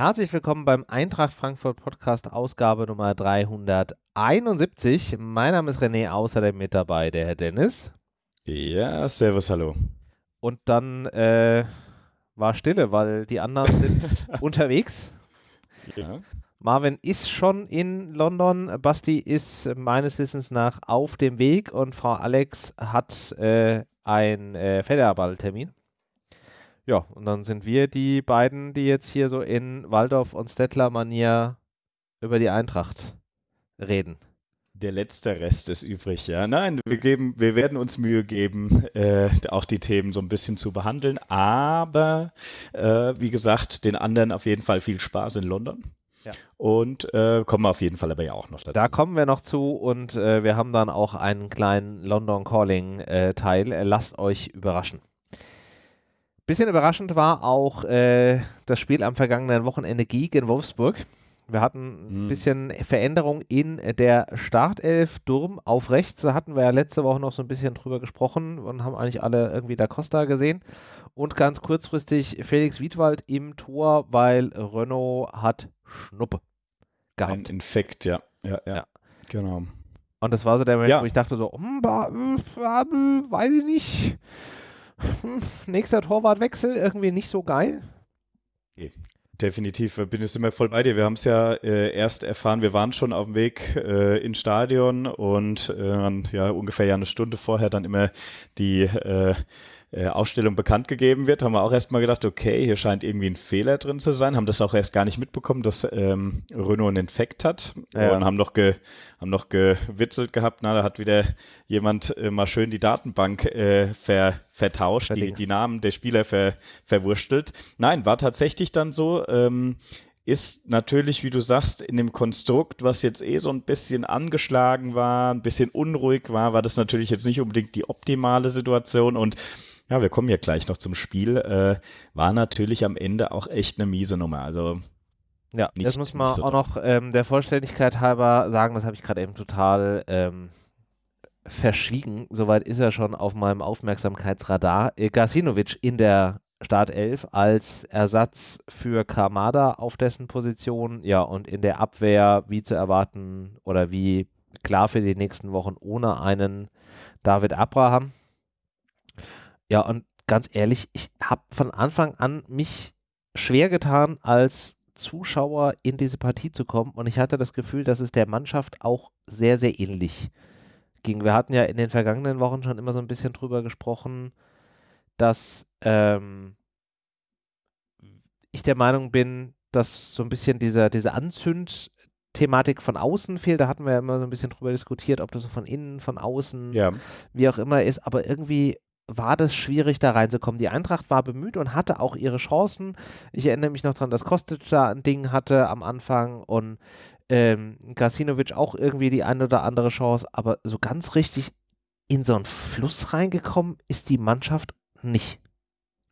Herzlich willkommen beim Eintracht Frankfurt Podcast, Ausgabe Nummer 371. Mein Name ist René, außerdem mit dabei der Herr Dennis. Ja, servus, hallo. Und dann äh, war Stille, weil die anderen sind unterwegs. Ja. Marvin ist schon in London, Basti ist meines Wissens nach auf dem Weg und Frau Alex hat äh, einen äh, Federballtermin. Ja, und dann sind wir die beiden, die jetzt hier so in Waldorf und Stettler-Manier über die Eintracht reden. Der letzte Rest ist übrig, ja. Nein, wir, geben, wir werden uns Mühe geben, äh, auch die Themen so ein bisschen zu behandeln. Aber, äh, wie gesagt, den anderen auf jeden Fall viel Spaß in London. Ja. Und äh, kommen wir auf jeden Fall aber ja auch noch dazu. Da kommen wir noch zu und äh, wir haben dann auch einen kleinen London Calling-Teil. Äh, lasst euch überraschen. Bisschen überraschend war auch äh, das Spiel am vergangenen Wochenende gegen Wolfsburg. Wir hatten ein mhm. bisschen Veränderung in der Startelf. Durm auf rechts, da hatten wir ja letzte Woche noch so ein bisschen drüber gesprochen und haben eigentlich alle irgendwie Da Costa gesehen. Und ganz kurzfristig Felix Wiedwald im Tor, weil Renault hat Schnuppe gehabt. Ein Infekt, ja. Ja, ja. ja. Genau. Und das war so der Moment, ja. wo ich dachte so, hm, weiß ich nicht hm, nächster Torwartwechsel, irgendwie nicht so geil. Okay. Definitiv, bin ich immer voll bei dir. Wir haben es ja äh, erst erfahren, wir waren schon auf dem Weg äh, ins Stadion und äh, ja ungefähr ja eine Stunde vorher dann immer die äh, Ausstellung bekannt gegeben wird, haben wir auch erstmal gedacht, okay, hier scheint irgendwie ein Fehler drin zu sein, haben das auch erst gar nicht mitbekommen, dass ähm, Renault einen Infekt hat ja. und haben noch, ge, haben noch gewitzelt gehabt, na, da hat wieder jemand äh, mal schön die Datenbank äh, ver, vertauscht, die, die, Namen der Spieler ver, verwurstelt. Nein, war tatsächlich dann so, ähm, ist natürlich, wie du sagst, in dem Konstrukt, was jetzt eh so ein bisschen angeschlagen war, ein bisschen unruhig war, war das natürlich jetzt nicht unbedingt die optimale Situation und ja, wir kommen ja gleich noch zum Spiel. Äh, war natürlich am Ende auch echt eine miese Nummer. Also ja, das muss man so auch noch ähm, der Vollständigkeit halber sagen, das habe ich gerade eben total ähm, verschwiegen. Soweit ist er schon auf meinem Aufmerksamkeitsradar. Äh, Gasinovic in der Startelf als Ersatz für Kamada auf dessen Position. Ja, und in der Abwehr, wie zu erwarten oder wie klar für die nächsten Wochen ohne einen David Abraham. Ja, und ganz ehrlich, ich habe von Anfang an mich schwer getan, als Zuschauer in diese Partie zu kommen. Und ich hatte das Gefühl, dass es der Mannschaft auch sehr, sehr ähnlich ging. Wir hatten ja in den vergangenen Wochen schon immer so ein bisschen drüber gesprochen, dass ähm, ich der Meinung bin, dass so ein bisschen diese, diese Anzünd- Thematik von außen fehlt. Da hatten wir ja immer so ein bisschen drüber diskutiert, ob das so von innen, von außen, ja. wie auch immer ist. Aber irgendwie war das schwierig, da reinzukommen. Die Eintracht war bemüht und hatte auch ihre Chancen. Ich erinnere mich noch daran, dass Kostic da ein Ding hatte am Anfang und ähm, Gasinovic auch irgendwie die eine oder andere Chance, aber so ganz richtig in so einen Fluss reingekommen ist die Mannschaft nicht.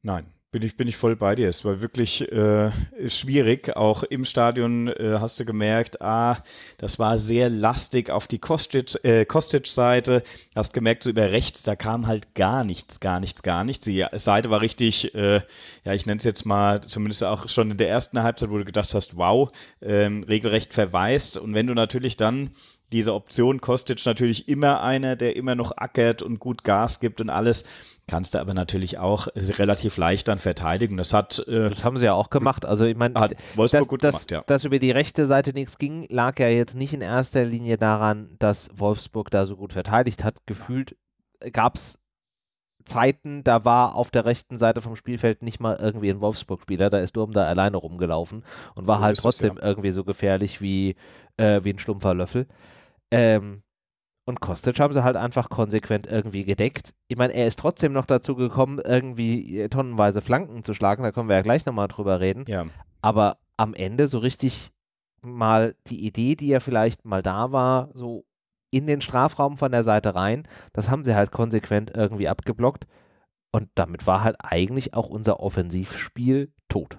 Nein, bin ich, bin ich voll bei dir. Es war wirklich äh, schwierig. Auch im Stadion äh, hast du gemerkt, ah, das war sehr lastig auf die Kostic-Seite. Äh, hast gemerkt, so über rechts, da kam halt gar nichts, gar nichts, gar nichts. Die Seite war richtig, äh, ja, ich nenne es jetzt mal, zumindest auch schon in der ersten Halbzeit, wo du gedacht hast, wow, ähm, regelrecht verwaist. Und wenn du natürlich dann diese Option Kostic natürlich immer einer, der immer noch ackert und gut Gas gibt und alles. Kannst du aber natürlich auch relativ leicht dann verteidigen. Das hat. Äh, das haben sie ja auch gemacht. Also ich meine, dass, dass, ja. dass über die rechte Seite nichts ging, lag ja jetzt nicht in erster Linie daran, dass Wolfsburg da so gut verteidigt hat. Gefühlt gab es Zeiten, da war auf der rechten Seite vom Spielfeld nicht mal irgendwie ein Wolfsburg-Spieler, da ist Durm da alleine rumgelaufen und war so halt trotzdem es, ja. irgendwie so gefährlich wie, äh, wie ein stumpfer Löffel. Ähm, und Kostic haben sie halt einfach konsequent irgendwie gedeckt. Ich meine, er ist trotzdem noch dazu gekommen, irgendwie äh, tonnenweise Flanken zu schlagen. Da können wir ja gleich nochmal drüber reden. Ja. Aber am Ende so richtig mal die Idee, die ja vielleicht mal da war, so in den Strafraum von der Seite rein, das haben sie halt konsequent irgendwie abgeblockt. Und damit war halt eigentlich auch unser Offensivspiel tot.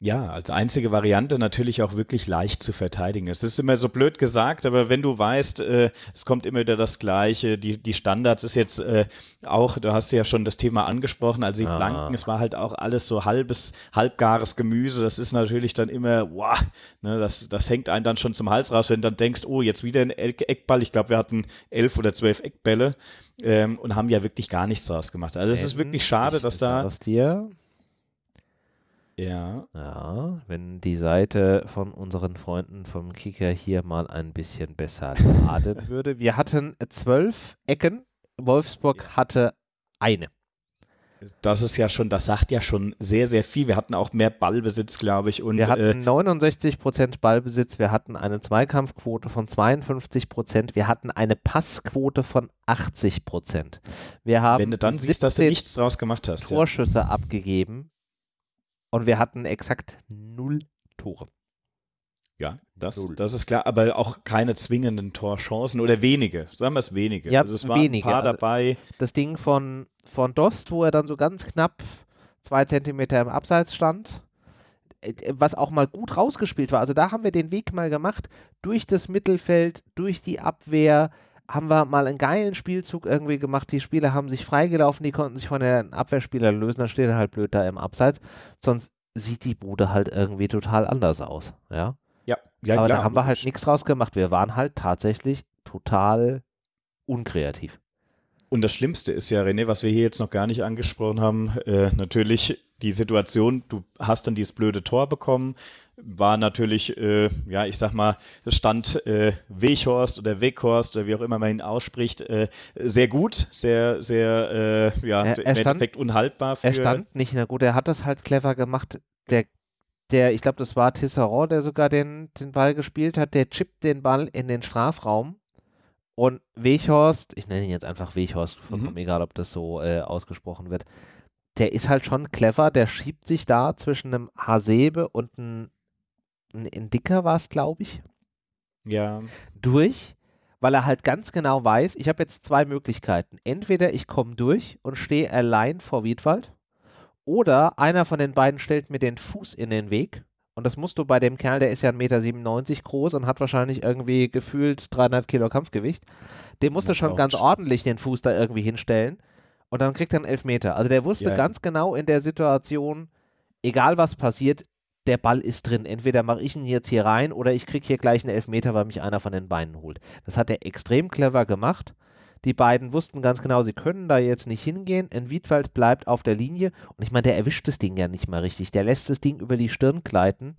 Ja, als einzige Variante natürlich auch wirklich leicht zu verteidigen. Es ist immer so blöd gesagt, aber wenn du weißt, äh, es kommt immer wieder das Gleiche, die, die Standards ist jetzt äh, auch, du hast ja schon das Thema angesprochen, also die ah. Blanken, es war halt auch alles so halbes, halbgares Gemüse, das ist natürlich dann immer, wow, ne, das, das hängt einen dann schon zum Hals raus, wenn du dann denkst, oh, jetzt wieder ein Eckball, ich glaube, wir hatten elf oder zwölf Eckbälle ähm, und haben ja wirklich gar nichts draus gemacht. Also es ist wirklich schade, dass da... Aus dir ja. Ja, wenn die Seite von unseren Freunden vom Kicker hier mal ein bisschen besser laden würde. Wir hatten zwölf Ecken, Wolfsburg hatte eine. Das ist ja schon, das sagt ja schon sehr, sehr viel. Wir hatten auch mehr Ballbesitz, glaube ich. Und, wir hatten äh, 69 Prozent Ballbesitz, wir hatten eine Zweikampfquote von 52 Prozent, wir hatten eine Passquote von 80 Prozent. Wir haben Wenn du dann siehst, dass du nichts draus gemacht hast. Torschüsse ja. abgegeben und wir hatten exakt null Tore. Ja, das, das ist klar, aber auch keine zwingenden Torchancen oder wenige, sagen wir es wenige. Ja, also es waren wenige. ein paar dabei. Das Ding von, von Dost, wo er dann so ganz knapp zwei Zentimeter im Abseits stand, äh, was auch mal gut rausgespielt war. Also da haben wir den Weg mal gemacht, durch das Mittelfeld, durch die Abwehr, haben wir mal einen geilen Spielzug irgendwie gemacht. Die Spieler haben sich freigelaufen, die konnten sich von den Abwehrspielern lösen. Dann steht er halt blöd da im Abseits. Sonst sieht die Bude halt irgendwie total anders aus. Ja, ja, ja Aber klar. da haben wir halt nichts draus gemacht. Wir waren halt tatsächlich total unkreativ. Und das Schlimmste ist ja, René, was wir hier jetzt noch gar nicht angesprochen haben, äh, natürlich die Situation, du hast dann dieses blöde Tor bekommen, war natürlich, äh, ja, ich sag mal, stand äh, Weghorst oder Weghorst oder wie auch immer man ihn ausspricht, äh, sehr gut, sehr, sehr, äh, ja, er, er im stand, Endeffekt unhaltbar. Für er stand nicht, na gut, er hat das halt clever gemacht. Der, der ich glaube, das war Tisserand, der sogar den, den Ball gespielt hat, der chippt den Ball in den Strafraum und Weghorst, ich nenne ihn jetzt einfach Weghorst, vollkommen mhm. egal, ob das so äh, ausgesprochen wird, der ist halt schon clever, der schiebt sich da zwischen einem Hasebe und einem ein Dicker war es, glaube ich. Ja. Durch, weil er halt ganz genau weiß, ich habe jetzt zwei Möglichkeiten. Entweder ich komme durch und stehe allein vor Wiedwald oder einer von den beiden stellt mir den Fuß in den Weg. Und das musst du bei dem Kerl, der ist ja 1,97 Meter groß und hat wahrscheinlich irgendwie gefühlt 300 Kilo Kampfgewicht. Dem musst du schon ganz ordentlich den Fuß da irgendwie hinstellen. Und dann kriegt er einen Elfmeter. Also der wusste ja, ganz genau in der Situation, egal was passiert, der Ball ist drin. Entweder mache ich ihn jetzt hier rein oder ich kriege hier gleich einen Elfmeter, weil mich einer von den Beinen holt. Das hat er extrem clever gemacht. Die beiden wussten ganz genau, sie können da jetzt nicht hingehen. In Wiedwald bleibt auf der Linie. Und ich meine, der erwischt das Ding ja nicht mal richtig. Der lässt das Ding über die Stirn gleiten.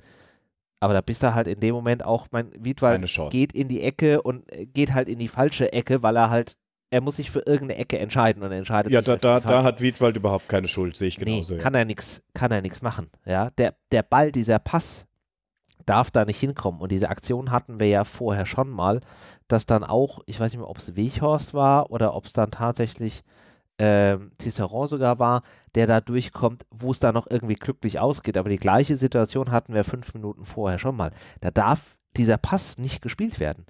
Aber da bist du halt in dem Moment auch, mein Wiedwald geht in die Ecke und äh, geht halt in die falsche Ecke, weil er halt er muss sich für irgendeine Ecke entscheiden und entscheidet ja, sich. Ja, da, da, da hat Wiedwald überhaupt keine Schuld, sehe ich genauso. Nee, kann ja. er nichts, kann er nichts machen. Ja, der, der Ball, dieser Pass darf da nicht hinkommen. Und diese Aktion hatten wir ja vorher schon mal, dass dann auch, ich weiß nicht mehr, ob es Weghorst war oder ob es dann tatsächlich ähm, Ciceron sogar war, der da durchkommt, wo es da noch irgendwie glücklich ausgeht. Aber die gleiche Situation hatten wir fünf Minuten vorher schon mal. Da darf dieser Pass nicht gespielt werden.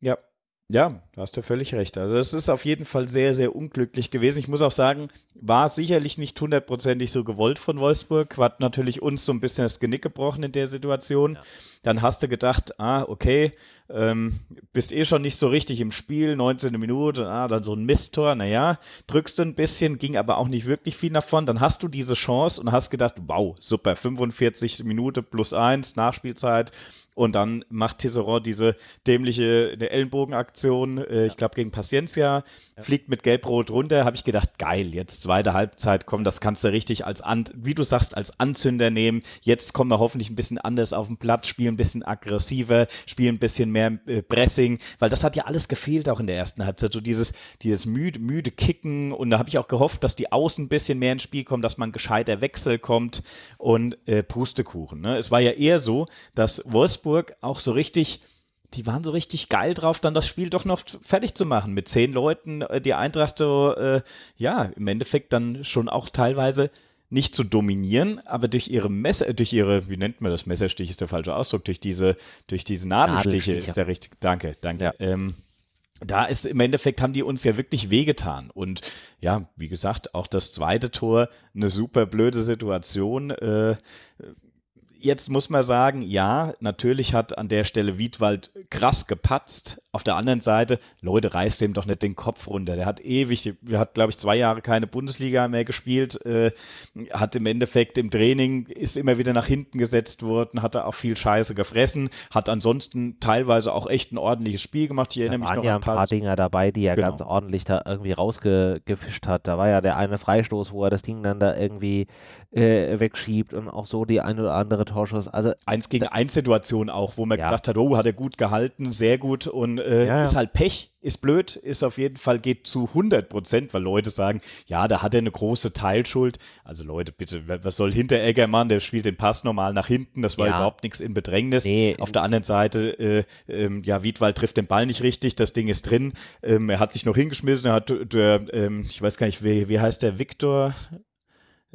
Ja, ja, da hast du völlig recht. Also es ist auf jeden Fall sehr, sehr unglücklich gewesen. Ich muss auch sagen, war sicherlich nicht hundertprozentig so gewollt von Wolfsburg. Hat natürlich uns so ein bisschen das Genick gebrochen in der Situation. Ja. Dann hast du gedacht, ah, okay, ähm, bist eh schon nicht so richtig im Spiel, 19. Minute, ah, dann so ein Misttor, naja, drückst du ein bisschen, ging aber auch nicht wirklich viel davon. Dann hast du diese Chance und hast gedacht, wow, super, 45 Minuten plus eins, Nachspielzeit und dann macht Tisserand diese dämliche eine Ellenbogenaktion, äh, ja. ich glaube gegen Paciencia, ja. fliegt mit Gelb-Rot runter. Habe ich gedacht, geil, jetzt zweite Halbzeit, komm, das kannst du richtig als, An wie du sagst, als Anzünder nehmen. Jetzt kommen wir hoffentlich ein bisschen anders auf den Platz, spielen ein bisschen aggressiver, spielen ein bisschen mehr äh, Pressing, weil das hat ja alles gefehlt auch in der ersten Halbzeit. So dieses, dieses müde, müde Kicken und da habe ich auch gehofft, dass die Außen ein bisschen mehr ins Spiel kommen, dass man gescheiter Wechsel kommt und äh, Pustekuchen. Ne? Es war ja eher so, dass Wolfsburg auch so richtig, die waren so richtig geil drauf, dann das Spiel doch noch fertig zu machen. Mit zehn Leuten, äh, die Eintracht so, äh, ja, im Endeffekt dann schon auch teilweise nicht zu dominieren, aber durch ihre Messer, durch ihre, wie nennt man das, Messerstich ist der falsche Ausdruck, durch diese, durch diese Nadelstiche, ist der richtig, danke, danke. Ja. Ähm, da ist im Endeffekt haben die uns ja wirklich wehgetan. Und ja, wie gesagt, auch das zweite Tor, eine super blöde Situation. Äh, Jetzt muss man sagen, ja, natürlich hat an der Stelle Wiedwald krass gepatzt. Auf der anderen Seite, Leute, reißt dem doch nicht den Kopf runter. Der hat ewig, der hat, glaube ich, zwei Jahre keine Bundesliga mehr gespielt, äh, hat im Endeffekt im Training, ist immer wieder nach hinten gesetzt worden, hat da auch viel Scheiße gefressen, hat ansonsten teilweise auch echt ein ordentliches Spiel gemacht. Ich erinnere da mich waren noch ja ein paar Dinger dabei, die er Genau. ganz ordentlich da irgendwie rausgefischt hat. Da war ja der eine Freistoß, wo er das Ding dann da irgendwie äh, wegschiebt und auch so die ein oder andere Torschuss. Also Eins gegen eins Situation auch, wo man Ja. gedacht hat, oh, hat er gut gehalten, sehr gut und äh, Ja, ja. ist halt Pech, ist blöd, ist auf jeden Fall, geht zu 100 Prozent, weil Leute sagen, ja, da hat er eine große Teilschuld. Also Leute, bitte, wa- was soll Hinteregger machen? Der spielt den Pass normal nach hinten, das war überhaupt nichts in Bedrängnis. Nee, auf der anderen Seite, äh, ähm, ja, Wiedwald trifft den Ball nicht richtig, das Ding ist drin. Ähm, er hat sich noch hingeschmissen, er hat, der, ähm, ich weiß gar nicht, wie, wie heißt der, Viktor?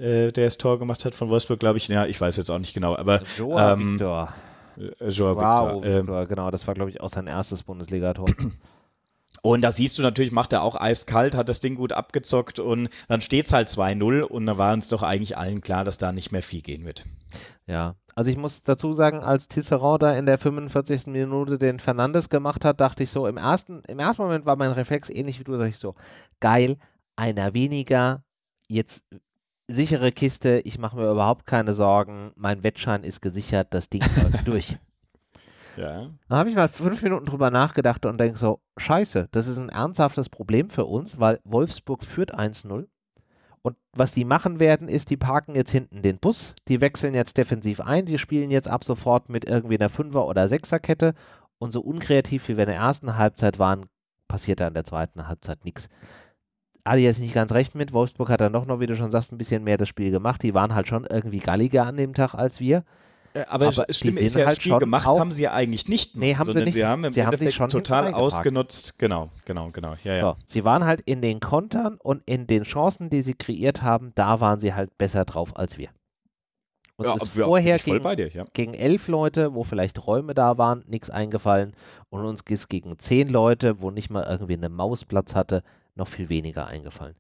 Äh, der das Tor gemacht hat von Wolfsburg, glaube ich. Ja, ich weiß jetzt auch nicht genau, aber Joa ähm, Victor. äh, Joao Wow, Victor. Ähm, Victor, genau, das war, glaube ich, auch sein erstes Bundesligator. Und da siehst du natürlich, macht er auch eiskalt, hat das Ding gut abgezockt und dann steht es halt 2-0 und da war uns doch eigentlich allen klar, dass da nicht mehr viel gehen wird. Ja, also ich muss dazu sagen, als Tisserand da in der 45. Minute den Fernandes gemacht hat, dachte ich so, im ersten, im ersten Moment war mein Reflex ähnlich wie du, dachte ich so, geil, einer weniger, jetzt sichere Kiste, ich mache mir überhaupt keine Sorgen, mein Wettschein ist gesichert, das Ding läuft durch. Ja. Dann habe ich mal fünf Minuten drüber nachgedacht und denke so, scheiße, das ist ein ernsthaftes Problem für uns, weil Wolfsburg führt 1-0. Und was die machen werden, ist, die parken jetzt hinten den Bus, die wechseln jetzt defensiv ein, die spielen jetzt ab sofort mit irgendwie einer Fünfer- oder Sechserkette und so unkreativ wie wir in der ersten Halbzeit waren, passiert da in der zweiten Halbzeit nichts. Adi ist nicht ganz recht mit. Wolfsburg hat dann doch noch, wie du schon sagst, ein bisschen mehr das Spiel gemacht. Die waren halt schon irgendwie galliger an dem Tag als wir. Äh, Aber, Aber das Schlimme die ist sind ja, halt Spiel schon gemacht auch- haben sie ja eigentlich nicht. Nee, haben sie nicht. Sie haben im Sie haben sich schon total ausgenutzt. Genau, genau, genau. Ja, ja. So, sie waren halt in den Kontern und in den Chancen, die sie kreiert haben, da waren sie halt besser drauf als wir. Uns ja, ist ja, vorher gegen, dir, ja. gegen elf Leute, wo vielleicht Räume da waren, nichts eingefallen. Und uns ist gegen zehn Leute, wo nicht mal irgendwie eine Maus Platz hatte, noch viel weniger eingefallen.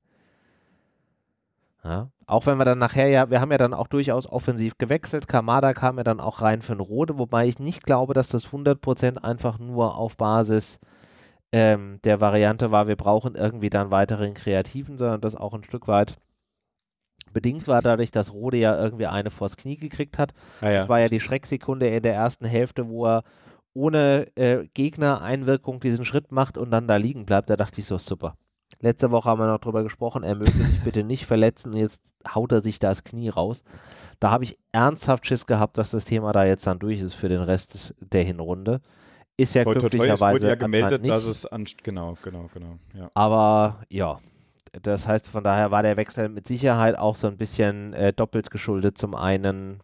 Ja, auch wenn wir dann nachher ja, wir haben ja dann auch durchaus offensiv gewechselt. Kamada kam ja dann auch rein für einen Rode, wobei ich nicht glaube, dass das 100% einfach nur auf Basis ähm, der Variante war, wir brauchen irgendwie dann weiteren Kreativen, sondern das auch ein Stück weit bedingt war dadurch, dass Rode ja irgendwie eine vors Knie gekriegt hat. Ja, ja. Das war ja die Schrecksekunde in der ersten Hälfte, wo er ohne äh, Gegnereinwirkung diesen Schritt macht und dann da liegen bleibt. Da dachte ich so, super. Letzte Woche haben wir noch drüber gesprochen, er möge sich bitte nicht verletzen und jetzt haut er sich das Knie raus. Da habe ich ernsthaft Schiss gehabt, dass das Thema da jetzt dann durch ist für den Rest der Hinrunde. Ist ja es glücklicherweise wurde ja gemeldet, nicht. dass es an, genau, genau, genau. Ja. Aber ja, das heißt, von daher war der Wechsel mit Sicherheit auch so ein bisschen äh, doppelt geschuldet. Zum einen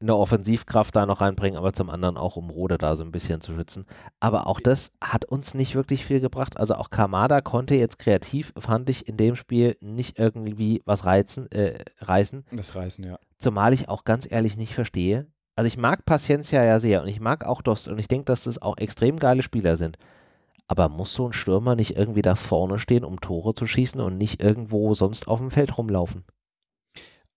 eine Offensivkraft da noch reinbringen, aber zum anderen auch, um Rode da so ein bisschen zu schützen. Aber auch das hat uns nicht wirklich viel gebracht. Also auch Kamada konnte jetzt kreativ, fand ich, in dem Spiel nicht irgendwie was reizen, äh, reißen. Das Reißen, ja. Zumal ich auch ganz ehrlich nicht verstehe. Also ich mag Paciencia ja sehr und ich mag auch Dost und ich denke, dass das auch extrem geile Spieler sind. Aber muss so ein Stürmer nicht irgendwie da vorne stehen, um Tore zu schießen und nicht irgendwo sonst auf dem Feld rumlaufen?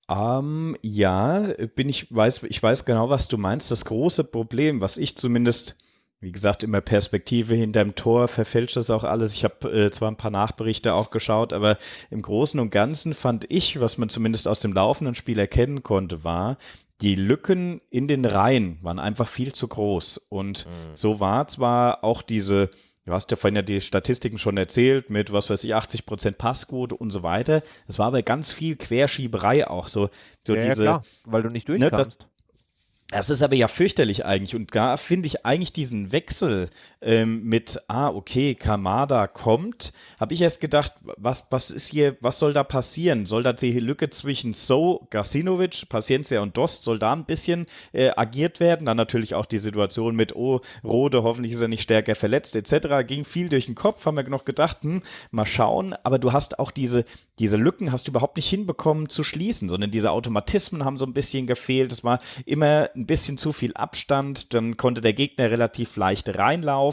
Ähm, ja, bin ich weiß, ich weiß genau, was du meinst. Das große Problem, was ich zumindest, wie gesagt, immer Perspektive hinterm Tor verfälscht das auch alles. Ich habe äh, zwar ein paar Nachberichte auch geschaut, aber im Großen und Ganzen fand ich, was man zumindest aus dem laufenden Spiel erkennen konnte, war, die Lücken in den Reihen waren einfach viel zu groß. Und so war zwar auch diese, du hast ja vorhin ja die Statistiken schon erzählt, mit was weiß ich, 80 Prozent Passquote und so weiter. Das war aber ganz viel Querschieberei auch. So, so diese, weil du nicht Ne, durchkamst. das ist aber ja fürchterlich eigentlich. Und da finde ich eigentlich diesen Wechsel ähm, mit, ah, okay, Kamada kommt, habe ich erst gedacht, was, was ist hier, was soll da passieren? Soll da die Lücke zwischen So, Gasinovic, Paciencia und Dost, soll da ein bisschen äh, agiert werden? Dann natürlich auch die Situation mit, oh, Rode, hoffentlich ist er nicht stärker verletzt, etc. Ging viel durch den Kopf, haben wir noch gedacht, hm, mal schauen. Aber du hast auch diese, diese Lücken hast du überhaupt nicht hinbekommen zu schließen, sondern diese Automatismen haben so ein bisschen gefehlt. Es war immer ein bisschen zu viel Abstand, dann konnte der Gegner relativ leicht reinlaufen.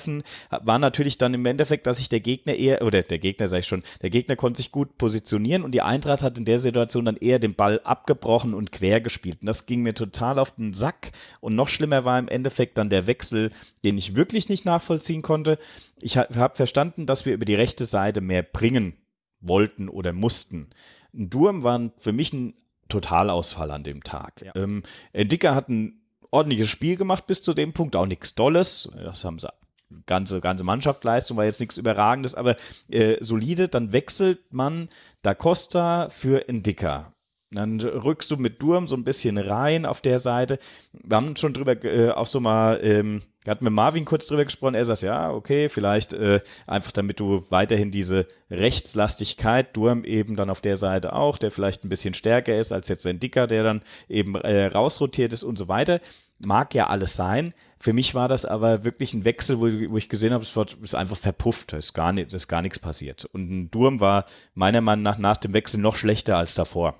War natürlich dann im Endeffekt, dass sich der Gegner eher, oder der Gegner sage ich schon, der Gegner konnte sich gut positionieren und die Eintracht hat in der Situation dann eher den Ball abgebrochen und quer gespielt. Und das ging mir total auf den Sack. Und noch schlimmer war im Endeffekt dann der Wechsel, den ich wirklich nicht nachvollziehen konnte. Ich habe verstanden, dass wir über die rechte Seite mehr bringen wollten oder mussten. Ein Durm war für mich ein Totalausfall an dem Tag. Ja. Ähm, Dicker hat ein ordentliches Spiel gemacht bis zu dem Punkt, auch nichts Dolles. Das haben sie ganze, ganze Mannschaftsleistung war jetzt nichts Überragendes, aber äh, solide. Dann wechselt man Da Costa für Indica. Dann rückst du mit Durm so ein bisschen rein auf der Seite. Wir haben schon drüber äh, auch so mal, ähm, wir hatten mit Marvin kurz drüber gesprochen. Er sagt, ja, okay, vielleicht äh, einfach damit du weiterhin diese Rechtslastigkeit, Durm eben dann auf der Seite auch, der vielleicht ein bisschen stärker ist als jetzt ein Dicker, der dann eben äh, rausrotiert ist und so weiter. Mag ja alles sein. Für mich war das aber wirklich ein Wechsel, wo, wo ich gesehen habe, es ist einfach verpufft, es ist gar, nicht, ist gar nichts passiert. Und ein Durm war meiner Meinung nach nach dem Wechsel noch schlechter als davor.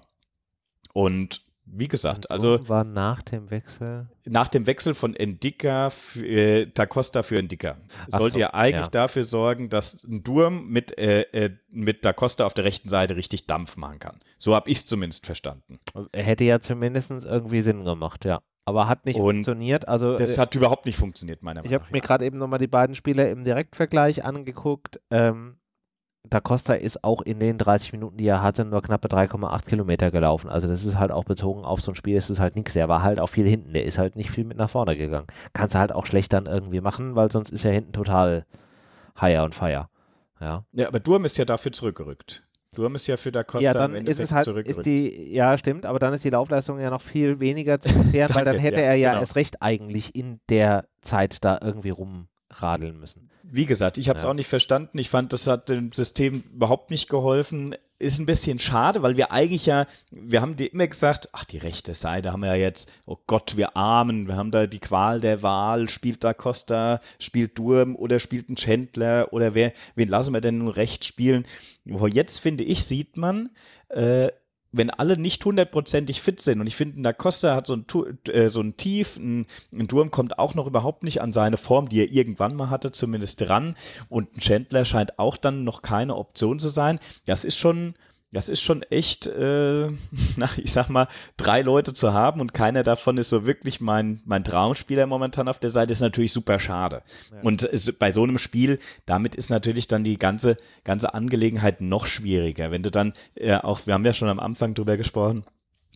Und wie gesagt, also. War nach dem Wechsel? Nach dem Wechsel von Endika, für, äh, Da Costa für Endika. Sollte so, ja eigentlich ja. dafür sorgen, dass ein Durm mit, äh, äh, mit Da Costa auf der rechten Seite richtig Dampf machen kann. So habe ich es zumindest verstanden. Hätte ja zumindest irgendwie Sinn gemacht, ja. Aber hat nicht Und funktioniert. Also, das äh, hat überhaupt nicht funktioniert, meiner Meinung nach. Ich habe mir gerade eben nochmal die beiden Spieler im Direktvergleich angeguckt. Ähm, Da Costa ist auch in den 30 Minuten, die er hatte, nur knappe 3,8 Kilometer gelaufen. Also das ist halt auch bezogen auf so ein Spiel, ist es halt nichts. Der war halt auch viel hinten, der ist halt nicht viel mit nach vorne gegangen. Kannst du halt auch schlecht dann irgendwie machen, weil sonst ist er hinten total higher und fire. Ja. ja, aber Durm ist ja dafür zurückgerückt. Durm ist ja für Da Costa Ja, dann ist es halt, ist die, ja stimmt, aber dann ist die Laufleistung ja noch viel weniger zu erklären, weil dann hätte ja, er ja genau. erst recht eigentlich in der Zeit da irgendwie rumradeln müssen. Wie gesagt, ich habe es ja. auch nicht verstanden. Ich fand, das hat dem System überhaupt nicht geholfen. Ist ein bisschen schade, weil wir eigentlich ja, wir haben dir immer gesagt, ach, die rechte Seite haben wir ja jetzt, oh Gott, wir Armen, wir haben da die Qual der Wahl, spielt da Costa, spielt Durm oder spielt ein Chandler oder wer, wen lassen wir denn nun rechts spielen? Jetzt, finde ich, sieht man, äh, wenn alle nicht hundertprozentig fit sind, und ich finde, Da Costa hat so ein, äh, so ein Tief, ein, ein Durm kommt auch noch überhaupt nicht an seine Form, die er irgendwann mal hatte, zumindest dran, und ein Chandler scheint auch dann noch keine Option zu sein. Das ist schon, das ist schon echt, äh, na, ich sag mal, drei Leute zu haben und keiner davon ist so wirklich mein, mein Traumspieler momentan auf der Seite, ist natürlich super schade. Ja. Und ist, bei so einem Spiel, damit ist natürlich dann die ganze, ganze Angelegenheit noch schwieriger. Wenn du dann äh, auch, wir haben ja schon am Anfang drüber gesprochen,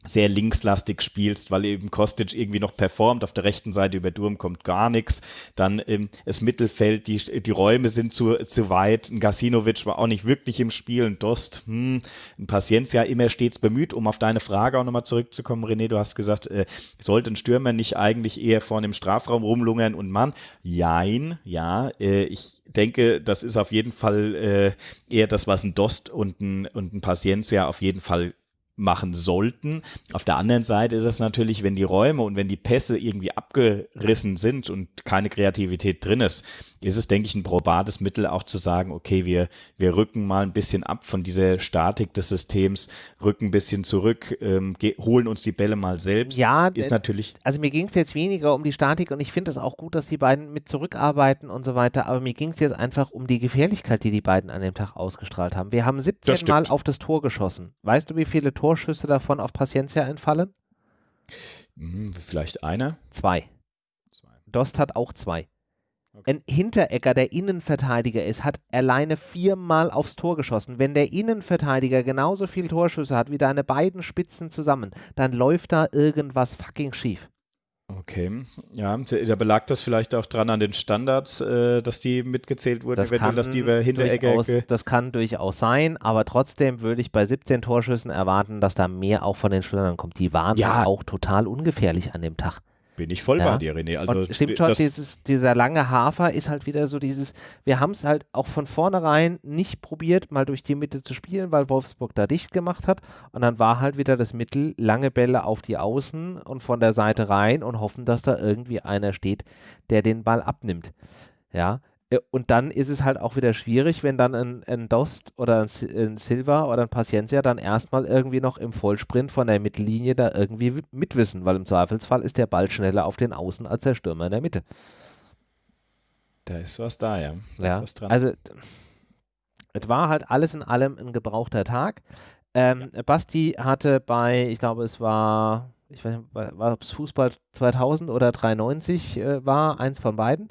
sehr linkslastig spielst, weil eben Kostic irgendwie noch performt. Auf der rechten Seite über Durm kommt gar nichts. Dann ähm, das Mittelfeld, die, die Räume sind zu, zu weit. Ein Gasinovic war auch nicht wirklich im Spiel. Ein Dost, hm, ein Paciencia immer stets bemüht. Um auf deine Frage auch nochmal zurückzukommen, René, du hast gesagt, äh, sollte ein Stürmer nicht eigentlich eher vorne im Strafraum rumlungern und Mann? Jein, ja, äh, ich denke, das ist auf jeden Fall äh, eher das, was ein Dost und ein, und ein Paciencia auf jeden Fall machen sollten. Auf der anderen Seite ist es natürlich, wenn die Räume und wenn die Pässe irgendwie abgerissen sind und keine Kreativität drin ist, ist es, denke ich, ein probates Mittel auch zu sagen, okay, wir, wir rücken mal ein bisschen ab von dieser Statik des Systems, rücken ein bisschen zurück, ähm, holen uns die Bälle mal selbst. Ja, ist natürlich. Also mir ging es jetzt weniger um die Statik und ich finde es auch gut, dass die beiden mit zurückarbeiten und so weiter, aber mir ging es jetzt einfach um die Gefährlichkeit, die die beiden an dem Tag ausgestrahlt haben. Wir haben 17 Mal auf das Tor geschossen. Weißt du, wie viele Tore Torschüsse davon auf Paciencia entfallen? Hm, vielleicht einer? Zwei. zwei. Dost hat auch zwei. Okay. Ein Hinteregger, der Innenverteidiger ist, hat alleine viermal aufs Tor geschossen. Wenn der Innenverteidiger genauso viele Torschüsse hat wie deine beiden Spitzen zusammen, dann läuft da irgendwas fucking schief. Okay, ja, da belag das vielleicht auch dran an den Standards, äh, dass die mitgezählt wurden, das eventuell, dass die über Hinteregger. Das kann durchaus sein, aber trotzdem würde ich bei 17 Torschüssen erwarten, dass da mehr auch von den Stürmern kommt. Die waren ja auch total ungefährlich an dem Tag. Bin ich voll ja. bei dir, René. Also, und stimmt schon, dieses, dieser lange Hafer ist halt wieder so dieses, wir haben es halt auch von vornherein nicht probiert, mal durch die Mitte zu spielen, weil Wolfsburg da dicht gemacht hat. Und dann war halt wieder das Mittel, lange Bälle auf die Außen und von der Seite rein und hoffen, dass da irgendwie einer steht, der den Ball abnimmt. Ja, und dann ist es halt auch wieder schwierig, wenn dann ein, ein Dost oder ein, ein Silva oder ein Paciencia dann erstmal irgendwie noch im Vollsprint von der Mittellinie da irgendwie mitwissen, weil im Zweifelsfall ist der Ball schneller auf den Außen als der Stürmer in der Mitte. Da ist was da, ja. Da ja. Also es war halt alles in allem ein gebrauchter Tag. Ähm, ja. Basti hatte bei, ich glaube, es war, ich weiß nicht, war es Fußball 2000 oder 93 äh, war, eins von beiden.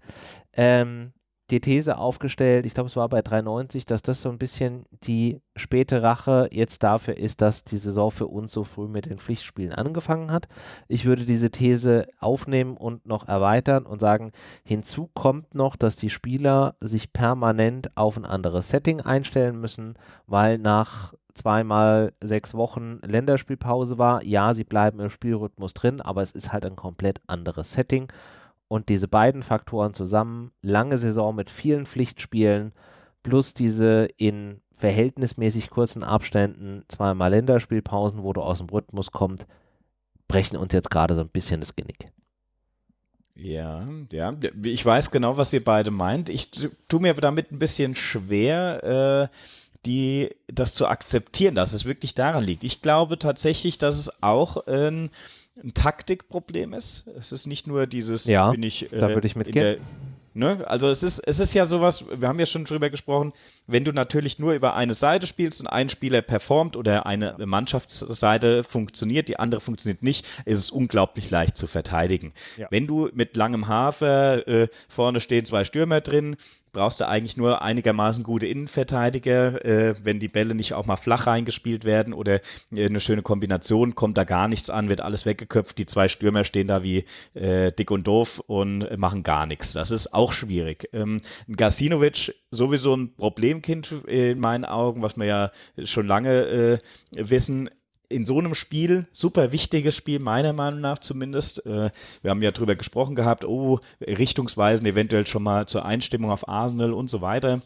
Ähm, die These aufgestellt, ich glaube, es war bei 93, dass das so ein bisschen die späte Rache jetzt dafür ist, dass die Saison für uns so früh mit den Pflichtspielen angefangen hat. Ich würde diese These aufnehmen und noch erweitern und sagen, hinzu kommt noch, dass die Spieler sich permanent auf ein anderes Setting einstellen müssen, weil nach zweimal sechs Wochen Länderspielpause war. Ja, sie bleiben im Spielrhythmus drin, aber es ist halt ein komplett anderes Setting und diese beiden Faktoren zusammen, lange Saison mit vielen Pflichtspielen, plus diese in verhältnismäßig kurzen Abständen zweimal Länderspielpausen, wo du aus dem Rhythmus kommst, brechen uns jetzt gerade so ein bisschen das Genick. Ja, ja, ich weiß genau, was ihr beide meint. Ich tue mir damit ein bisschen schwer, äh, die, das zu akzeptieren, dass es wirklich daran liegt. Ich glaube tatsächlich, dass es auch ein ein Taktikproblem ist. Es ist nicht nur dieses, ja, bin ich, äh, da würde ich mitgehen. Ne? Also es ist, es ist ja sowas, wir haben ja schon drüber gesprochen, wenn du natürlich nur über eine Seite spielst und ein Spieler performt oder eine Mannschaftsseite funktioniert, die andere funktioniert nicht, ist es unglaublich leicht zu verteidigen. Ja. Wenn du mit langem Hafer äh, vorne stehen zwei Stürmer drin, brauchst du eigentlich nur einigermaßen gute Innenverteidiger. Äh, wenn die Bälle nicht auch mal flach reingespielt werden oder äh, eine schöne Kombination, kommt da gar nichts an, wird alles weggeköpft. Die zwei Stürmer stehen da wie äh, dick und doof und machen gar nichts. Das ist auch schwierig. Ähm, Gasinovic sowieso ein Problemkind in meinen Augen, was wir ja schon lange äh, wissen in so einem Spiel, super wichtiges Spiel, meiner Meinung nach zumindest. Äh, wir haben ja drüber gesprochen gehabt, oh, Richtungsweisen eventuell schon mal zur Einstimmung auf Arsenal und so weiter.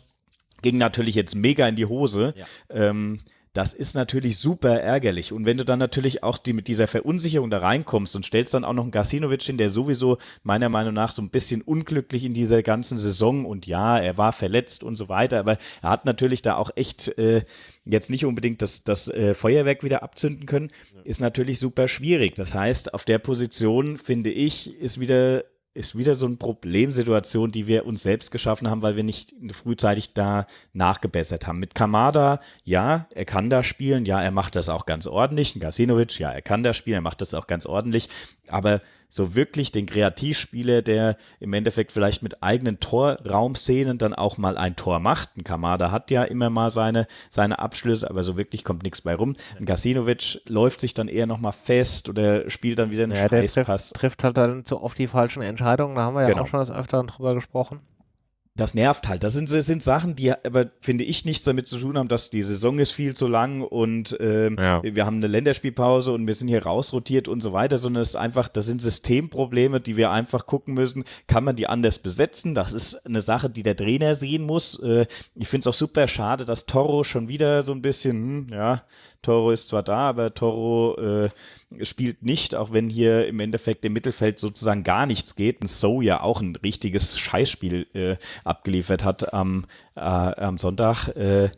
Ging natürlich jetzt mega in die Hose. Ja. Ähm, das ist natürlich super ärgerlich. Und wenn du dann natürlich auch die, mit dieser Verunsicherung da reinkommst und stellst dann auch noch einen Gasinovic hin, der sowieso meiner Meinung nach so ein bisschen unglücklich in dieser ganzen Saison und ja, er war verletzt und so weiter, aber er hat natürlich da auch echt äh, jetzt nicht unbedingt das, das äh, Feuerwerk wieder abzünden können, ist natürlich super schwierig. Das heißt, auf der Position, finde ich, ist wieder ist wieder so eine Problemsituation, die wir uns selbst geschaffen haben, weil wir nicht frühzeitig da nachgebessert haben. Mit Kamada, ja, er kann da spielen, ja, er macht das auch ganz ordentlich. Gasinovic, ja, er kann da spielen, er macht das auch ganz ordentlich. Aber so wirklich den Kreativspieler, der im Endeffekt vielleicht mit eigenen Torraumszenen dann auch mal ein Tor macht. Ein Kamada hat ja immer mal seine, seine Abschlüsse, aber so wirklich kommt nichts bei rum. Ein Gasinovic läuft sich dann eher nochmal fest oder spielt dann wieder einen ja, Scheißpass. Der trifft, trifft halt dann zu oft die falschen Entscheidungen. Da haben wir ja genau. auch schon das Öfteren drüber gesprochen das nervt halt. Das sind, das sind Sachen, die aber, finde ich, nichts damit zu tun haben, dass die Saison ist viel zu lang und ähm, ja. wir haben eine Länderspielpause und wir sind hier rausrotiert und so weiter, sondern es ist einfach, das sind Systemprobleme, die wir einfach gucken müssen. Kann man die anders besetzen? Das ist eine Sache, die der Trainer sehen muss. Äh, ich finde es auch super schade, dass Toro schon wieder so ein bisschen, hm, ja, Toro ist zwar da, aber Toro äh, spielt nicht, auch wenn hier im Endeffekt im Mittelfeld sozusagen gar nichts geht. Und So ja auch ein richtiges Scheißspiel äh, abgeliefert hat am, äh, am Sonntag. Äh,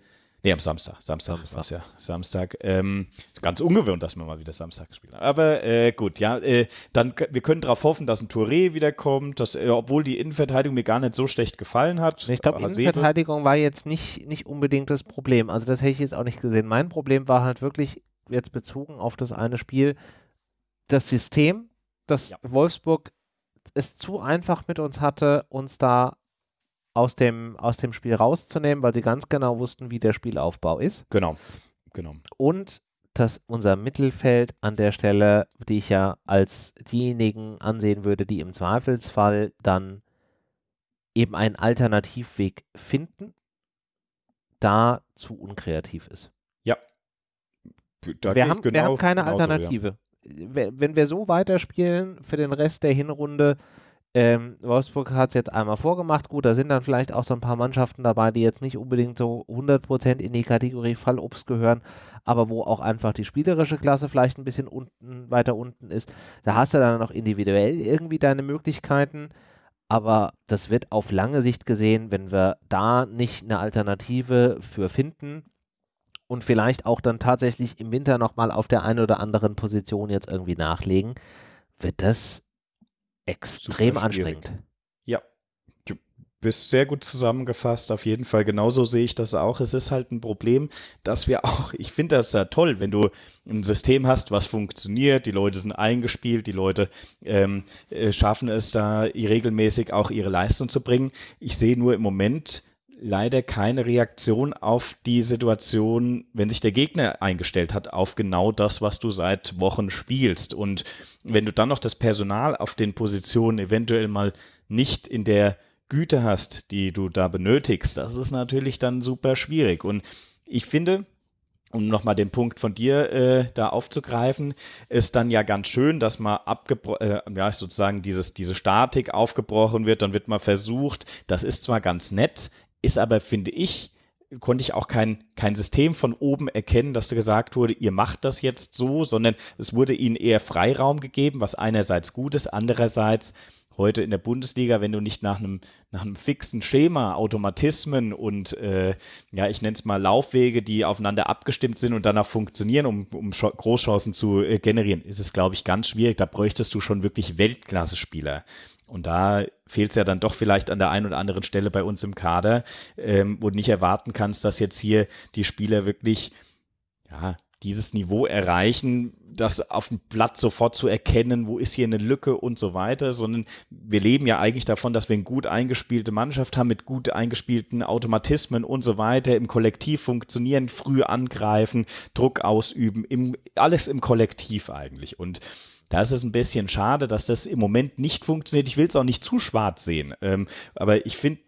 Nee, am Samstag. Samstag, Samstag. ja. Samstag. Ähm, ganz ungewohnt, dass wir mal wieder Samstag gespielt haben. Aber äh, gut, ja, äh, dann wir können darauf hoffen, dass ein Touré wiederkommt, dass, äh, obwohl die Innenverteidigung mir gar nicht so schlecht gefallen hat. Ich glaube, Innenverteidigung war jetzt nicht, nicht unbedingt das Problem. Also das hätte ich jetzt auch nicht gesehen. Mein Problem war halt wirklich jetzt bezogen auf das eine Spiel, das System, dass ja. Wolfsburg es zu einfach mit uns hatte, uns da aus dem, aus dem Spiel rauszunehmen, weil sie ganz genau wussten, wie der Spielaufbau ist. Genau, genau. Und dass unser Mittelfeld an der Stelle, die ich ja als diejenigen ansehen würde, die im Zweifelsfall dann eben einen Alternativweg finden, da zu unkreativ ist. Ja. Da wir, haben, genau, wir haben keine Alternative. Ja. Wenn wir so weiterspielen für den Rest der Hinrunde, ähm, Wolfsburg hat es jetzt einmal vorgemacht. Gut, da sind dann vielleicht auch so ein paar Mannschaften dabei, die jetzt nicht unbedingt so 100% in die Kategorie Fallobst gehören, aber wo auch einfach die spielerische Klasse vielleicht ein bisschen unten, weiter unten ist. Da hast du dann noch individuell irgendwie deine Möglichkeiten. aber das wird auf lange Sicht gesehen, wenn wir da nicht eine Alternative für finden und vielleicht auch dann tatsächlich im Winter nochmal auf der einen oder anderen Position jetzt irgendwie nachlegen, wird das extrem anstrengend. Ja, du bist sehr gut zusammengefasst, auf jeden Fall. Genauso sehe ich das auch. Es ist halt ein Problem, dass wir auch, ich finde das ja toll, wenn du ein System hast, was funktioniert, die Leute sind eingespielt, die Leute ähm, äh, schaffen es da regelmäßig auch ihre Leistung zu bringen. Ich sehe nur im Moment, leider keine Reaktion auf die Situation, wenn sich der Gegner eingestellt hat, auf genau das, was du seit Wochen spielst. Und wenn du dann noch das Personal auf den Positionen eventuell mal nicht in der Güte hast, die du da benötigst, das ist natürlich dann super schwierig. Und ich finde, um nochmal den Punkt von dir äh, da aufzugreifen, ist dann ja ganz schön, dass mal abgebrochen, äh, ja, sozusagen dieses, diese Statik aufgebrochen wird, dann wird mal versucht, das ist zwar ganz nett, ist aber, finde ich, konnte ich auch kein, kein System von oben erkennen, dass gesagt wurde, ihr macht das jetzt so, sondern es wurde ihnen eher Freiraum gegeben, was einerseits gut ist, andererseits heute in der Bundesliga, wenn du nicht nach einem, nach einem fixen Schema, Automatismen und äh, ja, ich nenne es mal Laufwege, die aufeinander abgestimmt sind und danach funktionieren, um, um Großchancen zu äh, generieren, ist es, glaube ich, ganz schwierig. Da bräuchtest du schon wirklich Weltklasse-Spieler. Und da fehlt es ja dann doch vielleicht an der einen oder anderen Stelle bei uns im Kader, ähm, wo du nicht erwarten kannst, dass jetzt hier die Spieler wirklich ja, dieses Niveau erreichen, das auf dem Blatt sofort zu erkennen, wo ist hier eine Lücke und so weiter, sondern wir leben ja eigentlich davon, dass wir eine gut eingespielte Mannschaft haben mit gut eingespielten Automatismen und so weiter, im Kollektiv funktionieren, früh angreifen, Druck ausüben, im, alles im Kollektiv eigentlich. Und da ist es ein bisschen schade, dass das im Moment nicht funktioniert. Ich will es auch nicht zu schwarz sehen, ähm, aber ich finde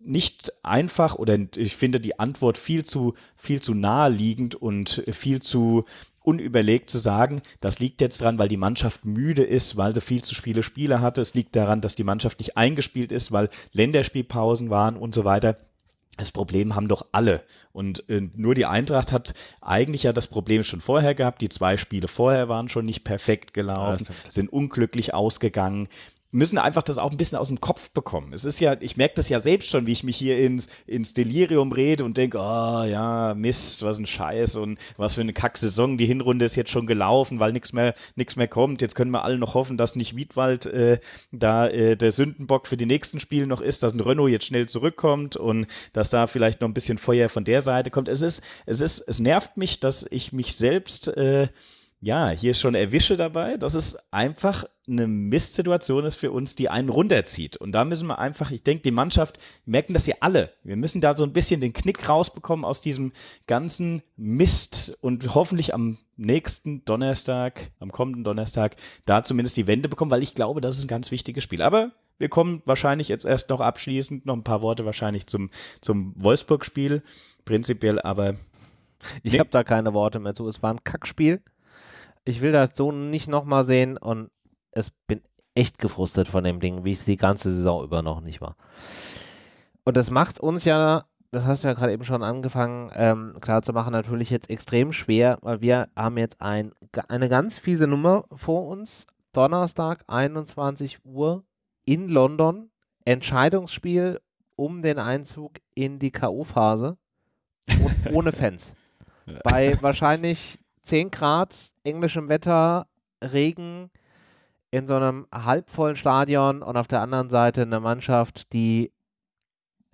nicht einfach oder ich finde die Antwort viel zu, viel zu naheliegend und viel zu unüberlegt zu sagen, das liegt jetzt dran, weil die Mannschaft müde ist, weil sie viel zu viele Spiele hatte. Es liegt daran, dass die Mannschaft nicht eingespielt ist, weil Länderspielpausen waren und so weiter. Das Problem haben doch alle. Und äh, nur die Eintracht hat eigentlich ja das Problem schon vorher gehabt. Die zwei Spiele vorher waren schon nicht perfekt gelaufen, sind unglücklich ausgegangen müssen einfach das auch ein bisschen aus dem Kopf bekommen. Es ist ja, ich merke das ja selbst schon, wie ich mich hier ins, ins Delirium rede und denke, oh ja, Mist, was ein Scheiß und was für eine Kacksaison. Die Hinrunde ist jetzt schon gelaufen, weil nichts mehr, nichts mehr kommt. Jetzt können wir alle noch hoffen, dass nicht Wiedwald äh, da äh, der Sündenbock für die nächsten Spiele noch ist, dass ein Renault jetzt schnell zurückkommt und dass da vielleicht noch ein bisschen Feuer von der Seite kommt. Es ist, es ist, es nervt mich, dass ich mich selbst äh, ja, hier ist schon Erwische dabei, dass es einfach eine Mistsituation ist für uns, die einen runterzieht. Und da müssen wir einfach, ich denke, die Mannschaft, merken das ja alle. Wir müssen da so ein bisschen den Knick rausbekommen aus diesem ganzen Mist und hoffentlich am nächsten Donnerstag, am kommenden Donnerstag, da zumindest die Wende bekommen, weil ich glaube, das ist ein ganz wichtiges Spiel. Aber wir kommen wahrscheinlich jetzt erst noch abschließend, noch ein paar Worte wahrscheinlich zum, zum Wolfsburg-Spiel. Prinzipiell aber. Ich nee. habe da keine Worte mehr zu. Es war ein Kackspiel ich will das so nicht nochmal sehen und es bin echt gefrustet von dem Ding, wie es die ganze Saison über noch nicht war. Und das macht uns ja, das hast du ja gerade eben schon angefangen, ähm, klar zu machen, natürlich jetzt extrem schwer, weil wir haben jetzt ein, eine ganz fiese Nummer vor uns. Donnerstag, 21 Uhr in London. Entscheidungsspiel um den Einzug in die K.O.-Phase ohne Fans. Bei wahrscheinlich 10 Grad, englischem Wetter, Regen in so einem halbvollen Stadion und auf der anderen Seite eine Mannschaft, die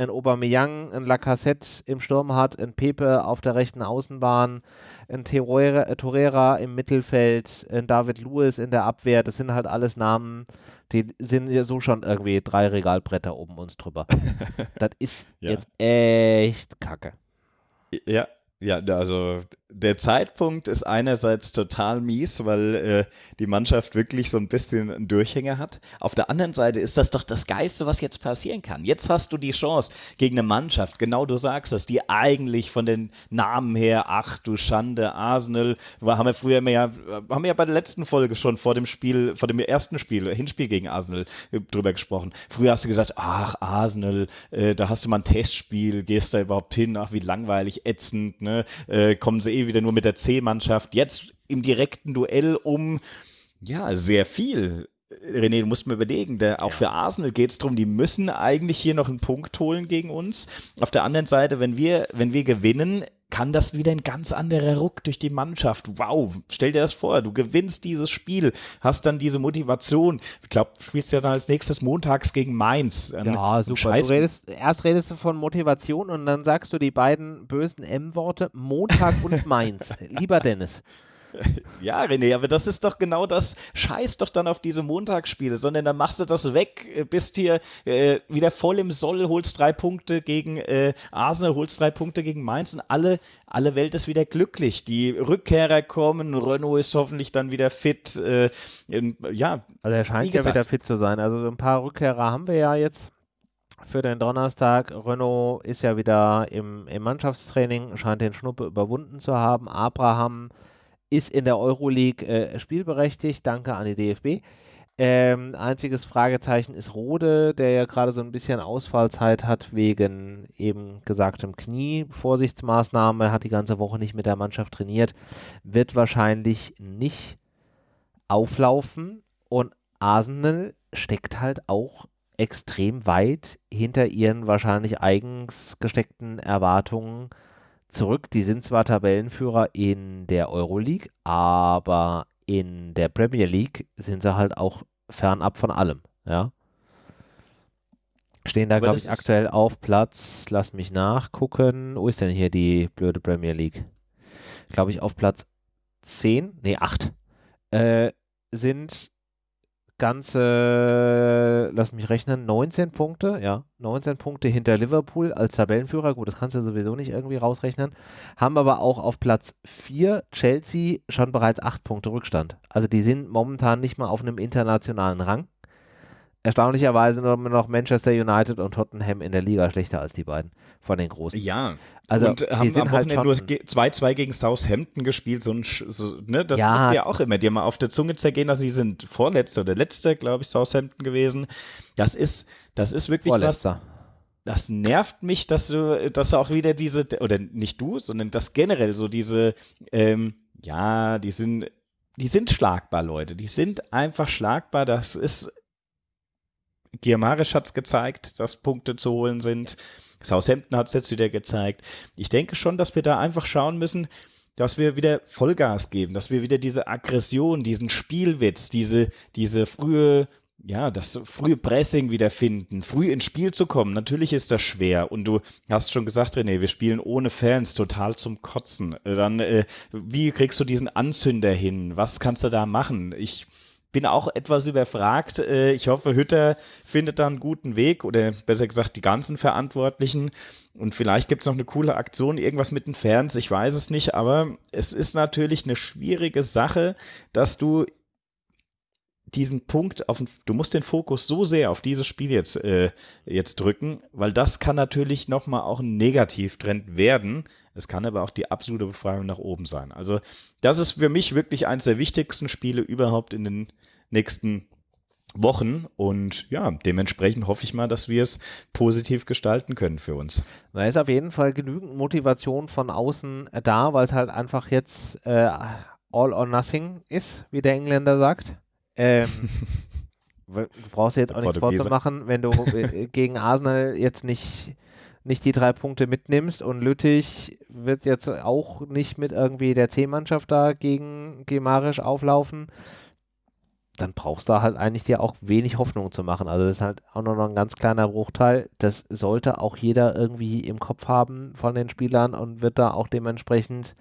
ein Aubameyang, ein Lacassette im Sturm hat, ein Pepe auf der rechten Außenbahn, ein Torreira, äh, im Mittelfeld, ein David Lewis in der Abwehr. Das sind halt alles Namen, die sind ja so schon irgendwie drei Regalbretter oben uns drüber. das ist ja. jetzt echt kacke. Ja, ja, also der Zeitpunkt ist einerseits total mies, weil äh, die Mannschaft wirklich so ein bisschen einen Durchhänger hat. Auf der anderen Seite ist das doch das Geilste, was jetzt passieren kann. Jetzt hast du die Chance gegen eine Mannschaft, genau du sagst das, die eigentlich von den Namen her, ach du Schande, Arsenal, haben wir früher ja, haben wir ja bei der letzten Folge schon vor dem Spiel, vor dem ersten Spiel, Hinspiel gegen Arsenal äh, drüber gesprochen. Früher hast du gesagt, ach Arsenal, äh, da hast du mal ein Testspiel, gehst da überhaupt hin, ach wie langweilig, ätzend, ne? Äh, kommen sie eh wieder nur mit der C-Mannschaft. Jetzt im direkten Duell um ja, sehr viel René, du musst mir überlegen, der, auch ja. für Arsenal geht es darum, die müssen eigentlich hier noch einen Punkt holen gegen uns. Auf der anderen Seite, wenn wir, wenn wir gewinnen, kann das wieder ein ganz anderer Ruck durch die Mannschaft. Wow, stell dir das vor, du gewinnst dieses Spiel, hast dann diese Motivation. Ich glaube, du spielst ja dann als nächstes montags gegen Mainz. Ja, super. Du redest, erst redest du von Motivation und dann sagst du die beiden bösen M-Worte Montag und Mainz. Lieber Dennis. Ja, René, aber das ist doch genau das. Scheiß doch dann auf diese Montagsspiele, sondern dann machst du das weg, äh, bist hier äh, wieder voll im Soll, holst drei Punkte gegen äh, Arsenal, holst drei Punkte gegen Mainz und alle, alle Welt ist wieder glücklich. Die Rückkehrer kommen, Renault ist hoffentlich dann wieder fit. Äh, ja, also er scheint ja wieder fit zu sein. Also ein paar Rückkehrer haben wir ja jetzt für den Donnerstag. Renault ist ja wieder im, im Mannschaftstraining, scheint den Schnuppe überwunden zu haben. Abraham ist in der Euroleague äh, spielberechtigt. Danke an die DFB. Ähm, einziges Fragezeichen ist Rode, der ja gerade so ein bisschen Ausfallzeit hat wegen eben gesagtem Knie. Vorsichtsmaßnahme, hat die ganze Woche nicht mit der Mannschaft trainiert, wird wahrscheinlich nicht auflaufen. Und Arsenal steckt halt auch extrem weit hinter ihren wahrscheinlich eigens gesteckten Erwartungen zurück. Die sind zwar Tabellenführer in der Euroleague, aber in der Premier League sind sie halt auch fernab von allem. Ja. Stehen da, glaube ich, aktuell auf Platz, lass mich nachgucken. Wo ist denn hier die blöde Premier League? Glaube ich, auf Platz 10, nee, 8. Äh, sind ganze, lass mich rechnen, 19 Punkte, ja, 19 Punkte hinter Liverpool als Tabellenführer. Gut, das kannst du sowieso nicht irgendwie rausrechnen. Haben aber auch auf Platz 4 Chelsea schon bereits 8 Punkte Rückstand. Also die sind momentan nicht mal auf einem internationalen Rang erstaunlicherweise nur noch Manchester United und Tottenham in der Liga schlechter als die beiden von den Großen. Ja, also und die haben sind am halt nur 2-2 gegen Southampton gespielt, so ein, so, ne, das ja. musst du ja auch immer dir mal auf der Zunge zergehen, dass sie sind Vorletzter oder Letzter, glaube ich, Southampton gewesen. Das ist, das ist wirklich Vorletzter. was das nervt mich, dass du, dass du auch wieder diese, oder nicht du, sondern das generell so diese, ähm, ja, die sind, die sind schlagbar, Leute. Die sind einfach schlagbar. Das ist Giamarisch hat es gezeigt, dass Punkte zu holen sind. Southampton hat es jetzt wieder gezeigt. Ich denke schon, dass wir da einfach schauen müssen, dass wir wieder Vollgas geben, dass wir wieder diese Aggression, diesen Spielwitz, diese, diese frühe, ja, das frühe Pressing wiederfinden, früh ins Spiel zu kommen. Natürlich ist das schwer. Und du hast schon gesagt, René, wir spielen ohne Fans total zum Kotzen. Dann, äh, wie kriegst du diesen Anzünder hin? Was kannst du da machen? Ich, bin auch etwas überfragt. Äh, ich hoffe, Hütter findet da einen guten Weg oder besser gesagt die ganzen Verantwortlichen. Und vielleicht gibt es noch eine coole Aktion, irgendwas mit den Fans, ich weiß es nicht, aber es ist natürlich eine schwierige Sache, dass du diesen Punkt auf, du musst den Fokus so sehr auf dieses Spiel jetzt, äh, jetzt drücken, weil das kann natürlich nochmal auch ein Negativtrend werden. Es kann aber auch die absolute Befreiung nach oben sein. Also das ist für mich wirklich eines der wichtigsten Spiele überhaupt in den nächsten Wochen und ja, dementsprechend hoffe ich mal, dass wir es positiv gestalten können für uns. Da ist auf jeden Fall genügend Motivation von außen da, weil es halt einfach jetzt äh, all or nothing ist, wie der Engländer sagt. Ähm, du brauchst jetzt auch nichts vorzumachen, wenn du äh, gegen Arsenal jetzt nicht, nicht die drei Punkte mitnimmst und Lüttich wird jetzt auch nicht mit irgendwie der C-Mannschaft da gegen Gemarisch auflaufen, dann brauchst du halt eigentlich dir auch wenig Hoffnung zu machen. Also das ist halt auch nur noch ein ganz kleiner Bruchteil. Das sollte auch jeder irgendwie im Kopf haben von den Spielern und wird da auch dementsprechend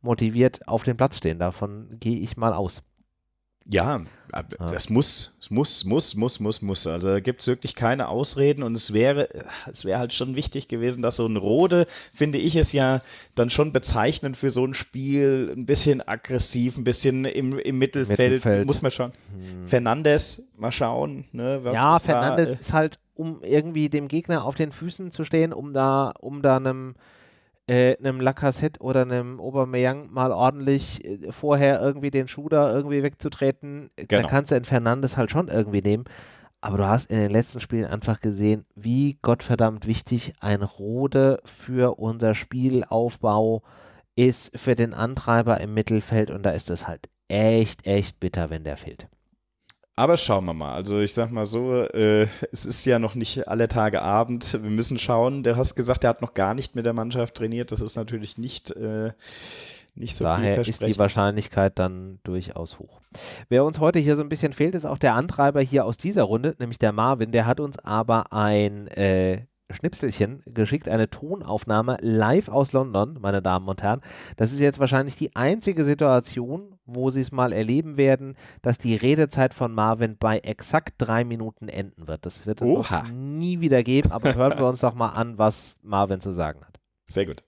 motiviert auf dem Platz stehen. Davon gehe ich mal aus. Ja, das muss, muss, muss, muss, muss, muss. Also da gibt es wirklich keine Ausreden und es wäre, es wäre halt schon wichtig gewesen, dass so ein Rode, finde ich es ja dann schon bezeichnend für so ein Spiel, ein bisschen aggressiv, ein bisschen im, im Mittelfeld, Mittelfeld. muss man schon. Hm. Fernandes, mal schauen. Ne, ja, Fernandes da, äh, ist halt, um irgendwie dem Gegner auf den Füßen zu stehen, um da, um da einem äh, einem Lacassette oder einem Aubameyang mal ordentlich äh, vorher irgendwie den Schuh da irgendwie wegzutreten, genau. dann kannst du einen Fernandes halt schon irgendwie nehmen. Aber du hast in den letzten Spielen einfach gesehen, wie gottverdammt wichtig ein Rode für unser Spielaufbau ist, für den Antreiber im Mittelfeld. Und da ist es halt echt, echt bitter, wenn der fehlt. Aber schauen wir mal. Also ich sag mal so, äh, es ist ja noch nicht alle Tage Abend. Wir müssen schauen. Du hast gesagt, er hat noch gar nicht mit der Mannschaft trainiert. Das ist natürlich nicht, äh, nicht so Daher ist die Wahrscheinlichkeit dann durchaus hoch. Wer uns heute hier so ein bisschen fehlt, ist auch der Antreiber hier aus dieser Runde, nämlich der Marvin. Der hat uns aber ein äh, Schnipselchen geschickt, eine Tonaufnahme live aus London, meine Damen und Herren. Das ist jetzt wahrscheinlich die einzige Situation, wo Sie es mal erleben werden, dass die Redezeit von Marvin bei exakt drei Minuten enden wird. Das wird es nie wieder geben, aber hören wir uns doch mal an, was Marvin zu sagen hat. Sehr gut.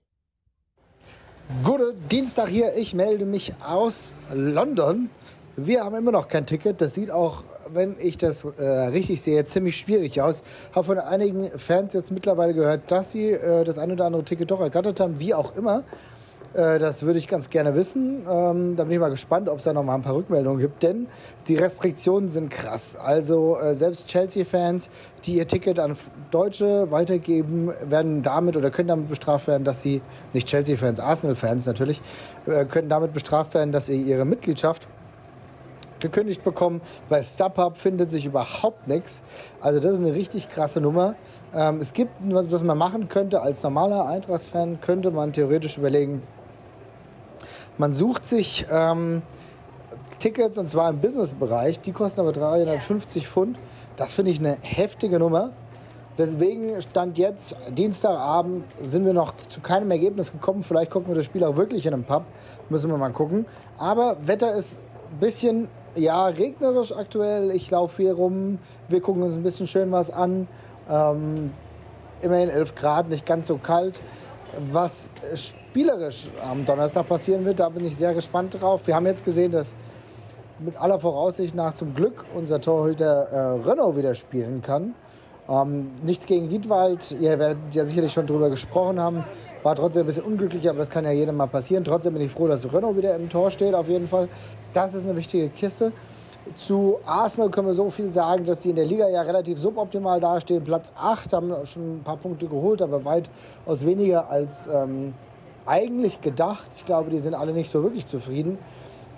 Gute Dienstag hier, ich melde mich aus London. Wir haben immer noch kein Ticket. Das sieht auch wenn ich das äh, richtig sehe, ziemlich schwierig aus. Habe von einigen Fans jetzt mittlerweile gehört, dass sie äh, das ein oder andere Ticket doch ergattert haben, wie auch immer. Äh, das würde ich ganz gerne wissen. Ähm, da bin ich mal gespannt, ob es da noch mal ein paar Rückmeldungen gibt, denn die Restriktionen sind krass. Also äh, selbst Chelsea-Fans, die ihr Ticket an Deutsche weitergeben, werden damit oder können damit bestraft werden, dass sie, nicht Chelsea-Fans, Arsenal-Fans natürlich, äh, können damit bestraft werden, dass sie ihre Mitgliedschaft gekündigt bekommen. Bei StubHub findet sich überhaupt nichts. Also das ist eine richtig krasse Nummer. Ähm, es gibt, was, was man machen könnte als normaler Eintracht-Fan, könnte man theoretisch überlegen, man sucht sich ähm, Tickets und zwar im Business-Bereich, die kosten aber 350 Pfund. Das finde ich eine heftige Nummer. Deswegen stand jetzt Dienstagabend, sind wir noch zu keinem Ergebnis gekommen. Vielleicht gucken wir das Spiel auch wirklich in einem Pub. Müssen wir mal gucken. Aber Wetter ist ein bisschen ja, regnerisch aktuell. Ich laufe hier rum. Wir gucken uns ein bisschen schön was an. Ähm, immerhin 11 Grad, nicht ganz so kalt. Was spielerisch am Donnerstag passieren wird, da bin ich sehr gespannt drauf. Wir haben jetzt gesehen, dass mit aller Voraussicht nach zum Glück unser Torhüter äh, Renault wieder spielen kann. Ähm, nichts gegen Wiedwald, ihr werdet ja sicherlich schon drüber gesprochen haben. War trotzdem ein bisschen unglücklich, aber das kann ja jedem mal passieren. Trotzdem bin ich froh, dass Renault wieder im Tor steht, auf jeden Fall. Das ist eine wichtige Kiste. Zu Arsenal können wir so viel sagen, dass die in der Liga ja relativ suboptimal dastehen. Platz 8 haben schon ein paar Punkte geholt, aber weitaus weniger als ähm, eigentlich gedacht. Ich glaube, die sind alle nicht so wirklich zufrieden.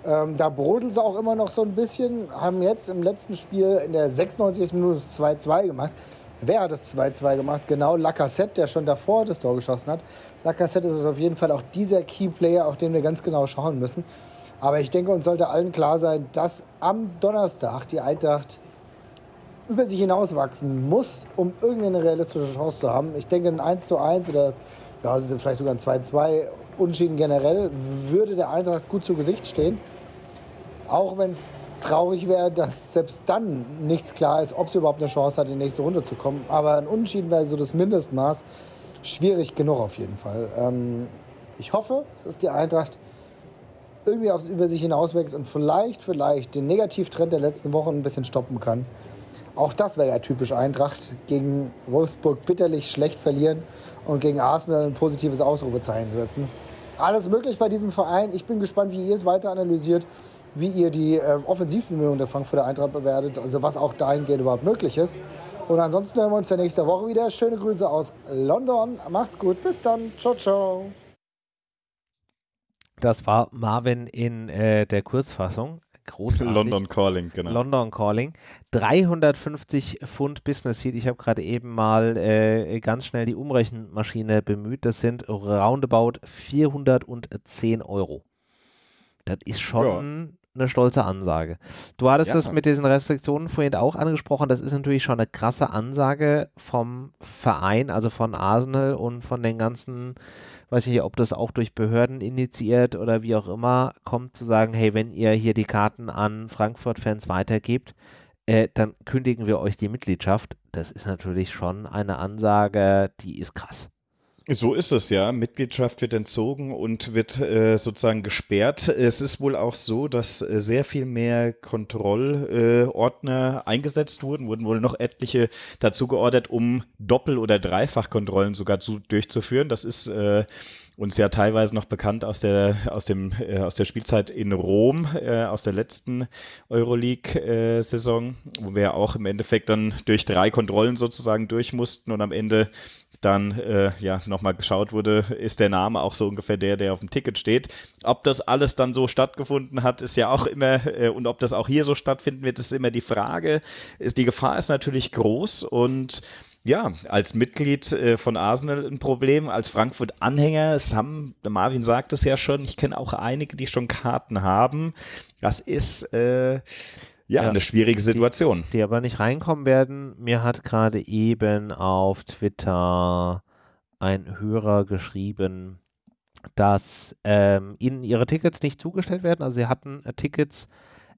Ähm, da brodelt sie auch immer noch so ein bisschen. Haben jetzt im letzten Spiel in der 96. Minute 2-2 gemacht. Wer hat das 2-2 gemacht? Genau Lacassette, der schon davor das Tor geschossen hat. Lacassette ist auf jeden Fall auch dieser Key-Player, auf den wir ganz genau schauen müssen. Aber ich denke, uns sollte allen klar sein, dass am Donnerstag die Eintracht über sich hinauswachsen muss, um irgendeine realistische Chance zu haben. Ich denke, ein 1 zu 1 oder ja, vielleicht sogar ein 2-2 Unschieden generell würde der Eintracht gut zu Gesicht stehen. Auch wenn es traurig wäre, dass selbst dann nichts klar ist, ob sie überhaupt eine Chance hat, in die nächste Runde zu kommen. Aber ein Unentschieden wäre so das Mindestmaß. Schwierig genug auf jeden Fall. Ähm, ich hoffe, dass die Eintracht irgendwie auf, über sich hinauswächst und vielleicht, vielleicht den Negativtrend der letzten Wochen ein bisschen stoppen kann. Auch das wäre ja typisch Eintracht. Gegen Wolfsburg bitterlich schlecht verlieren und gegen Arsenal ein positives Ausrufezeichen setzen. Alles möglich bei diesem Verein. Ich bin gespannt, wie ihr es weiter analysiert wie ihr die äh, Offensivbemühungen der Frankfurter Eintracht bewertet, also was auch dahingehend überhaupt möglich ist. Und ansonsten hören wir uns ja nächste Woche wieder. Schöne Grüße aus London. Macht's gut. Bis dann. Ciao, ciao. Das war Marvin in äh, der Kurzfassung. Großartig. London Calling, genau. London Calling. 350 Pfund Business Seat. Ich habe gerade eben mal äh, ganz schnell die Umrechenmaschine bemüht. Das sind roundabout 410 Euro. Das ist schon eine stolze Ansage. Du hattest ja. das mit diesen Restriktionen vorhin auch angesprochen. Das ist natürlich schon eine krasse Ansage vom Verein, also von Arsenal und von den ganzen, weiß ich nicht, ob das auch durch Behörden initiiert oder wie auch immer, kommt zu sagen, hey, wenn ihr hier die Karten an Frankfurt-Fans weitergebt, äh, dann kündigen wir euch die Mitgliedschaft. Das ist natürlich schon eine Ansage, die ist krass. So ist es ja. Mitgliedschaft wird entzogen und wird äh, sozusagen gesperrt. Es ist wohl auch so, dass äh, sehr viel mehr Kontrollordner äh, eingesetzt wurden, wurden wohl noch etliche dazu geordert, um Doppel- oder Dreifachkontrollen sogar zu, durchzuführen. Das ist äh, uns ja teilweise noch bekannt aus der, aus dem, äh, aus der Spielzeit in Rom, äh, aus der letzten Euroleague-Saison, wo wir auch im Endeffekt dann durch drei Kontrollen sozusagen durch mussten und am Ende dann äh, ja nochmal geschaut wurde, ist der Name auch so ungefähr der, der auf dem Ticket steht. Ob das alles dann so stattgefunden hat, ist ja auch immer, äh, und ob das auch hier so stattfinden wird, ist immer die Frage. Ist, die Gefahr ist natürlich groß und ja, als Mitglied äh, von Arsenal ein Problem, als Frankfurt-Anhänger, es haben, Marvin sagt es ja schon, ich kenne auch einige, die schon Karten haben. Das ist äh, ja, ja, eine schwierige Situation. Die, die aber nicht reinkommen werden. Mir hat gerade eben auf Twitter ein Hörer geschrieben, dass ähm, ihnen ihre Tickets nicht zugestellt werden. Also sie hatten äh, Tickets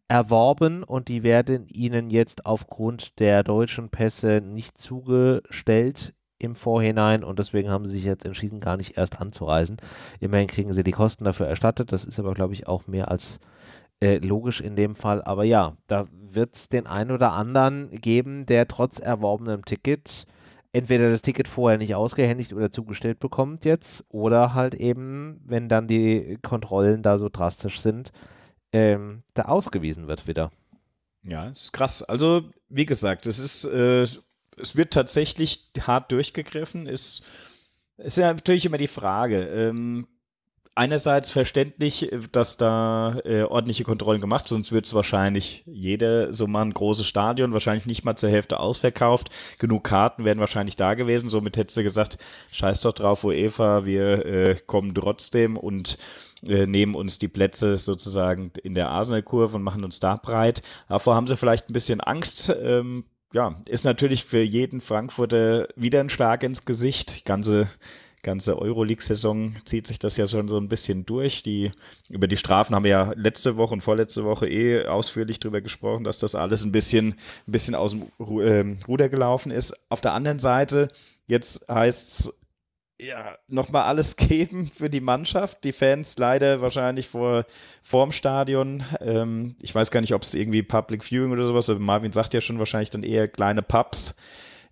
erworben und die werden ihnen jetzt aufgrund der deutschen Pässe nicht zugestellt im Vorhinein und deswegen haben sie sich jetzt entschieden, gar nicht erst anzureisen. Immerhin kriegen sie die Kosten dafür erstattet. Das ist aber, glaube ich, auch mehr als äh, logisch in dem Fall. Aber ja, da wird es den einen oder anderen geben, der trotz erworbenem Ticket entweder das Ticket vorher nicht ausgehändigt oder zugestellt bekommt jetzt oder halt eben, wenn dann die Kontrollen da so drastisch sind, ähm, da ausgewiesen wird wieder. Ja, ist krass. Also, wie gesagt, es ist, äh, es wird tatsächlich hart durchgegriffen. Es ist ja natürlich immer die Frage. Ähm, einerseits verständlich, dass da äh, ordentliche Kontrollen gemacht, sonst wird es wahrscheinlich jeder so mal ein großes Stadion, wahrscheinlich nicht mal zur Hälfte ausverkauft. Genug Karten wären wahrscheinlich da gewesen. Somit hättest du gesagt, scheiß doch drauf, UEFA, wir äh, kommen trotzdem und äh, nehmen uns die Plätze sozusagen in der Arsenal-Kurve und machen uns da breit. Davor haben sie vielleicht ein bisschen Angst. Ähm, ja, ist natürlich für jeden Frankfurter wieder ein Schlag ins Gesicht. Die ganze ganze Euroleague-Saison zieht sich das ja schon so ein bisschen durch. Die, über die Strafen haben wir ja letzte Woche und vorletzte Woche eh ausführlich drüber gesprochen, dass das alles ein bisschen, ein bisschen aus dem ähm, Ruder gelaufen ist. Auf der anderen Seite, jetzt heißt es ja, nochmal alles geben für die Mannschaft. Die Fans leider wahrscheinlich vor vorm Stadion. Ähm, ich weiß gar nicht, ob es irgendwie Public Viewing oder sowas, aber Marvin sagt ja schon wahrscheinlich dann eher kleine Pubs,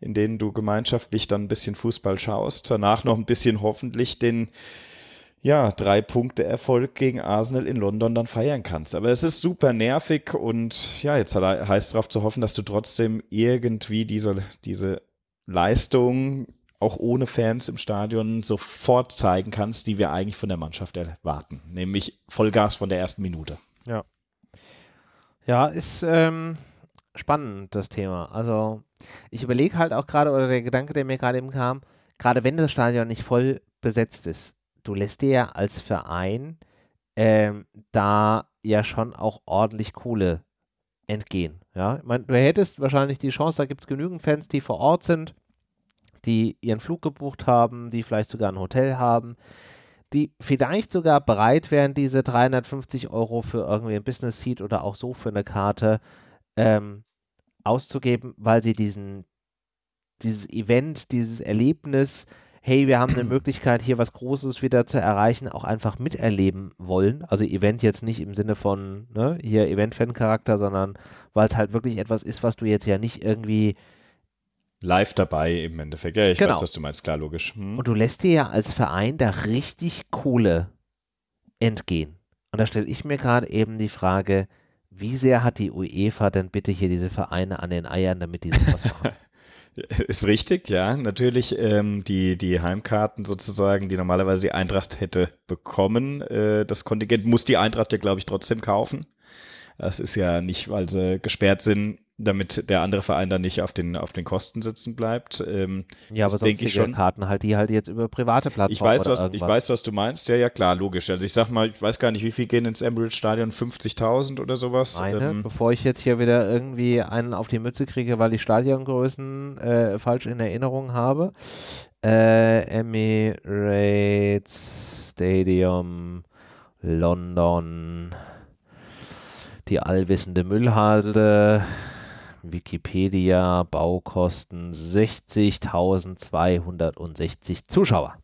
in denen du gemeinschaftlich dann ein bisschen Fußball schaust. Danach noch ein bisschen hoffentlich den ja, drei Punkte Erfolg gegen Arsenal in London dann feiern kannst. Aber es ist super nervig und ja, jetzt heißt es darauf zu hoffen, dass du trotzdem irgendwie diese, diese Leistung auch ohne Fans im Stadion sofort zeigen kannst, die wir eigentlich von der Mannschaft erwarten. Nämlich Vollgas von der ersten Minute. Ja. Ja, ist ähm, spannend, das Thema. Also, ich überlege halt auch gerade, oder der Gedanke, der mir gerade eben kam, gerade wenn das Stadion nicht voll besetzt ist, du lässt dir ja als Verein ähm, da ja schon auch ordentlich Kohle entgehen. Ja, ich meine, du hättest wahrscheinlich die Chance, da gibt es genügend Fans, die vor Ort sind die ihren Flug gebucht haben, die vielleicht sogar ein Hotel haben, die vielleicht sogar bereit wären, diese 350 Euro für irgendwie ein Business Seat oder auch so für eine Karte ähm, auszugeben, weil sie diesen, dieses Event, dieses Erlebnis, hey, wir haben eine Möglichkeit, hier was Großes wieder zu erreichen, auch einfach miterleben wollen. Also Event jetzt nicht im Sinne von, ne, hier Event-Fan-Charakter, sondern weil es halt wirklich etwas ist, was du jetzt ja nicht irgendwie live dabei im Endeffekt. Ja, ich genau. weiß, was du meinst, klar, logisch. Hm. Und du lässt dir ja als Verein da richtig Kohle entgehen. Und da stelle ich mir gerade eben die Frage, wie sehr hat die UEFA denn bitte hier diese Vereine an den Eiern, damit die sowas machen? Ist richtig, ja. Natürlich ähm, die, die Heimkarten sozusagen, die normalerweise die Eintracht hätte bekommen. Äh, das Kontingent muss die Eintracht ja, glaube ich, trotzdem kaufen. Das ist ja nicht, weil sie gesperrt sind, damit der andere Verein dann nicht auf den, auf den Kosten sitzen bleibt. Ähm, ja, aber sonst ich schon. Karten halt, die halt jetzt über private Plattformen ich weiß, was, Ich weiß, was du meinst. Ja, ja, klar, logisch. Also ich sag mal, ich weiß gar nicht, wie viel gehen ins Emirates Stadion? 50.000 oder sowas? Eine, ähm, bevor ich jetzt hier wieder irgendwie einen auf die Mütze kriege, weil ich Stadiongrößen äh, falsch in Erinnerung habe. Äh, Emirates Stadium London die allwissende Müllhalde Wikipedia, Baukosten 60.260 Zuschauer.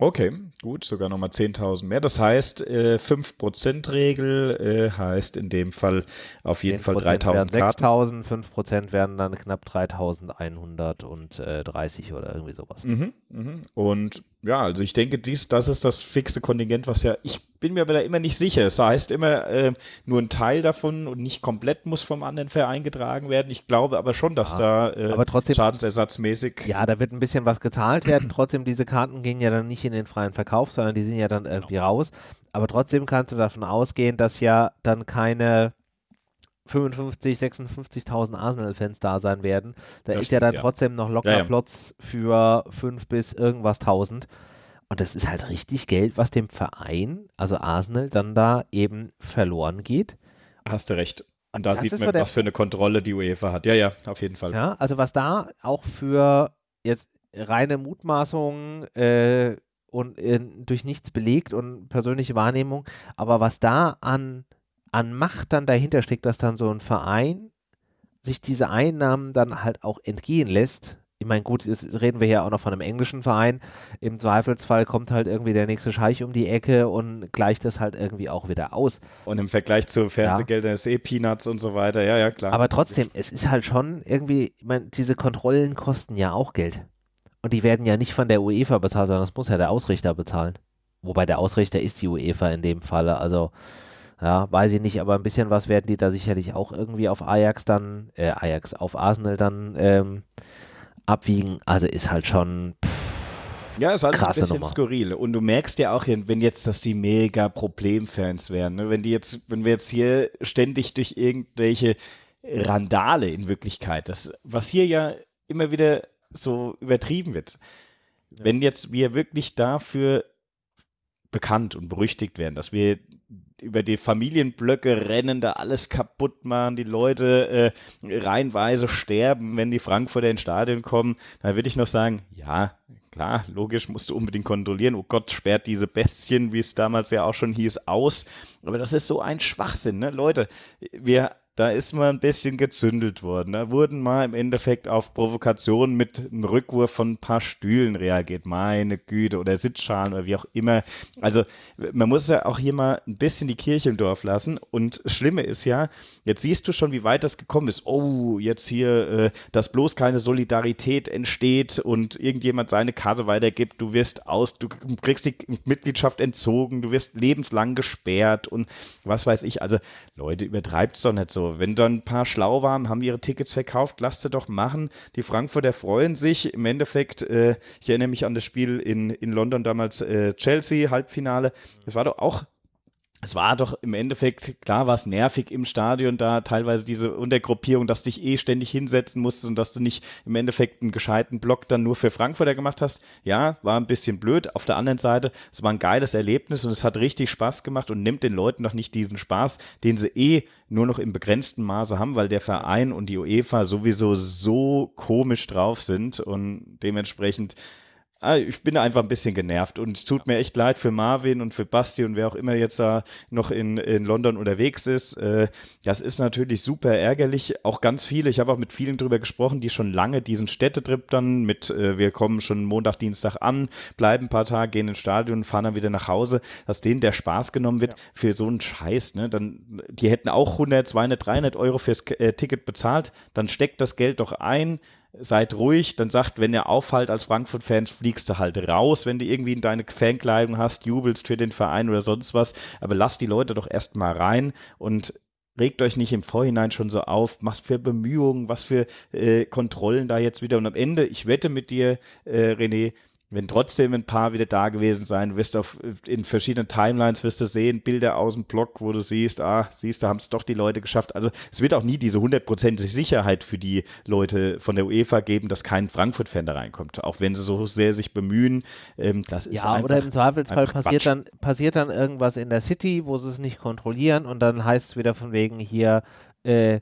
Okay, gut, sogar nochmal 10.000 mehr. Das heißt, äh, 5%-Regel äh, heißt in dem Fall auf jeden Fall 3.000 Karten. 6.000, 5% werden dann knapp 3.130 oder irgendwie sowas. Mhm, mh. Und ja, also ich denke, dies, das ist das fixe Kontingent, was ja, ich bin mir aber da immer nicht sicher. Es das heißt immer, äh, nur ein Teil davon und nicht komplett muss vom anderen Verein getragen werden. Ich glaube aber schon, dass ja, da äh, aber trotzdem, schadensersatzmäßig. Ja, da wird ein bisschen was gezahlt werden. trotzdem, diese Karten gehen ja dann nicht in den freien Verkauf, sondern die sind ja dann irgendwie genau. raus. Aber trotzdem kannst du davon ausgehen, dass ja dann keine 55, 56.000 Arsenal-Fans da sein werden. Da das ist ja dann ja. trotzdem noch locker ja, ja. Platz für 5 bis irgendwas 1000. Und das ist halt richtig Geld, was dem Verein, also Arsenal, dann da eben verloren geht. Hast du recht. Und da das sieht man, was für eine Kontrolle die UEFA hat. Ja, ja, auf jeden Fall. Ja, also was da auch für jetzt reine Mutmaßungen äh, und äh, durch nichts belegt und persönliche Wahrnehmung, aber was da an, an Macht dann dahinter steckt, dass dann so ein Verein sich diese Einnahmen dann halt auch entgehen lässt, ich meine, gut, jetzt reden wir hier auch noch von einem englischen Verein. Im Zweifelsfall kommt halt irgendwie der nächste Scheich um die Ecke und gleicht das halt irgendwie auch wieder aus. Und im Vergleich zu Fernsehgeldern ja. ist eh Peanuts und so weiter. Ja, ja, klar. Aber trotzdem, es ist halt schon irgendwie, ich meine, diese Kontrollen kosten ja auch Geld. Und die werden ja nicht von der UEFA bezahlt, sondern das muss ja der Ausrichter bezahlen. Wobei der Ausrichter ist die UEFA in dem Falle. Also, ja, weiß ich nicht, aber ein bisschen was werden die da sicherlich auch irgendwie auf Ajax dann, äh, Ajax, auf Arsenal dann ähm, abwiegen. Also ist halt schon. Pff, ja, ist alles ein bisschen Nummer. skurril. Und du merkst ja auch, wenn jetzt, dass die mega Problemfans wären, ne? wenn die jetzt, wenn wir jetzt hier ständig durch irgendwelche Randale in Wirklichkeit, das, was hier ja immer wieder so übertrieben wird. Ja. Wenn jetzt wir wirklich dafür bekannt und berüchtigt werden, dass wir über die Familienblöcke rennen, da alles kaputt machen, die Leute äh, reihenweise sterben, wenn die Frankfurter ins Stadion kommen, dann würde ich noch sagen, ja, klar, logisch, musst du unbedingt kontrollieren. Oh Gott, sperrt diese Bestien, wie es damals ja auch schon hieß, aus. Aber das ist so ein Schwachsinn, ne? Leute, wir da ist mal ein bisschen gezündelt worden. Da wurden mal im Endeffekt auf Provokationen mit einem Rückwurf von ein paar Stühlen reagiert. Meine Güte, oder Sitzschalen oder wie auch immer. Also man muss ja auch hier mal ein bisschen die Kirche im Dorf lassen. Und das Schlimme ist ja, jetzt siehst du schon, wie weit das gekommen ist. Oh, jetzt hier, äh, dass bloß keine Solidarität entsteht und irgendjemand seine Karte weitergibt. Du wirst aus, du kriegst die Mitgliedschaft entzogen, du wirst lebenslang gesperrt und was weiß ich. Also Leute, übertreibt es doch nicht so wenn dann ein paar schlau waren, haben ihre Tickets verkauft, lasst sie doch machen. Die Frankfurter freuen sich. Im Endeffekt, äh, ich erinnere mich an das Spiel in, in London damals, äh, Chelsea, Halbfinale. Das war doch auch es war doch im Endeffekt, klar war es nervig im Stadion da, teilweise diese Untergruppierung, dass du dich eh ständig hinsetzen musstest und dass du nicht im Endeffekt einen gescheiten Block dann nur für Frankfurter gemacht hast. Ja, war ein bisschen blöd. Auf der anderen Seite, es war ein geiles Erlebnis und es hat richtig Spaß gemacht und nimmt den Leuten noch nicht diesen Spaß, den sie eh nur noch im begrenzten Maße haben, weil der Verein und die UEFA sowieso so komisch drauf sind und dementsprechend ich bin einfach ein bisschen genervt und es tut mir echt leid für Marvin und für Basti und wer auch immer jetzt da noch in, in London unterwegs ist. Äh, das ist natürlich super ärgerlich. Auch ganz viele, ich habe auch mit vielen drüber gesprochen, die schon lange diesen Städtetrip dann mit, äh, wir kommen schon Montag, Dienstag an, bleiben ein paar Tage, gehen ins Stadion, fahren dann wieder nach Hause, dass denen der Spaß genommen wird ja. für so einen Scheiß. Ne? Dann, die hätten auch 100, 200, 300 Euro fürs äh, Ticket bezahlt, dann steckt das Geld doch ein, seid ruhig, dann sagt, wenn ihr auffällt als Frankfurt-Fan, fliegst du halt raus, wenn du irgendwie in deine Fankleidung hast, jubelst für den Verein oder sonst was, aber lasst die Leute doch erstmal rein und regt euch nicht im Vorhinein schon so auf, was für Bemühungen, was für äh, Kontrollen da jetzt wieder. Und am Ende, ich wette mit dir, äh, René, wenn trotzdem ein paar wieder da gewesen sein, wirst du auf, in verschiedenen Timelines wirst du sehen, Bilder aus dem Blog, wo du siehst, ah, siehst du, haben es doch die Leute geschafft. Also es wird auch nie diese hundertprozentige Sicherheit für die Leute von der UEFA geben, dass kein Frankfurt-Fan da reinkommt. Auch wenn sie so sehr sich bemühen. Ähm, das ist ja, einfach, oder im Zweifelsfall passiert dann, passiert dann irgendwas in der City, wo sie es nicht kontrollieren und dann heißt es wieder von wegen hier, äh,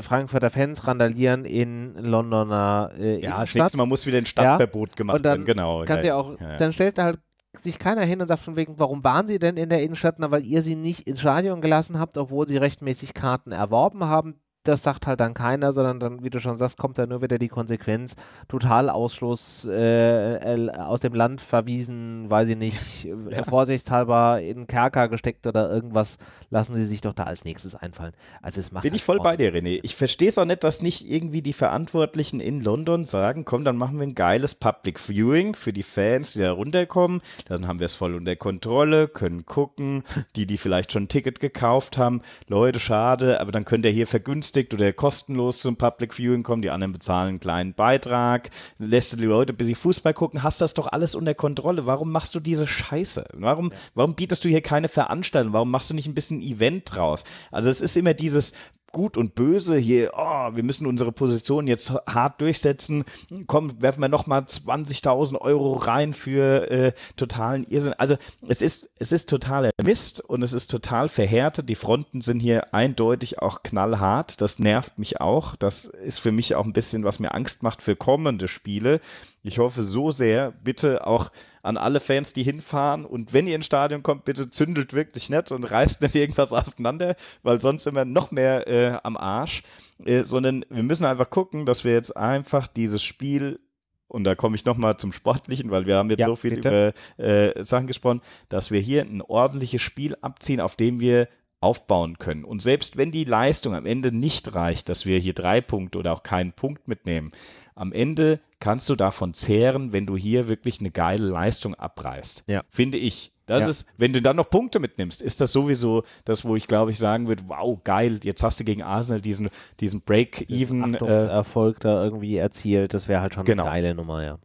Frankfurter Fans randalieren in Londoner äh, Ja, das nächste Mal muss wieder ein Stadtverbot ja. gemacht werden, genau. Kannst ja auch, ja. dann stellt halt sich keiner hin und sagt von wegen, warum waren sie denn in der Innenstadt? Na, weil ihr sie nicht ins Stadion gelassen habt, obwohl sie rechtmäßig Karten erworben haben. Das sagt halt dann keiner, sondern dann, wie du schon sagst, kommt da nur wieder die Konsequenz, Totalausschluss äh, aus dem Land verwiesen, weiß ich nicht, ja. vorsichtshalber in Kerker gesteckt oder irgendwas, lassen sie sich doch da als nächstes einfallen. Also es macht Bin halt ich voll bei dir, René. Ich verstehe es auch nicht, dass nicht irgendwie die Verantwortlichen in London sagen, komm, dann machen wir ein geiles Public Viewing für die Fans, die da runterkommen, dann haben wir es voll unter Kontrolle, können gucken, die, die vielleicht schon ein Ticket gekauft haben, Leute, schade, aber dann könnt ihr hier vergünstigen vergünstigt oder kostenlos zum Public Viewing kommen, die anderen bezahlen einen kleinen Beitrag, lässt du die Leute bis sie Fußball gucken, hast das doch alles unter Kontrolle. Warum machst du diese Scheiße? Warum, ja. warum bietest du hier keine Veranstaltung? Warum machst du nicht ein bisschen Event draus? Also es ist immer dieses Gut und Böse hier, oh, wir müssen unsere Position jetzt hart durchsetzen. Komm, werfen wir nochmal 20.000 Euro rein für äh, totalen Irrsinn. Also es ist, es ist totaler Mist und es ist total verhärtet. Die Fronten sind hier eindeutig auch knallhart. Das nervt mich auch. Das ist für mich auch ein bisschen, was mir Angst macht für kommende Spiele. Ich hoffe so sehr, bitte auch an alle Fans, die hinfahren. Und wenn ihr ins Stadion kommt, bitte zündelt wirklich nett und reißt nicht irgendwas auseinander, weil sonst sind wir noch mehr äh, am Arsch. Äh, sondern wir müssen einfach gucken, dass wir jetzt einfach dieses Spiel und da komme ich nochmal zum Sportlichen, weil wir haben jetzt ja, so viel bitte. über äh, Sachen gesprochen, dass wir hier ein ordentliches Spiel abziehen, auf dem wir aufbauen können. Und selbst wenn die Leistung am Ende nicht reicht, dass wir hier drei Punkte oder auch keinen Punkt mitnehmen, am Ende kannst du davon zehren, wenn du hier wirklich eine geile Leistung abreißt. Ja. Finde ich. Das ja. ist, wenn du dann noch Punkte mitnimmst, ist das sowieso das, wo ich glaube ich sagen würde, wow, geil, jetzt hast du gegen Arsenal diesen, diesen Break-Even. Äh, Erfolg da irgendwie erzielt, das wäre halt schon genau. eine geile Nummer, ja.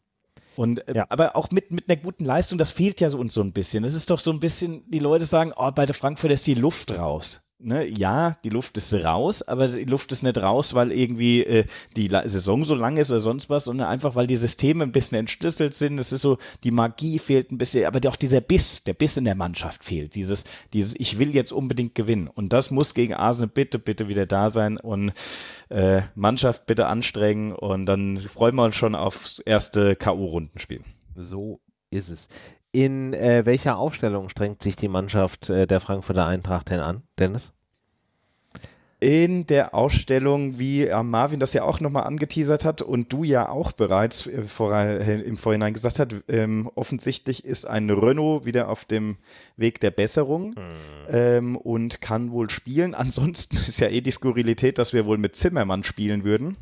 Und, äh, ja. aber auch mit, mit einer guten Leistung, das fehlt ja so uns so ein bisschen. Es ist doch so ein bisschen, die Leute sagen, oh, bei der Frankfurt ist die Luft raus ne, ja, die Luft ist raus, aber die Luft ist nicht raus, weil irgendwie äh, die La Saison so lang ist oder sonst was, sondern einfach, weil die Systeme ein bisschen entschlüsselt sind. Es ist so, die Magie fehlt ein bisschen, aber auch dieser Biss, der Biss in der Mannschaft fehlt. Dieses, dieses, ich will jetzt unbedingt gewinnen. Und das muss gegen Arsenal bitte, bitte wieder da sein und äh, Mannschaft bitte anstrengen und dann freuen wir uns schon aufs erste K.O.-Rundenspiel. So ist es. In äh, welcher Aufstellung strengt sich die Mannschaft äh, der Frankfurter Eintracht denn an, Dennis? in der Ausstellung, wie äh, Marvin das ja auch nochmal angeteasert hat und du ja auch bereits äh, äh, im Vorhinein gesagt hast, ähm, offensichtlich ist ein Renault wieder auf dem Weg der Besserung mhm. ähm, und kann wohl spielen. Ansonsten ist ja eh die Skurrilität, dass wir wohl mit Zimmermann spielen würden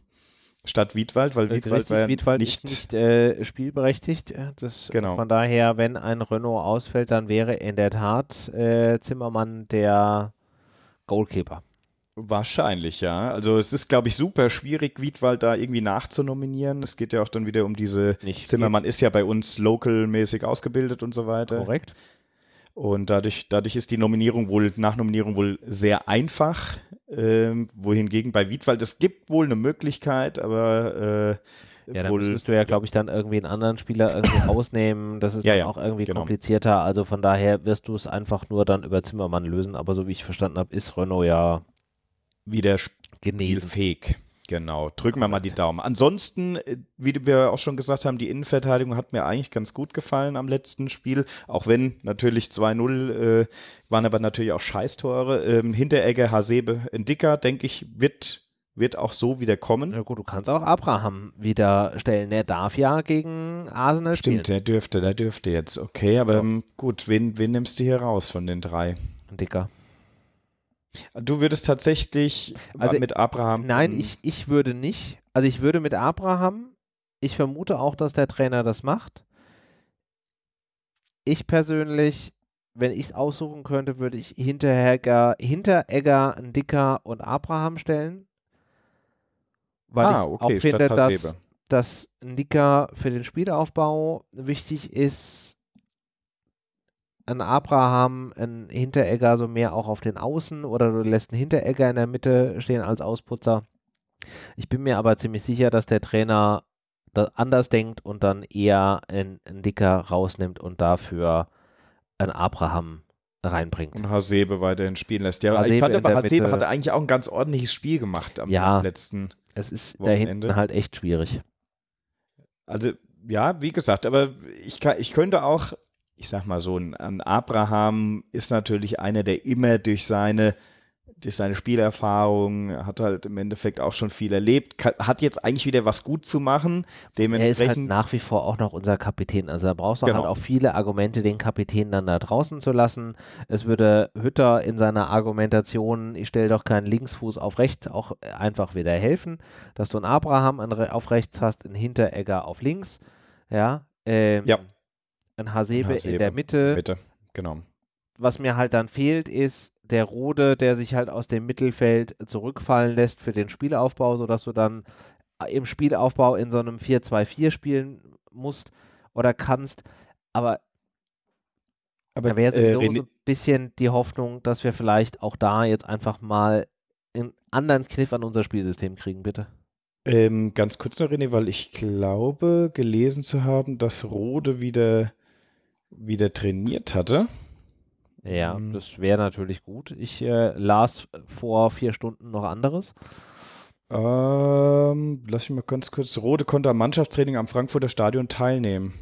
statt Wiedwald, weil Wiedwald, Richtig, war Wiedwald nicht, ist nicht äh, spielberechtigt. Das, genau. Von daher, wenn ein Renault ausfällt, dann wäre in der Tat äh, Zimmermann der Goalkeeper. Wahrscheinlich, ja. Also es ist, glaube ich, super schwierig, Wiedwald da irgendwie nachzunominieren. Es geht ja auch dann wieder um diese Nicht Zimmermann ist ja bei uns local-mäßig ausgebildet und so weiter. Korrekt. Und dadurch, dadurch ist die Nominierung wohl, Nachnominierung wohl sehr einfach. Ähm, wohingegen bei Wiedwald, es gibt wohl eine Möglichkeit, aber äh, ja, dann müsstest du ja, glaube ich, dann irgendwie einen anderen Spieler irgendwie rausnehmen. Das ist ja, ja, auch irgendwie genau. komplizierter. Also von daher wirst du es einfach nur dann über Zimmermann lösen. Aber so wie ich verstanden habe, ist Renault ja wieder genesen. fähig. Genau, drücken wir mal die Daumen. Ansonsten, äh, wie wir auch schon gesagt haben, die Innenverteidigung hat mir eigentlich ganz gut gefallen am letzten Spiel, auch wenn natürlich 2-0 äh, waren aber natürlich auch Scheißtore. Ähm, Hinteregger, Hasebe, Dicker, denke ich, wird, wird auch so wieder kommen. Ja gut, du kannst auch Abraham wieder stellen. Der darf ja gegen Arsenal spielen. Stimmt, der dürfte, der dürfte jetzt. Okay, aber so. gut, wen, wen nimmst du hier raus von den drei? Dicker. Du würdest tatsächlich also, mit Abraham. Nein, ich, ich würde nicht. Also ich würde mit Abraham, ich vermute auch, dass der Trainer das macht. Ich persönlich, wenn ich es aussuchen könnte, würde ich Hinteregger, Hinteregger, Dicker und Abraham stellen. Weil ah, ich okay, auch finde, dass, dass Dicker für den Spielaufbau wichtig ist ein Abraham, ein Hinteregger so mehr auch auf den Außen oder du lässt einen Hinteregger in der Mitte stehen als Ausputzer. Ich bin mir aber ziemlich sicher, dass der Trainer anders denkt und dann eher einen, einen Dicker rausnimmt und dafür einen Abraham reinbringt. Und Hasebe weiterhin spielen lässt. Ja, Hasebe ich fand aber, Hasebe hatte eigentlich auch ein ganz ordentliches Spiel gemacht am ja, letzten Es ist Wochenende. da hinten halt echt schwierig. Also, ja, wie gesagt, aber ich, kann, ich könnte auch ich sag mal so, ein, Abraham ist natürlich einer, der immer durch seine durch seine Spielerfahrung, hat halt im Endeffekt auch schon viel erlebt, hat jetzt eigentlich wieder was gut zu machen. Er ist halt nach wie vor auch noch unser Kapitän. Also da brauchst du halt genau. halt auch viele Argumente, den Kapitän dann da draußen zu lassen. Es würde Hütter in seiner Argumentation, ich stelle doch keinen Linksfuß auf rechts, auch einfach wieder helfen, dass du einen Abraham auf rechts hast, einen Hinteregger auf links, ja, ähm, ja. Ein Hasebe, Hasebe in der Mitte. Mitte, genau. Was mir halt dann fehlt, ist der Rode, der sich halt aus dem Mittelfeld zurückfallen lässt für den Spielaufbau, sodass du dann im Spielaufbau in so einem 4-2-4 spielen musst oder kannst. Aber, Aber da wäre so äh, ein bisschen die Hoffnung, dass wir vielleicht auch da jetzt einfach mal einen anderen Kniff an unser Spielsystem kriegen, bitte. Ähm, ganz kurz noch, René, weil ich glaube, gelesen zu haben, dass Rode wieder, wieder trainiert hatte. Ja, mhm. das wäre natürlich gut. Ich äh, las vor vier Stunden noch anderes. Ähm, lass mich mal ganz kurz. Rode konnte am Mannschaftstraining am Frankfurter Stadion teilnehmen.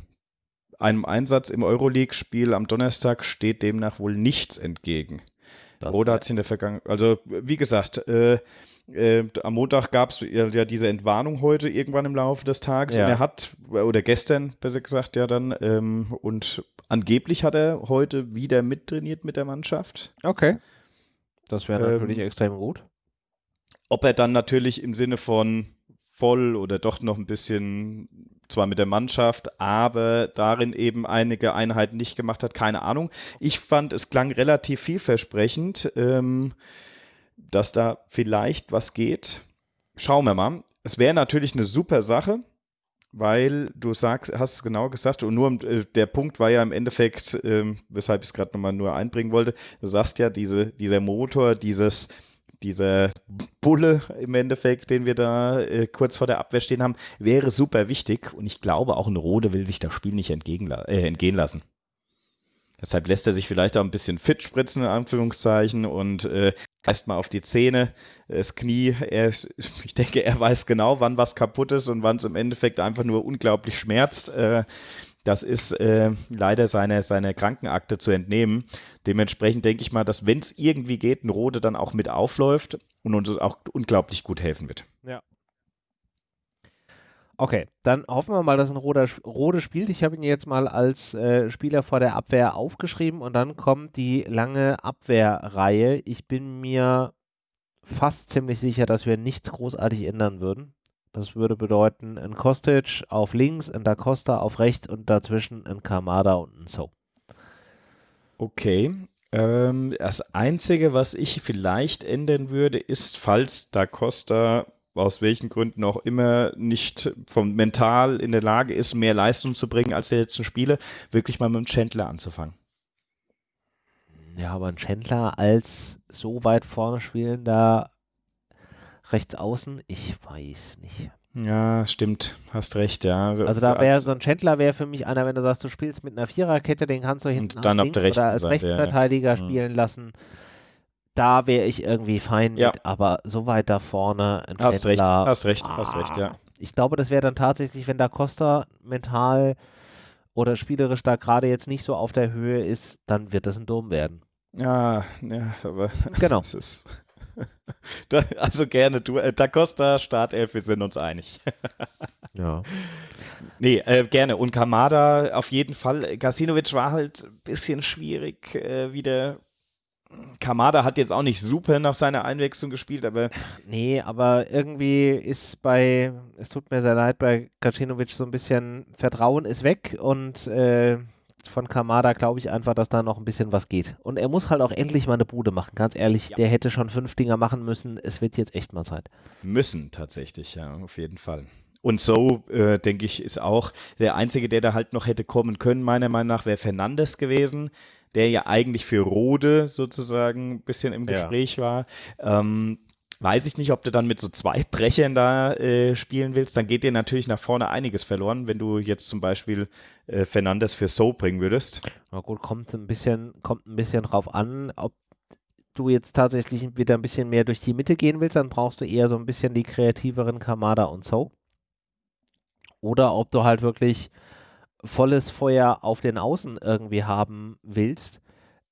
Einem Einsatz im Euroleague-Spiel am Donnerstag steht demnach wohl nichts entgegen. Das Rode hat sich in der Vergangenheit, also wie gesagt, äh, äh, am Montag gab es ja, ja, diese Entwarnung heute irgendwann im Laufe des Tages ja. und er hat, oder gestern besser gesagt, ja dann, ähm, und Angeblich hat er heute wieder mittrainiert mit der Mannschaft. Okay. Das wäre natürlich ähm, extrem gut. Ob er dann natürlich im Sinne von voll oder doch noch ein bisschen, zwar mit der Mannschaft, aber darin eben einige Einheiten nicht gemacht hat, keine Ahnung. Ich fand, es klang relativ vielversprechend, ähm, dass da vielleicht was geht. Schauen wir mal. Es wäre natürlich eine super Sache weil du sagst, hast es genau gesagt und nur äh, der Punkt war ja im Endeffekt, äh, weshalb ich es gerade nochmal nur einbringen wollte, du sagst ja, diese, dieser Motor, dieses, dieser Bulle im Endeffekt, den wir da äh, kurz vor der Abwehr stehen haben, wäre super wichtig und ich glaube auch ein Rode will sich das Spiel nicht äh, entgehen lassen. Deshalb lässt er sich vielleicht auch ein bisschen fit spritzen, in Anführungszeichen, und äh, erstmal auf die Zähne, das Knie. Er, ich denke, er weiß genau, wann was kaputt ist und wann es im Endeffekt einfach nur unglaublich schmerzt. Äh, das ist äh, leider seine, seine Krankenakte zu entnehmen. Dementsprechend denke ich mal, dass wenn es irgendwie geht, ein Rode dann auch mit aufläuft und uns auch unglaublich gut helfen wird. Ja. Okay, dann hoffen wir mal, dass ein Rode, Rode spielt. Ich habe ihn jetzt mal als äh, Spieler vor der Abwehr aufgeschrieben und dann kommt die lange Abwehrreihe. Ich bin mir fast ziemlich sicher, dass wir nichts großartig ändern würden. Das würde bedeuten, ein Kostic auf links, ein Da Costa auf rechts und dazwischen ein Kamada und ein So. Okay. Ähm, das Einzige, was ich vielleicht ändern würde, ist, falls Da Costa aus welchen Gründen auch immer nicht vom mental in der Lage ist, mehr Leistung zu bringen als der letzten Spiele, wirklich mal mit dem Chandler anzufangen. Ja, aber ein Chandler als so weit vorne spielender rechts außen, ich weiß nicht. Ja, stimmt, hast recht, ja. Also da wäre so ein Chandler wäre für mich einer, wenn du sagst, du spielst mit einer Viererkette, den kannst du hinten dann der oder als Rechtsverteidiger ja. Mhm. spielen lassen da wäre ich irgendwie fein ja. mit, aber so weit da vorne ein Hast recht, hast recht, ah, hast recht, ja. Ich glaube, das wäre dann tatsächlich, wenn da Costa mental oder spielerisch da gerade jetzt nicht so auf der Höhe ist, dann wird das ein Dom werden. Ja, ja, aber genau. Ist, da, also gerne, du, äh, Da Costa, Startelf, wir sind uns einig. ja. Nee, äh, gerne. Und Kamada auf jeden Fall. Gasinovic war halt ein bisschen schwierig äh, wieder Kamada hat jetzt auch nicht super nach seiner Einwechslung gespielt, aber. Nee, aber irgendwie ist bei, es tut mir sehr leid, bei Kacinovic so ein bisschen Vertrauen ist weg und äh, von Kamada glaube ich einfach, dass da noch ein bisschen was geht. Und er muss halt auch endlich mal eine Bude machen, ganz ehrlich. Ja. Der hätte schon fünf Dinger machen müssen. Es wird jetzt echt mal Zeit. Müssen tatsächlich, ja, auf jeden Fall. Und so, äh, denke ich, ist auch der Einzige, der da halt noch hätte kommen können, meiner Meinung nach, wäre Fernandes gewesen der ja eigentlich für Rode sozusagen ein bisschen im Gespräch ja. war. Ähm, weiß ich nicht, ob du dann mit so zwei Brechern da äh, spielen willst. Dann geht dir natürlich nach vorne einiges verloren, wenn du jetzt zum Beispiel äh, Fernandes für So bringen würdest. Na gut, kommt ein bisschen, kommt ein bisschen drauf an, ob du jetzt tatsächlich wieder ein bisschen mehr durch die Mitte gehen willst, dann brauchst du eher so ein bisschen die kreativeren Kamada und So. Oder ob du halt wirklich volles Feuer auf den Außen irgendwie haben willst,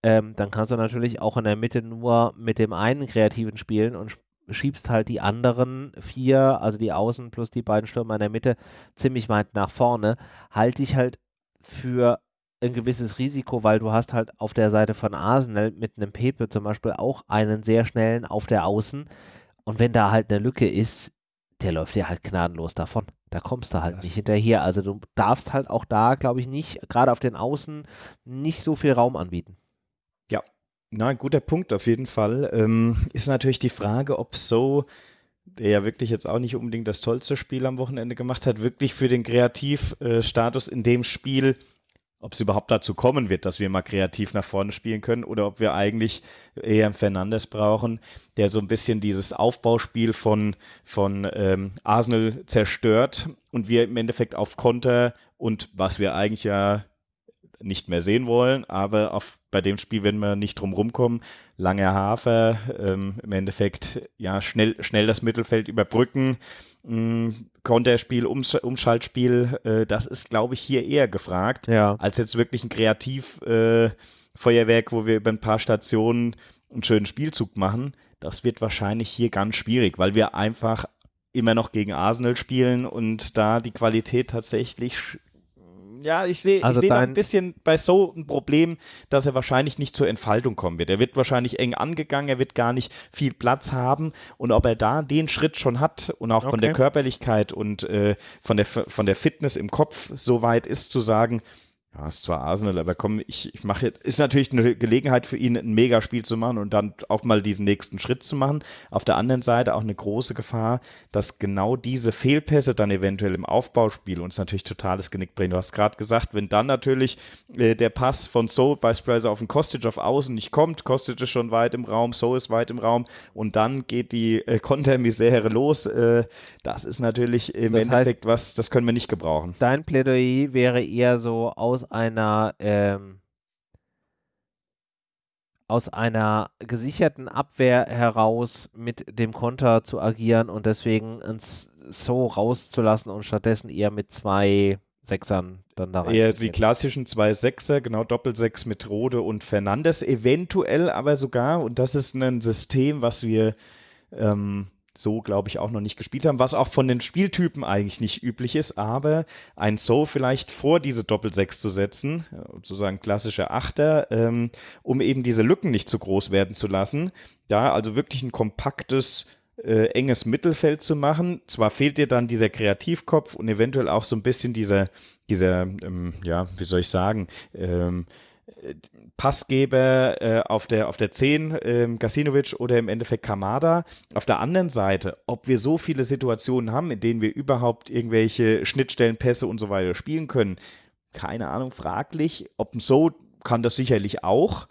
ähm, dann kannst du natürlich auch in der Mitte nur mit dem einen Kreativen spielen und schiebst halt die anderen vier, also die Außen plus die beiden Stürmer in der Mitte, ziemlich weit nach vorne. Halte ich halt für ein gewisses Risiko, weil du hast halt auf der Seite von Arsenal mit einem Pepe zum Beispiel auch einen sehr schnellen auf der Außen. Und wenn da halt eine Lücke ist, der läuft dir halt gnadenlos davon. Da kommst du halt das nicht hinterher. Also du darfst halt auch da, glaube ich, nicht, gerade auf den Außen, nicht so viel Raum anbieten. Na, guter Punkt auf jeden Fall. Ähm, ist natürlich die Frage, ob so, der ja wirklich jetzt auch nicht unbedingt das tollste Spiel am Wochenende gemacht hat, wirklich für den Kreativstatus in dem Spiel ob es überhaupt dazu kommen wird, dass wir mal kreativ nach vorne spielen können oder ob wir eigentlich eher einen Fernandes brauchen, der so ein bisschen dieses Aufbauspiel von, von ähm, Arsenal zerstört und wir im Endeffekt auf Konter und was wir eigentlich ja nicht mehr sehen wollen, aber auf, bei dem Spiel werden wir nicht drum rumkommen. Lange Hafer, ähm, im Endeffekt ja schnell, schnell das Mittelfeld überbrücken, mh, Konterspiel, Umsch Umschaltspiel, äh, das ist, glaube ich, hier eher gefragt, ja. als jetzt wirklich ein Kreativfeuerwerk, äh, wo wir über ein paar Stationen einen schönen Spielzug machen. Das wird wahrscheinlich hier ganz schwierig, weil wir einfach immer noch gegen Arsenal spielen und da die Qualität tatsächlich ja, ich sehe also ich seh ein bisschen bei So ein Problem, dass er wahrscheinlich nicht zur Entfaltung kommen wird. Er wird wahrscheinlich eng angegangen, er wird gar nicht viel Platz haben. Und ob er da den Schritt schon hat und auch okay. von der Körperlichkeit und äh, von, der, von der Fitness im Kopf so weit ist, zu sagen, ja, ist zwar Arsenal, aber komm, ich, ich mache jetzt, ist natürlich eine Gelegenheit für ihn, ein Megaspiel zu machen und dann auch mal diesen nächsten Schritt zu machen. Auf der anderen Seite auch eine große Gefahr, dass genau diese Fehlpässe dann eventuell im Aufbauspiel uns natürlich totales Genick bringen. Du hast gerade gesagt, wenn dann natürlich äh, der Pass von So beispielsweise auf den Kostic auf Außen nicht kommt, Kostic ist schon weit im Raum, So ist weit im Raum und dann geht die äh, Kontermisere los. Äh, das ist natürlich im das Endeffekt heißt, was, das können wir nicht gebrauchen. Dein Plädoyer wäre eher so aus aus einer ähm, aus einer gesicherten Abwehr heraus mit dem Konter zu agieren und deswegen uns so rauszulassen und stattdessen eher mit zwei Sechsern dann da rein. Eher die klassischen zwei Sechser, genau Doppelsechs mit Rode und Fernandes, eventuell aber sogar, und das ist ein System, was wir ähm, so, glaube ich, auch noch nicht gespielt haben, was auch von den Spieltypen eigentlich nicht üblich ist, aber ein So vielleicht vor diese Doppel-6 zu setzen, sozusagen klassischer Achter, ähm, um eben diese Lücken nicht zu groß werden zu lassen. Da also wirklich ein kompaktes, äh, enges Mittelfeld zu machen. Zwar fehlt dir dann dieser Kreativkopf und eventuell auch so ein bisschen dieser, dieser ähm, ja, wie soll ich sagen, ähm, Passgeber äh, auf, der, auf der 10, ähm, Gasinovic oder im Endeffekt Kamada. Auf der anderen Seite, ob wir so viele Situationen haben, in denen wir überhaupt irgendwelche Schnittstellenpässe und so weiter spielen können, keine Ahnung, fraglich. Ob so kann das sicherlich auch.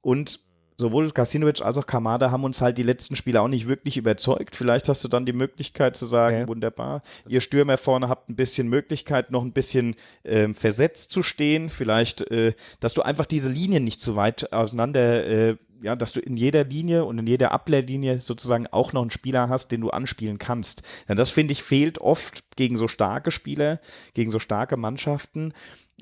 Und sowohl Kasinovic als auch Kamada haben uns halt die letzten Spiele auch nicht wirklich überzeugt. Vielleicht hast du dann die Möglichkeit zu sagen, okay. wunderbar, ihr Stürmer vorne habt ein bisschen Möglichkeit, noch ein bisschen äh, versetzt zu stehen. Vielleicht, äh, dass du einfach diese Linien nicht zu weit auseinander äh, ja, dass du in jeder Linie und in jeder Ablehrlinie sozusagen auch noch einen Spieler hast, den du anspielen kannst. Ja, das finde ich fehlt oft gegen so starke Spieler, gegen so starke Mannschaften.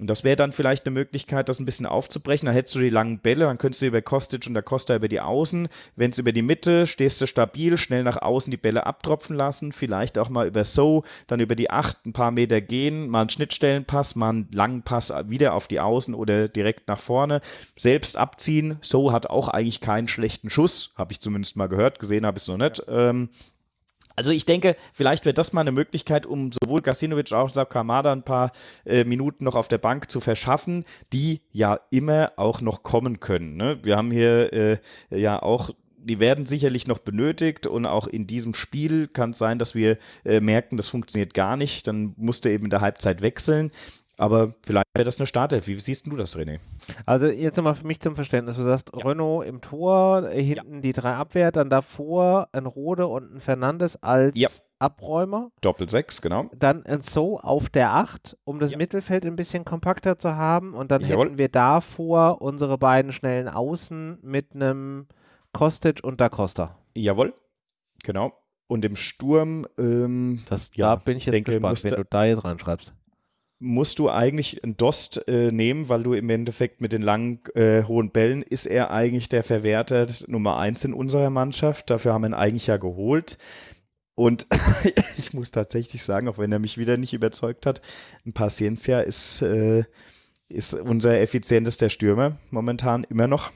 Und das wäre dann vielleicht eine Möglichkeit, das ein bisschen aufzubrechen. Dann hättest du die langen Bälle, dann könntest du über Kostic und der Costa über die Außen. Wenn es über die Mitte, stehst du stabil, schnell nach außen die Bälle abtropfen lassen. Vielleicht auch mal über So, dann über die Acht ein paar Meter gehen, mal einen Schnittstellenpass, mal einen langen Pass wieder auf die Außen oder direkt nach vorne. Selbst abziehen. So hat auch eigentlich keinen schlechten Schuss, habe ich zumindest mal gehört. Gesehen habe ich es noch nicht. Ähm, also ich denke, vielleicht wäre das mal eine Möglichkeit, um sowohl Gasinovic als auch Kamada ein paar äh, Minuten noch auf der Bank zu verschaffen, die ja immer auch noch kommen können. Ne? Wir haben hier äh, ja auch die werden sicherlich noch benötigt und auch in diesem Spiel kann es sein, dass wir äh, merken, das funktioniert gar nicht. Dann musst du eben in der Halbzeit wechseln. Aber vielleicht wäre das eine Startelf. Wie siehst du das, René? Also jetzt nochmal für mich zum Verständnis. Du sagst ja. Renault im Tor, äh, hinten ja. die drei Abwehr, dann davor ein Rode und ein Fernandes als ja. Abräumer. Doppel sechs, genau. Dann ein So auf der Acht, um das Mittelfeld ein bisschen kompakter zu haben. Und dann Jawohl. hätten wir davor unsere beiden schnellen Außen mit einem Kostic und Da Costa. Jawohl, genau. Und im Sturm, ähm, das, da bin ich jetzt denke, gespannt, wenn du da jetzt reinschreibst. Musst du eigentlich einen Dost äh, nehmen, weil du im Endeffekt mit den langen, äh, hohen Bällen ist er eigentlich der Verwerter Nummer eins in unserer Mannschaft. Dafür haben wir ihn eigentlich ja geholt. Und ich muss tatsächlich sagen, auch wenn er mich wieder nicht überzeugt hat, ein Paciencia ist, äh, ist unser effizientester Stürmer momentan immer noch.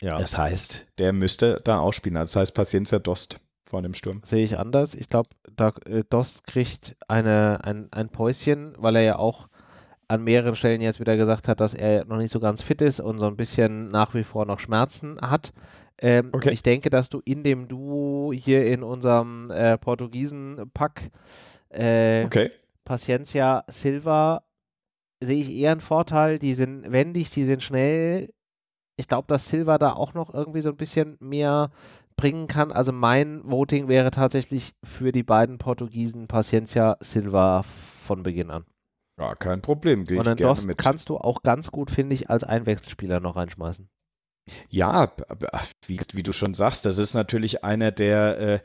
Ja. Das heißt, der müsste da ausspielen. Das heißt, Paciencia Dost vor dem Sturm. Sehe ich anders. Ich glaube, äh, Dost kriegt eine, ein, ein Päuschen, weil er ja auch an mehreren Stellen jetzt wieder gesagt hat, dass er noch nicht so ganz fit ist und so ein bisschen nach wie vor noch Schmerzen hat. Ähm, okay. Ich denke, dass du in dem Duo hier in unserem äh, Portugiesen-Pack äh, okay. Paciencia Silva sehe ich eher einen Vorteil. Die sind wendig, die sind schnell. Ich glaube, dass Silva da auch noch irgendwie so ein bisschen mehr bringen kann. Also mein Voting wäre tatsächlich für die beiden Portugiesen Paciencia Silva von Beginn an. Ja, kein Problem. Geh Und dann Dost mit. kannst du auch ganz gut, finde ich, als Einwechselspieler noch reinschmeißen. Ja, wie, wie, du schon sagst, das ist natürlich einer der. Äh,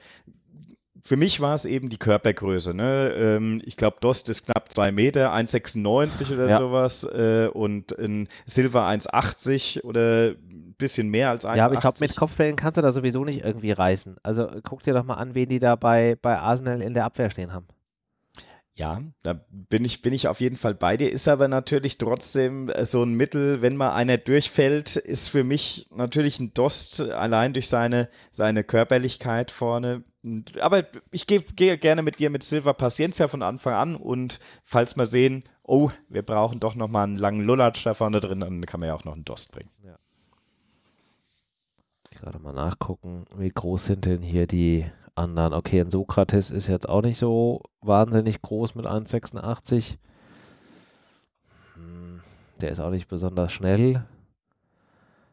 für mich war es eben die Körpergröße. Ne? Ähm, ich glaube, Dost ist knapp 2 Meter, 1,96 oder ja. sowas äh, und in Silver 1,80 oder bisschen mehr als 1,80. Ja, aber ich glaube, mit Kopfbällen kannst du da sowieso nicht irgendwie reißen. Also guck dir doch mal an, wen die da bei, bei Arsenal in der Abwehr stehen haben. Ja, da bin ich, bin ich auf jeden Fall bei dir. Ist aber natürlich trotzdem äh, so ein Mittel, wenn mal einer durchfällt, ist für mich natürlich ein Dost allein durch seine, seine Körperlichkeit vorne. Aber ich gehe geh gerne mit dir mit Silva Paciencia von Anfang an und falls wir sehen, oh, wir brauchen doch nochmal einen langen Lulatsch da vorne drin, dann kann man ja auch noch einen Dost bringen. Ja. Gerade mal nachgucken, wie groß sind denn hier die anderen. Okay, ein Sokrates ist jetzt auch nicht so wahnsinnig groß mit 1,86. Hm, der ist auch nicht besonders schnell.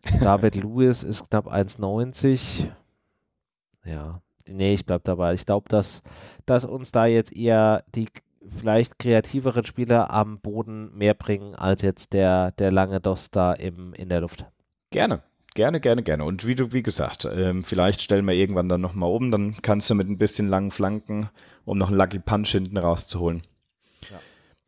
David Lewis ist knapp 1,90. Ja, nee, ich bleib dabei. Ich glaube, dass, dass uns da jetzt eher die vielleicht kreativeren Spieler am Boden mehr bringen als jetzt der, der lange Doster im, in der Luft. Gerne. Gerne, gerne, gerne. Und wie du, wie gesagt, ähm, vielleicht stellen wir irgendwann dann nochmal um, dann kannst du mit ein bisschen langen Flanken, um noch einen Lucky Punch hinten rauszuholen. Ja.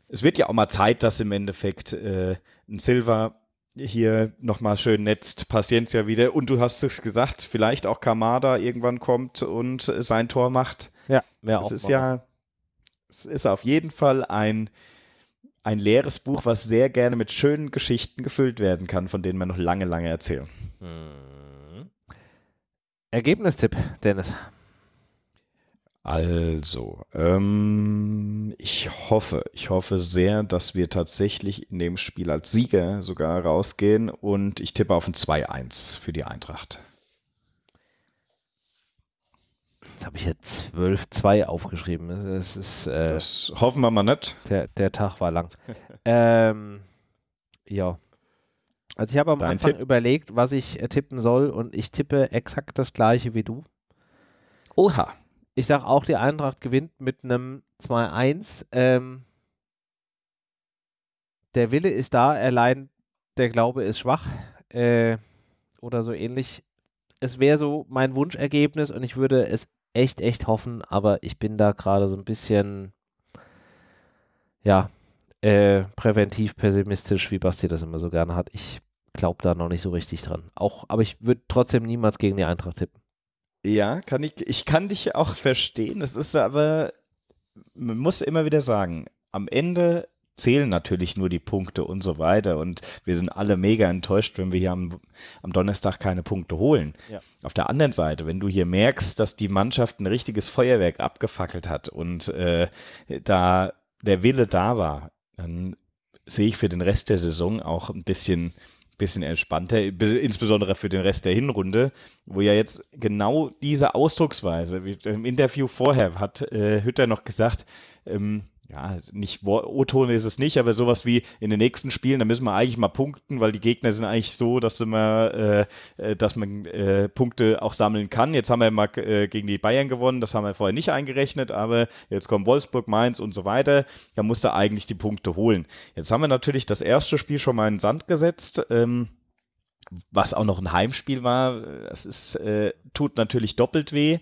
Es wird ja auch mal Zeit, dass im Endeffekt äh, ein Silver hier nochmal schön netzt, Paciencia wieder. Und du hast es gesagt, vielleicht auch Kamada irgendwann kommt und sein Tor macht. Ja, wäre auch. Es ist ja, es ist auf jeden Fall ein ein leeres Buch, was sehr gerne mit schönen Geschichten gefüllt werden kann, von denen man noch lange, lange erzählen. Hm. Ergebnistipp, Dennis. Also, ähm, ich hoffe, ich hoffe sehr, dass wir tatsächlich in dem Spiel als Sieger sogar rausgehen und ich tippe auf ein 2-1 für die Eintracht. Jetzt habe ich jetzt 12-2 aufgeschrieben. Es ist, äh, das hoffen wir mal nicht. Der, der Tag war lang. ähm, ja. Also ich habe am Dein Anfang Tipp? überlegt, was ich äh, tippen soll und ich tippe exakt das gleiche wie du. Oha. Ich sage auch, die Eintracht gewinnt mit einem 2-1. Ähm, der Wille ist da, allein der Glaube ist schwach. Äh, oder so ähnlich. Es wäre so mein Wunschergebnis und ich würde es echt, echt hoffen, aber ich bin da gerade so ein bisschen, ja, äh, präventiv pessimistisch, wie Basti das immer so gerne hat. Ich glaube da noch nicht so richtig dran. Auch, aber ich würde trotzdem niemals gegen die Eintracht tippen. Ja, kann ich, ich kann dich auch verstehen. Es ist aber, man muss immer wieder sagen, am Ende zählen natürlich nur die Punkte und so weiter. Und wir sind alle mega enttäuscht, wenn wir hier am, am Donnerstag keine Punkte holen. Ja. Auf der anderen Seite, wenn du hier merkst, dass die Mannschaft ein richtiges Feuerwerk abgefackelt hat und äh, da der Wille da war, dann sehe ich für den Rest der Saison auch ein bisschen bisschen entspannter, insbesondere für den Rest der Hinrunde, wo ja jetzt genau diese Ausdrucksweise, wie im Interview vorher hat äh, Hütter noch gesagt, ähm, ja, nicht O-Ton ist es nicht, aber sowas wie in den nächsten Spielen, da müssen wir eigentlich mal punkten, weil die Gegner sind eigentlich so, dass man, äh, äh, dass man äh, Punkte auch sammeln kann. Jetzt haben wir mal äh, gegen die Bayern gewonnen, das haben wir vorher nicht eingerechnet, aber jetzt kommen Wolfsburg, Mainz und so weiter. Da musst du eigentlich die Punkte holen. Jetzt haben wir natürlich das erste Spiel schon mal in den Sand gesetzt. Ähm, was auch noch ein Heimspiel war, das ist, äh, tut natürlich doppelt weh.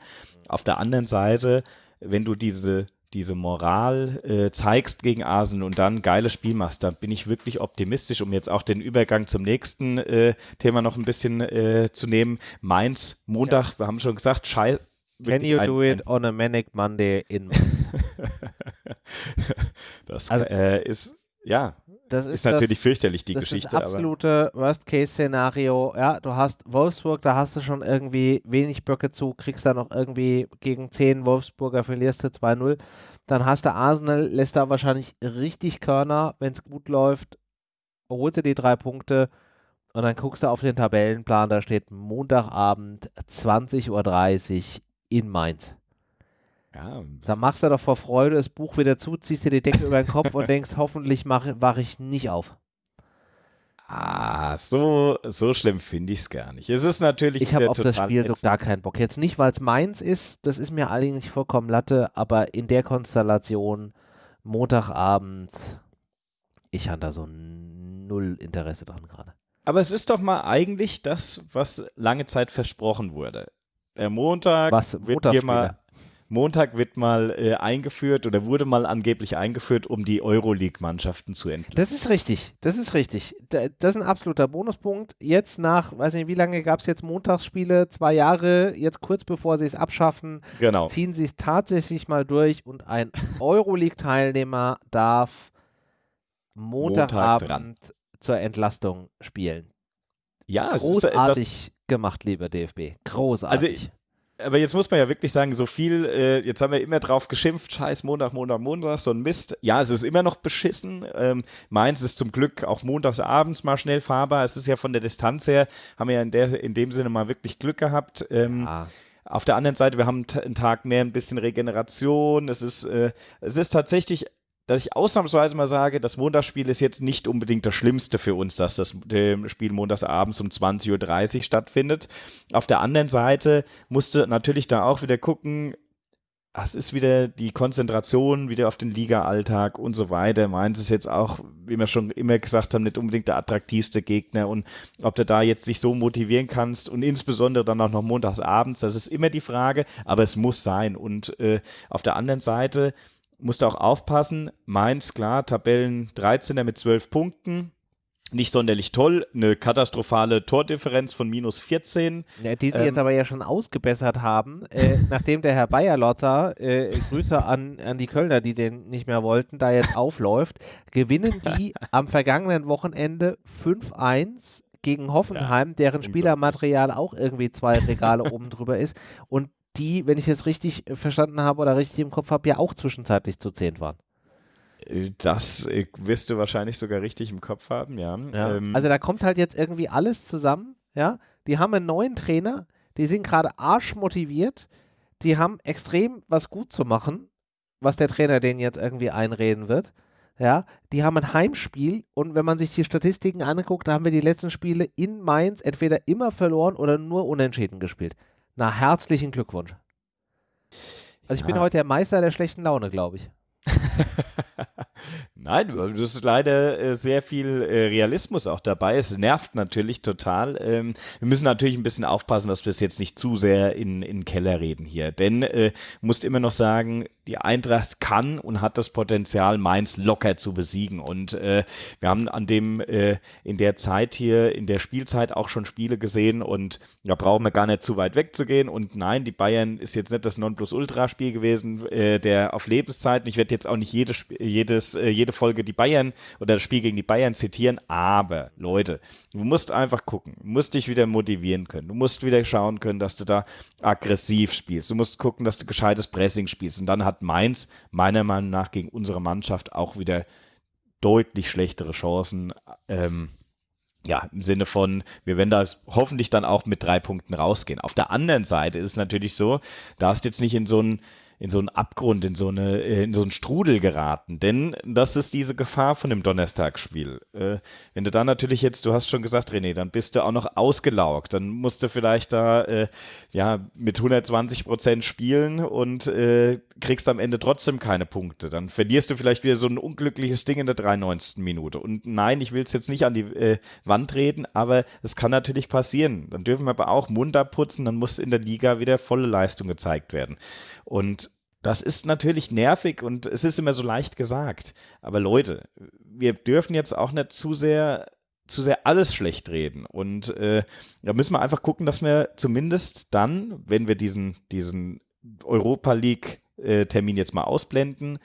Auf der anderen Seite, wenn du diese diese Moral äh, zeigst gegen Arsenal und dann geiles Spiel machst, dann bin ich wirklich optimistisch, um jetzt auch den Übergang zum nächsten äh, Thema noch ein bisschen äh, zu nehmen. Mainz, Montag, ja. wir haben schon gesagt, scheiße. Can you ein, do it on a manic Monday in Mainz? das also, äh, ist, ja, das ist, ist natürlich das, fürchterlich, die das Geschichte. Das absolute Worst-Case-Szenario. Ja, du hast Wolfsburg, da hast du schon irgendwie wenig Böcke zu, kriegst da noch irgendwie gegen 10 Wolfsburger, verlierst du 2-0. Dann hast du Arsenal, lässt da wahrscheinlich richtig Körner, wenn es gut läuft, holst du die drei Punkte und dann guckst du auf den Tabellenplan, da steht Montagabend 20.30 Uhr in Mainz. Ja, da machst du doch vor Freude das Buch wieder zu, ziehst dir die Decke über den Kopf und denkst, hoffentlich wache ich nicht auf. Ah, so, so schlimm finde ich es gar nicht. Es ist natürlich. Ich habe auf das Spiel so gar keinen Bock. Jetzt nicht, weil es meins ist, das ist mir eigentlich vollkommen Latte, aber in der Konstellation, Montagabend, ich habe da so null Interesse dran gerade. Aber es ist doch mal eigentlich das, was lange Zeit versprochen wurde. Der Montag was, wird hier mal Montag wird mal äh, eingeführt oder wurde mal angeblich eingeführt, um die Euroleague-Mannschaften zu entlasten. Das ist richtig, das ist richtig. das ist ein absoluter Bonuspunkt. Jetzt nach, weiß nicht, wie lange gab es jetzt Montagsspiele? Zwei Jahre, jetzt kurz bevor sie es abschaffen, genau. ziehen sie es tatsächlich mal durch und ein Euroleague-Teilnehmer darf Montagabend zur Entlastung spielen. Ja, großartig ist, gemacht, lieber DFB. Großartig. Also aber jetzt muss man ja wirklich sagen, so viel, äh, jetzt haben wir immer drauf geschimpft, scheiß Montag, Montag, Montag, so ein Mist. Ja, es ist immer noch beschissen. Ähm, Mainz ist zum Glück auch montags abends mal schnell fahrbar. Es ist ja von der Distanz her, haben wir ja in, der, in dem Sinne mal wirklich Glück gehabt. Ähm, ja. Auf der anderen Seite, wir haben einen Tag mehr ein bisschen Regeneration. Es ist, äh, es ist tatsächlich dass ich ausnahmsweise mal sage, das Montagsspiel ist jetzt nicht unbedingt das Schlimmste für uns, dass das Spiel montagsabends um 20.30 Uhr stattfindet. Auf der anderen Seite musste natürlich da auch wieder gucken, es ist wieder die Konzentration wieder auf den Liga-Alltag und so weiter. Mainz ist jetzt auch, wie wir schon immer gesagt haben, nicht unbedingt der attraktivste Gegner und ob du da jetzt dich so motivieren kannst und insbesondere dann auch noch montagsabends, das ist immer die Frage, aber es muss sein. Und äh, auf der anderen Seite, musst du auch aufpassen. Mainz, klar, Tabellen 13er mit 12 Punkten. Nicht sonderlich toll. Eine katastrophale Tordifferenz von minus 14. Ja, die sie ähm, jetzt aber ja schon ausgebessert haben, äh, nachdem der Herr Bayerlotter, äh, Grüße an, an die Kölner, die den nicht mehr wollten, da jetzt aufläuft, gewinnen die am vergangenen Wochenende 5-1 gegen Hoffenheim, ja, deren Spielermaterial auch irgendwie zwei Regale oben drüber ist. Und die, wenn ich es richtig äh, verstanden habe oder richtig im Kopf habe, ja auch zwischenzeitlich zu zehn waren. Äh, das äh, wirst du wahrscheinlich sogar richtig im Kopf haben, ja. ja. Ähm, also da kommt halt jetzt irgendwie alles zusammen, ja. Die haben einen neuen Trainer, die sind gerade arschmotiviert, die haben extrem was gut zu machen, was der Trainer denen jetzt irgendwie einreden wird. Ja, die haben ein Heimspiel und wenn man sich die Statistiken anguckt, da haben wir die letzten Spiele in Mainz entweder immer verloren oder nur unentschieden gespielt. Na, herzlichen Glückwunsch. Also ich ja. bin heute der Meister der schlechten Laune, glaube ich. Nein, das ist leider äh, sehr viel äh, Realismus auch dabei. Es nervt natürlich total. Ähm, wir müssen natürlich ein bisschen aufpassen, dass wir es jetzt nicht zu sehr in, in den Keller reden hier. Denn äh, musst immer noch sagen, die Eintracht kann und hat das Potenzial, Mainz locker zu besiegen. Und äh, wir haben an dem, äh, in der Zeit hier, in der Spielzeit auch schon Spiele gesehen und da brauchen wir gar nicht zu weit wegzugehen. Und nein, die Bayern ist jetzt nicht das Nonplusultra-Spiel gewesen, äh, der auf Lebenszeiten. Ich werde jetzt auch nicht jedes, jedes, äh, jede Folge die Bayern oder das Spiel gegen die Bayern zitieren, aber Leute, du musst einfach gucken, du musst dich wieder motivieren können, du musst wieder schauen können, dass du da aggressiv spielst, du musst gucken, dass du gescheites Pressing spielst und dann hat Mainz meiner Meinung nach gegen unsere Mannschaft auch wieder deutlich schlechtere Chancen. Ähm, ja, im Sinne von, wir werden da hoffentlich dann auch mit drei Punkten rausgehen. Auf der anderen Seite ist es natürlich so, darfst jetzt nicht in so einen in so einen Abgrund, in so, eine, äh, in so einen Strudel geraten. Denn das ist diese Gefahr von dem Donnerstagsspiel. Äh, wenn du da natürlich jetzt, du hast schon gesagt, René, dann bist du auch noch ausgelaugt. Dann musst du vielleicht da äh, ja mit 120 Prozent spielen und äh, kriegst am Ende trotzdem keine Punkte. Dann verlierst du vielleicht wieder so ein unglückliches Ding in der 93. Minute. Und nein, ich will es jetzt nicht an die äh, Wand reden, aber es kann natürlich passieren. Dann dürfen wir aber auch Mund abputzen, dann muss in der Liga wieder volle Leistung gezeigt werden. Und Das ist natürlich nervig und es ist immer so leicht gesagt. Aber Leute, wir dürfen jetzt auch nicht zu sehr zu sehr alles schlecht reden. Und äh, da müssen wir einfach gucken, dass wir zumindest dann, wenn wir diesen, diesen Europa League-Termin äh, jetzt mal ausblenden,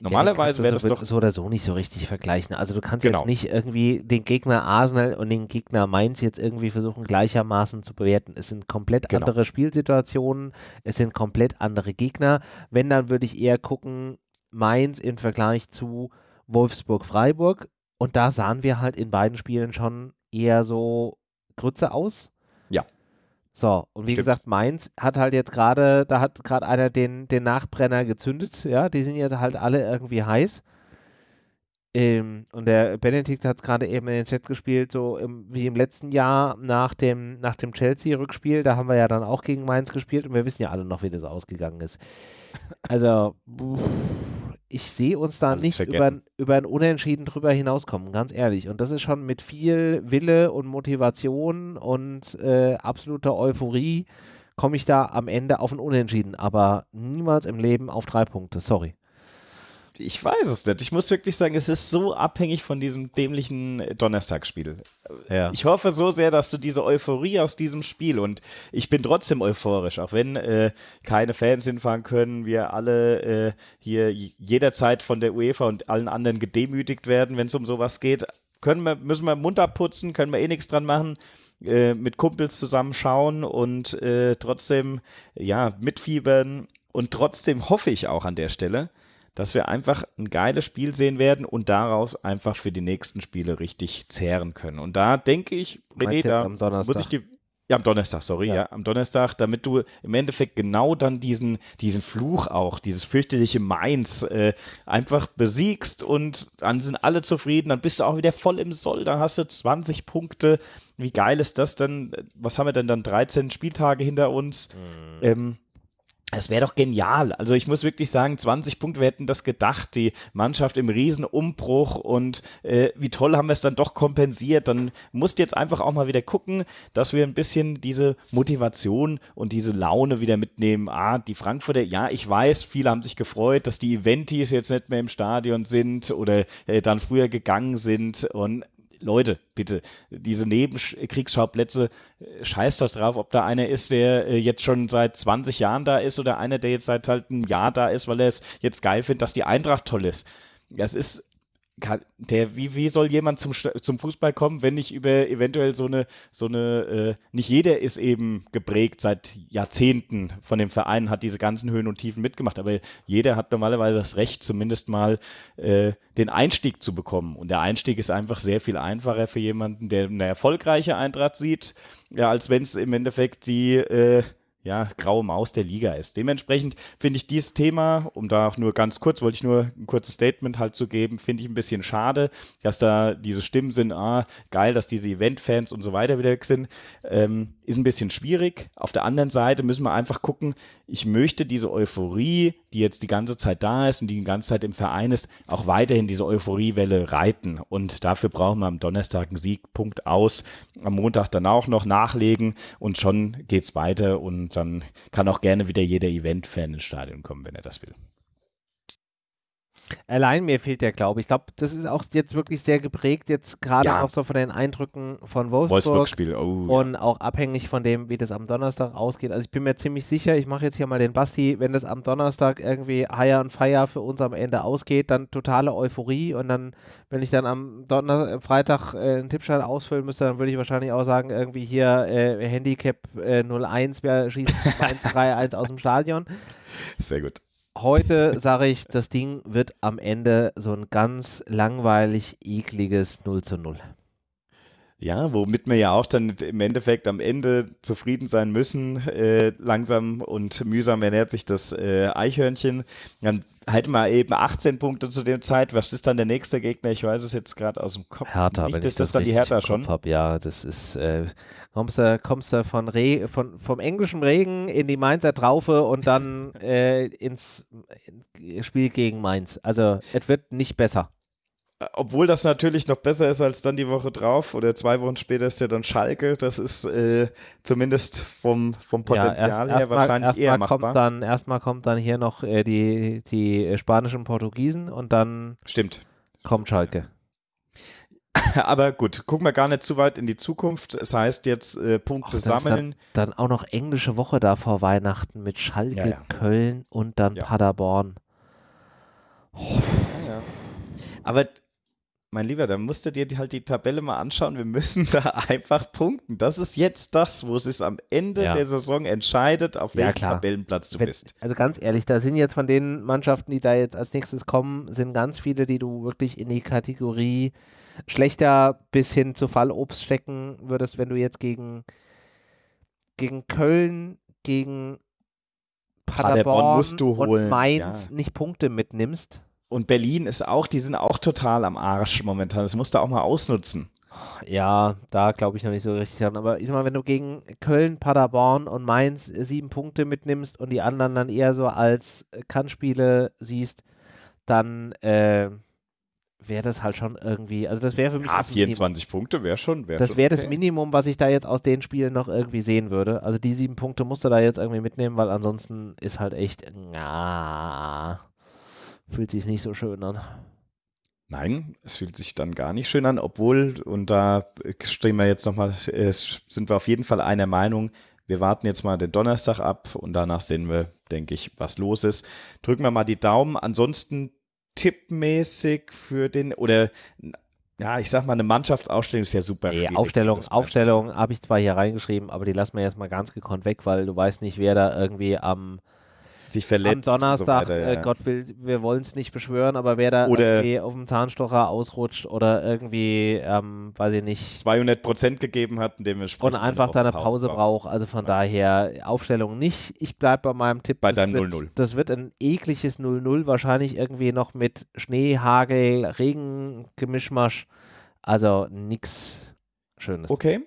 Normalerweise ja, wäre das doch so oder so nicht so richtig vergleichen. Also du kannst genau. jetzt nicht irgendwie den Gegner Arsenal und den Gegner Mainz jetzt irgendwie versuchen gleichermaßen zu bewerten. Es sind komplett genau. andere Spielsituationen, es sind komplett andere Gegner. Wenn dann würde ich eher gucken Mainz im Vergleich zu Wolfsburg-Freiburg und da sahen wir halt in beiden Spielen schon eher so Grütze aus. So, und wie Stimmt. gesagt, Mainz hat halt jetzt gerade, da hat gerade einer den, den Nachbrenner gezündet, ja, die sind jetzt halt alle irgendwie heiß. Ähm, und der Benedikt hat es gerade eben in den Chat gespielt, so im, wie im letzten Jahr nach dem, nach dem Chelsea-Rückspiel, da haben wir ja dann auch gegen Mainz gespielt und wir wissen ja alle noch, wie das ausgegangen ist. Also, ich sehe uns da Alles nicht über, über ein Unentschieden drüber hinauskommen, ganz ehrlich. Und das ist schon mit viel Wille und Motivation und äh, absoluter Euphorie komme ich da am Ende auf ein Unentschieden, aber niemals im Leben auf drei Punkte, sorry ich weiß es nicht. Ich muss wirklich sagen, es ist so abhängig von diesem dämlichen Donnerstagsspiel. Ja. Ich hoffe so sehr, dass du diese Euphorie aus diesem Spiel und ich bin trotzdem euphorisch, auch wenn äh, keine Fans hinfahren können, wir alle äh, hier jederzeit von der UEFA und allen anderen gedemütigt werden, wenn es um sowas geht. Können wir, müssen wir munter putzen, können wir eh nichts dran machen. Äh, mit Kumpels zusammen schauen und äh, trotzdem ja mitfiebern und trotzdem hoffe ich auch an der Stelle, dass wir einfach ein geiles Spiel sehen werden und daraus einfach für die nächsten Spiele richtig zehren können. Und da denke ich, René, da muss ich die. Ja, am Donnerstag, sorry, ja. ja. am Donnerstag, damit du im Endeffekt genau dann diesen, diesen Fluch auch, dieses fürchterliche Mainz äh, einfach besiegst und dann sind alle zufrieden, dann bist du auch wieder voll im Soll, da hast du 20 Punkte. Wie geil ist das denn? Was haben wir denn dann? 13 Spieltage hinter uns. Mhm. Ähm, es wäre doch genial. Also ich muss wirklich sagen, 20 Punkte, wir hätten das gedacht, die Mannschaft im Riesenumbruch und äh, wie toll haben wir es dann doch kompensiert. Dann musst du jetzt einfach auch mal wieder gucken, dass wir ein bisschen diese Motivation und diese Laune wieder mitnehmen. Ah, die Frankfurter, ja, ich weiß, viele haben sich gefreut, dass die Eventis jetzt nicht mehr im Stadion sind oder äh, dann früher gegangen sind und Leute, bitte, diese Nebenkriegsschauplätze, äh, scheiß doch drauf, ob da einer ist, der äh, jetzt schon seit 20 Jahren da ist oder einer, der jetzt seit halt einem Jahr da ist, weil er es jetzt geil findet, dass die Eintracht toll ist. Das ist kann, der, wie, wie soll jemand zum, zum Fußball kommen, wenn nicht über eventuell so eine, so eine, äh, nicht jeder ist eben geprägt seit Jahrzehnten von dem Verein, hat diese ganzen Höhen und Tiefen mitgemacht, aber jeder hat normalerweise das Recht, zumindest mal äh, den Einstieg zu bekommen. Und der Einstieg ist einfach sehr viel einfacher für jemanden, der eine erfolgreiche Eintracht sieht, ja, als wenn es im Endeffekt die äh, ja, graue Maus der Liga ist. Dementsprechend finde ich dieses Thema, um da auch nur ganz kurz, wollte ich nur ein kurzes Statement halt zu geben, finde ich ein bisschen schade, dass da diese Stimmen sind, ah, geil, dass diese Event-Fans und so weiter wieder weg sind. Ähm, ist ein bisschen schwierig. Auf der anderen Seite müssen wir einfach gucken, ich möchte diese Euphorie, die jetzt die ganze Zeit da ist und die die ganze Zeit im Verein ist, auch weiterhin diese Euphoriewelle reiten. Und dafür brauchen wir am Donnerstag einen Siegpunkt aus, am Montag dann auch noch nachlegen und schon geht es weiter und dann kann auch gerne wieder jeder Event-Fan ins Stadion kommen, wenn er das will. Allein mir fehlt der Glaube. Ich glaube, das ist auch jetzt wirklich sehr geprägt, jetzt gerade ja. auch so von den Eindrücken von Wolfsburg. Wolfsburg-Spiel, oh, Und ja. auch abhängig von dem, wie das am Donnerstag ausgeht. Also ich bin mir ziemlich sicher, ich mache jetzt hier mal den Basti, wenn das am Donnerstag irgendwie Higher und Fire für uns am Ende ausgeht, dann totale Euphorie und dann, wenn ich dann am Donner Freitag äh, einen Tippschein ausfüllen müsste, dann würde ich wahrscheinlich auch sagen, irgendwie hier äh, Handicap äh, 01, wir schießen 1-3-1 aus dem Stadion. Sehr gut. Heute sage ich, das Ding wird am Ende so ein ganz langweilig, ekliges 0 zu 0. Ja, womit wir ja auch dann im Endeffekt am Ende zufrieden sein müssen. Äh, langsam und mühsam ernährt sich das äh, Eichhörnchen. Dann halt mal eben 18 Punkte zu der Zeit. Was ist dann der nächste Gegner? Ich weiß es jetzt gerade aus dem Kopf. Hertha, Nicht, wenn ist das, das dann die Hertha schon? Hab. Ja, das ist, äh, kommst du, kommst du von Re von, vom englischen Regen in die Mainzer Traufe und dann äh, ins Spiel gegen Mainz. Also, es wird nicht besser. Obwohl das natürlich noch besser ist als dann die Woche drauf oder zwei Wochen später ist ja dann Schalke. Das ist äh, zumindest vom, vom Potenzial ja, erst, her erst wahrscheinlich erst eher machbar. Kommt dann, erstmal kommt dann hier noch äh, die, die spanischen Portugiesen und dann Stimmt. kommt Schalke. Aber gut, gucken wir gar nicht zu weit in die Zukunft. Es heißt jetzt äh, Punkte Och, sammeln. Dann, dann, auch noch englische Woche da vor Weihnachten mit Schalke, ja, ja. Köln und dann Paderborn. Oh. Aber mein Lieber, da musst du dir halt die Tabelle mal anschauen. Wir müssen da einfach punkten. Das ist jetzt das, wo es sich am Ende ja. der Saison entscheidet, auf welchem ja, Tabellenplatz du Wenn, bist. Also ganz ehrlich, da sind jetzt von den Mannschaften, die da jetzt als nächstes kommen, sind ganz viele, die du wirklich in die Kategorie schlechter bis hin zu Fallobst stecken würdest, wenn du jetzt gegen, gegen Köln, gegen Paderborn, Paderborn und Mainz ja. nicht Punkte mitnimmst und Berlin ist auch, die sind auch total am Arsch momentan. Das musst du auch mal ausnutzen. Ja, da glaube ich noch nicht so richtig dran. Aber ich sag mal, wenn du gegen Köln, Paderborn und Mainz sieben Punkte mitnimmst und die anderen dann eher so als Kannspiele siehst, dann äh, wäre das halt schon irgendwie, also das wäre für mich. Ja, 24 Minimum. Punkte wäre schon. Wär das wäre okay. das Minimum, was ich da jetzt aus den Spielen noch irgendwie sehen würde. Also die sieben Punkte musst du da jetzt irgendwie mitnehmen, weil ansonsten ist halt echt. Ja, fühlt sich nicht so schön an. Nein, es fühlt sich dann gar nicht schön an, obwohl, und da stehen wir jetzt nochmal, sind wir auf jeden Fall einer Meinung, wir warten jetzt mal den Donnerstag ab und danach sehen wir, denke ich, was los ist. Drücken wir mal die Daumen. Ansonsten tippmäßig für den, oder ja, ich sag mal, eine Mannschaftsausstellung ist ja super. Nee, Aufstellung, Aufstellung habe ich zwar hier reingeschrieben, aber die lassen wir jetzt mal ganz gekonnt weg, weil du weißt nicht, wer da irgendwie am sich verletzt. Am Donnerstag, so weiter, äh, ja. Gott will, wir wollen es nicht beschwören, aber wer da oder irgendwie auf dem Zahnstocher ausrutscht oder irgendwie, ähm, weiß ich nicht. 200 Prozent gegeben hat, indem wir Und einfach da eine Pause, braucht. Also von ja. daher, Aufstellung nicht. Ich bleibe bei meinem Tipp. Bei deinem 0-0. Das wird ein ekliges 0-0, wahrscheinlich irgendwie noch mit Schnee, Hagel, Regen, Gemischmasch. Also nichts Schönes. Okay.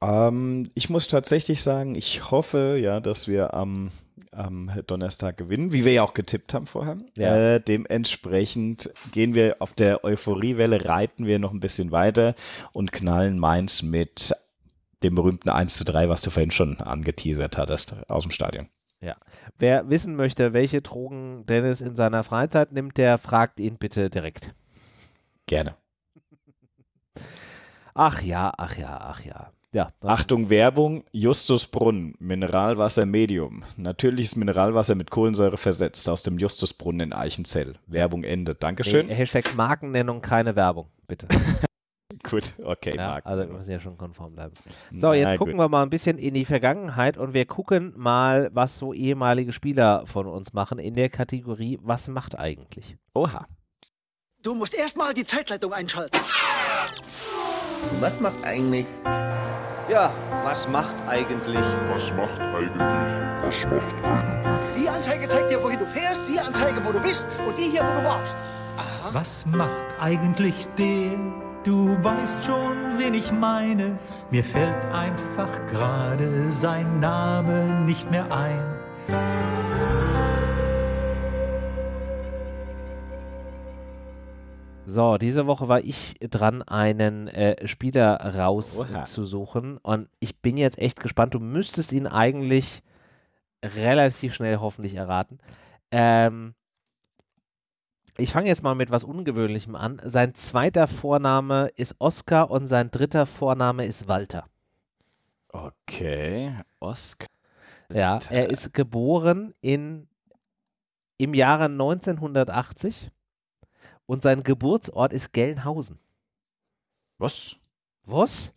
Ähm, ich muss tatsächlich sagen, ich hoffe ja, dass wir am am Donnerstag gewinnen, wie wir ja auch getippt haben vorher. Ja. Äh, dementsprechend gehen wir auf der Euphoriewelle, reiten wir noch ein bisschen weiter und knallen Mainz mit dem berühmten 1 zu 3, was du vorhin schon angeteasert hattest, aus dem Stadion. Ja. Wer wissen möchte, welche Drogen Dennis in seiner Freizeit nimmt, der fragt ihn bitte direkt. Gerne. Ach ja, ach ja, ach ja. Ja, Achtung, Werbung, Justusbrunnen, Mineralwasser Medium. Natürliches Mineralwasser mit Kohlensäure versetzt aus dem Justusbrunnen in Eichenzell. Werbung Ende. Dankeschön. Nee, Hashtag Markennennung, keine Werbung, bitte. gut, okay. Ja, also wir müssen ja schon konform bleiben. So, jetzt Na, gucken gut. wir mal ein bisschen in die Vergangenheit und wir gucken mal, was so ehemalige Spieler von uns machen in der Kategorie Was macht eigentlich? Oha. Du musst erstmal die Zeitleitung einschalten. Was macht eigentlich ja, was macht eigentlich? Was macht eigentlich? Was macht eigentlich? Die Anzeige zeigt dir, wohin du fährst, die Anzeige, wo du bist und die hier, wo du warst. Aha. Was macht eigentlich der? Du weißt schon, wen ich meine. Mir fällt einfach gerade sein Name nicht mehr ein. So, diese Woche war ich dran, einen äh, Spieler rauszusuchen. Und ich bin jetzt echt gespannt. Du müsstest ihn eigentlich relativ schnell hoffentlich erraten. Ähm, ich fange jetzt mal mit was Ungewöhnlichem an. Sein zweiter Vorname ist Oskar und sein dritter Vorname ist Walter. Okay, Oskar. Ja, er ist geboren in, im Jahre 1980 und sein Geburtsort ist Gelnhausen. Was? Was?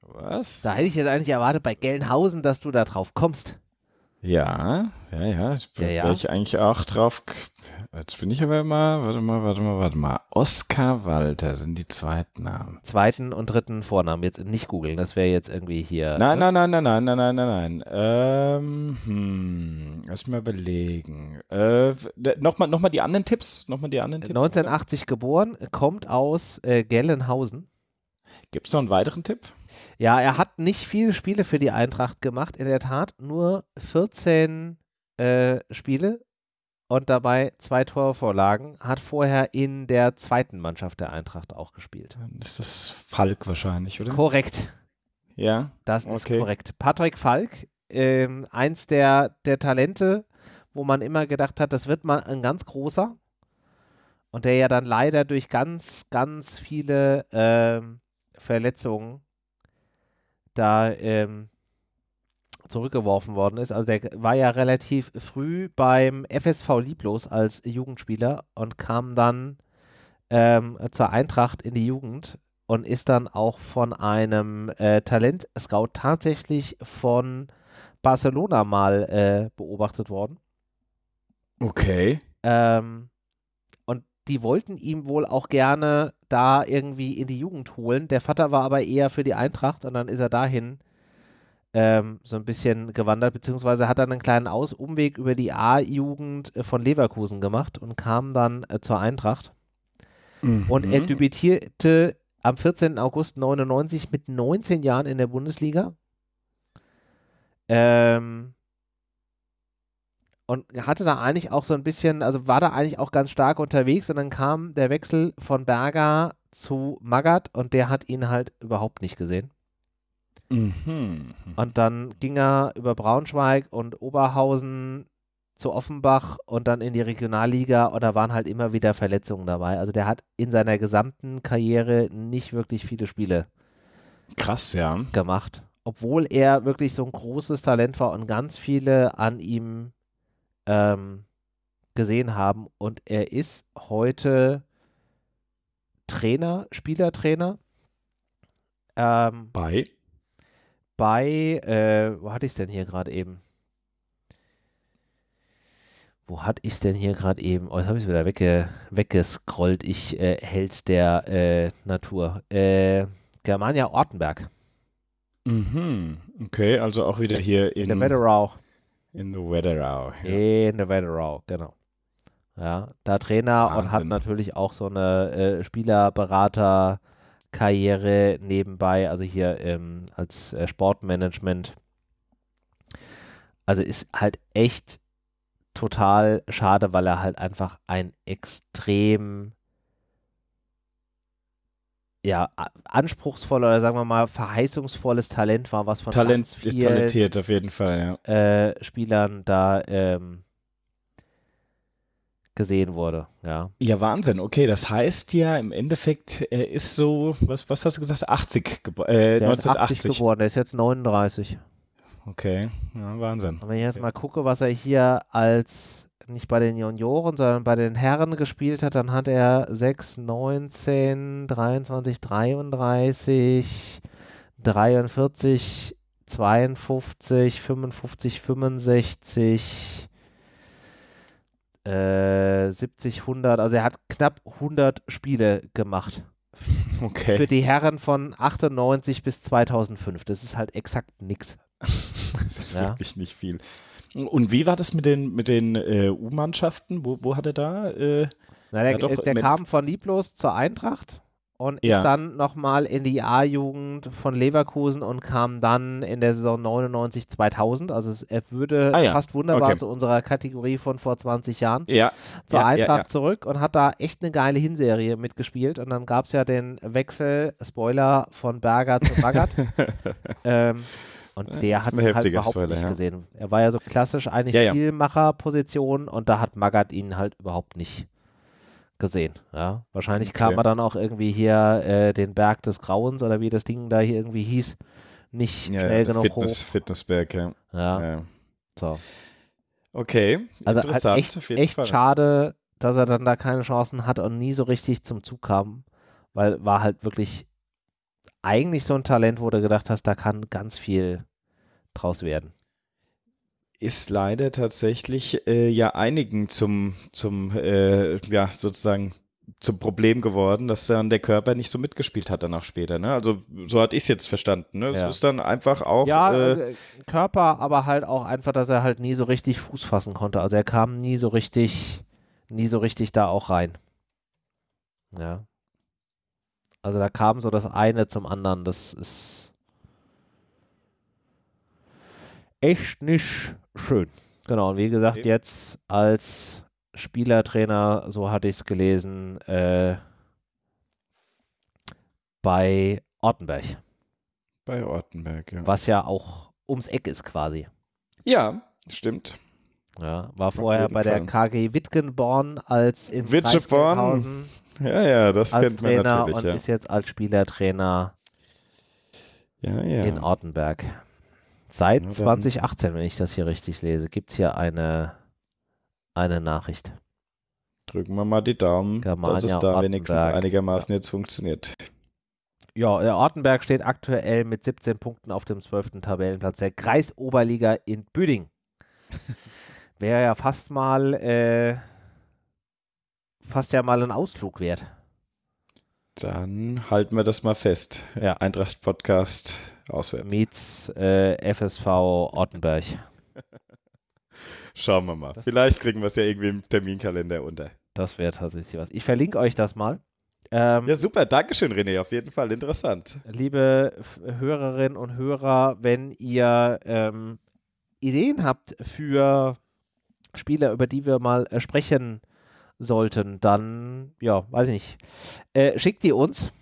Was? Da hätte ich jetzt eigentlich erwartet bei Gelnhausen, dass du da drauf kommst. Ja, ja, ja. Ich bin ja, ja. ich eigentlich auch drauf. Jetzt bin ich aber mal, warte mal, warte mal, warte mal. Oskar Walter sind die zweiten Namen. Zweiten und dritten Vornamen. Jetzt nicht googeln, das wäre jetzt irgendwie hier. Nein, ne? nein, nein, nein, nein, nein, nein, nein, nein. Ähm, hm, lass mal überlegen. Äh, Nochmal noch mal die anderen Tipps. Nochmal die anderen Tipps. 1980 oder? geboren, kommt aus äh, Gelnhausen. Gibt es noch einen weiteren Tipp? Ja, er hat nicht viele Spiele für die Eintracht gemacht, in der Tat. Nur 14 äh, Spiele und dabei zwei Torvorlagen, hat vorher in der zweiten Mannschaft der Eintracht auch gespielt. Dann ist das Falk wahrscheinlich, oder? Korrekt. Ja. Das ist Okay. korrekt. Patrick Falk, ähm, eins der, der Talente, wo man immer gedacht hat, das wird mal ein ganz großer. Und der ja dann leider durch ganz, ganz viele ähm, Verletzungen da ähm, zurückgeworfen worden ist. Also der war ja relativ früh beim FSV Lieblos als Jugendspieler und kam dann ähm, zur Eintracht in die Jugend und ist dann auch von einem äh, Talent-Scout tatsächlich von Barcelona mal äh, beobachtet worden. Okay. Ähm, die wollten ihm wohl auch gerne da irgendwie in die Jugend holen. Der Vater war aber eher für die Eintracht und dann ist er dahin ähm, so ein bisschen gewandert, beziehungsweise hat dann einen kleinen Aus Umweg über die A-Jugend äh, von Leverkusen gemacht und kam dann äh, zur Eintracht. Und er Mhm. debütierte am 14. August 99 mit 19 Jahren in der Bundesliga. Ähm, und hatte da eigentlich auch so ein bisschen, also war da eigentlich auch ganz stark unterwegs und dann kam der Wechsel von Berger zu Magath und der hat ihn halt überhaupt nicht gesehen. Mhm. Und dann ging er über Braunschweig und Oberhausen zu Offenbach und dann in die Regionalliga und da waren halt immer wieder Verletzungen dabei. Also der hat in seiner gesamten Karriere nicht wirklich viele Spiele Krass, ja. gemacht, obwohl er wirklich so ein großes Talent war und ganz viele an ihm ähm, gesehen haben. Und er ist heute Trainer, Spielertrainer. Ähm, Bei. bei, äh, wo hatte ich es denn hier gerade eben? Wo hatte ich es denn hier gerade eben? Oh, jetzt habe ich es wieder wegge weggescrollt. Ich äh, Held der äh, Natur. Äh, Germania Ortenberg. Mhm. Okay, also auch wieder hier In der Wetterau. In the Wetterau. Ja. In der Wetterau, genau. Ja, da Trainer und hat Wahnsinn. natürlich auch so eine äh, Spielerberater-Karriere nebenbei, also hier ähm, als äh, Sportmanagement. Also ist halt echt total schade, weil er halt einfach ein extrem ja, a- anspruchsvoller oder sagen wir mal verheißungsvolles Talent war, was von Talent, vielen talentiert auf jeden Fall, ja. äh, Spielern da ähm, gesehen wurde. Ja. Ja, Wahnsinn. Okay, das heißt ja im Endeffekt, er ist so, was, was hast du gesagt? 80 geboren. Äh, Der ist 80 1980. geboren, der ist jetzt 39. Okay, ja, Wahnsinn. Und wenn ich jetzt mal gucke, was er hier als nicht bei den Junioren, sondern bei den Herren gespielt hat, dann hat er 6, 19, 23, 33, 43, 52, 55, 65, äh, 70, 100. Also er hat knapp 100 Spiele gemacht. Okay. Für die Herren von 98 bis 2005. Das ist halt exakt nix. Das ist Ja. wirklich nicht viel. Und wie war das mit den, mit den äh, U-Mannschaften? Wo, wo hat er da? Äh, Na, der doch, der mit- kam von Lieblos zur Eintracht und Ja. ist dann nochmal in die A-Jugend von Leverkusen und kam dann in der Saison 99, 2000. Also er würde Ah ja, passt wunderbar okay. zu unserer Kategorie von vor 20 Jahren ja, zur ja, Eintracht zurück und hat da echt eine geile Hinserie mitgespielt. Und dann gab es ja den Wechsel, Spoiler, von Berger zu Magath. ähm, und der hat ihn halt überhaupt Spoiler, nicht ja. gesehen. Er war ja so klassisch eigentlich Ja. Spielmacherposition und da hat Magath ihn halt überhaupt nicht gesehen. Ja, wahrscheinlich kam Okay. er dann auch irgendwie hier äh, den Berg des Grauens oder wie das Ding da hier irgendwie hieß, nicht schnell genug Fitness, hoch. Fitnessberg, ja. Ja, so. Okay, Also halt echt, echt schade, dass er dann da keine Chancen hatte und nie so richtig zum Zug kam, weil war halt wirklich eigentlich so ein Talent, wo du gedacht hast, da kann ganz viel draus werden. Ist leider tatsächlich äh, ja einigen zum, zum äh, ja, sozusagen zum Problem geworden, dass dann der Körper nicht so mitgespielt hat danach später. Ne? Also so hatte ich es jetzt verstanden. Ne? Ja. Es ist dann einfach auch. Ja, äh, äh, Körper, aber halt auch einfach, dass er halt nie so richtig Fuß fassen konnte. Also er kam nie so richtig, nie so richtig da auch rein. Ja. Also da kam so das eine zum anderen. Das ist echt nicht schön. Genau, und wie gesagt, Okay. jetzt als Spielertrainer, so hatte ich es gelesen, äh, bei Ortenberg. Bei Ortenberg, ja. Was ja auch ums Eck ist quasi. Ja, stimmt. Ja, war vorher bei der KG Wittgenborn als in Witteborn. Ja, ja, das als kennt Trainer man natürlich. und Ja. ist jetzt als Spielertrainer ja, ja. in Ortenberg. Seit Ja, dann- 2018, wenn ich das hier richtig lese, gibt es hier eine, eine Nachricht. Drücken wir mal die Daumen, Germania dass es da wenigstens Ortenberg. einigermaßen jetzt funktioniert. Ja, der Ortenberg steht aktuell mit 17 Punkten auf dem 12. Tabellenplatz der Kreisoberliga in Büding. Wäre ja fast mal, äh, fast ja mal ein Ausflug wert. Dann halten wir das mal fest. Ja. Eintracht Podcast auswärts. Meets äh, FSV Ortenberg. Schauen wir mal. Das- Vielleicht kriegen wir es ja irgendwie im Terminkalender unter. Das wäre tatsächlich was. Ich verlinke euch das mal. Ähm, Ja, super. Dankeschön, René. Auf jeden Fall interessant. liebe Hörerinnen und Hörer, wenn ihr ähm, Ideen habt für Spieler, über die wir mal äh, sprechen sollten, dann, ja, weiß ich nicht, äh, schickt die uns.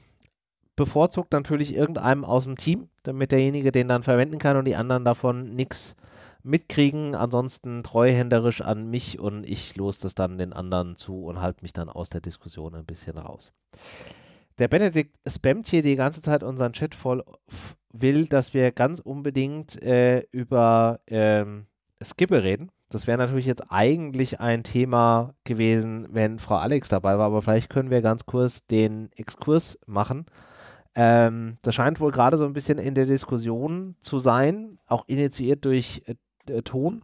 Bevorzugt natürlich irgendeinem aus dem Team, damit derjenige den dann verwenden kann und die anderen davon nichts mitkriegen. Ansonsten treuhänderisch an mich und ich los das dann den anderen zu und halte mich dann aus der Diskussion ein bisschen raus. Der Benedikt spammt hier die ganze Zeit unseren Chat voll, will, dass wir ganz unbedingt äh, über ähm, Skibbe reden. Das wäre natürlich jetzt eigentlich ein Thema gewesen, wenn Frau Alex dabei war, aber vielleicht können wir ganz kurz den Exkurs machen. Ähm, das scheint wohl gerade so ein bisschen in der Diskussion zu sein, auch initiiert durch äh, äh, Ton.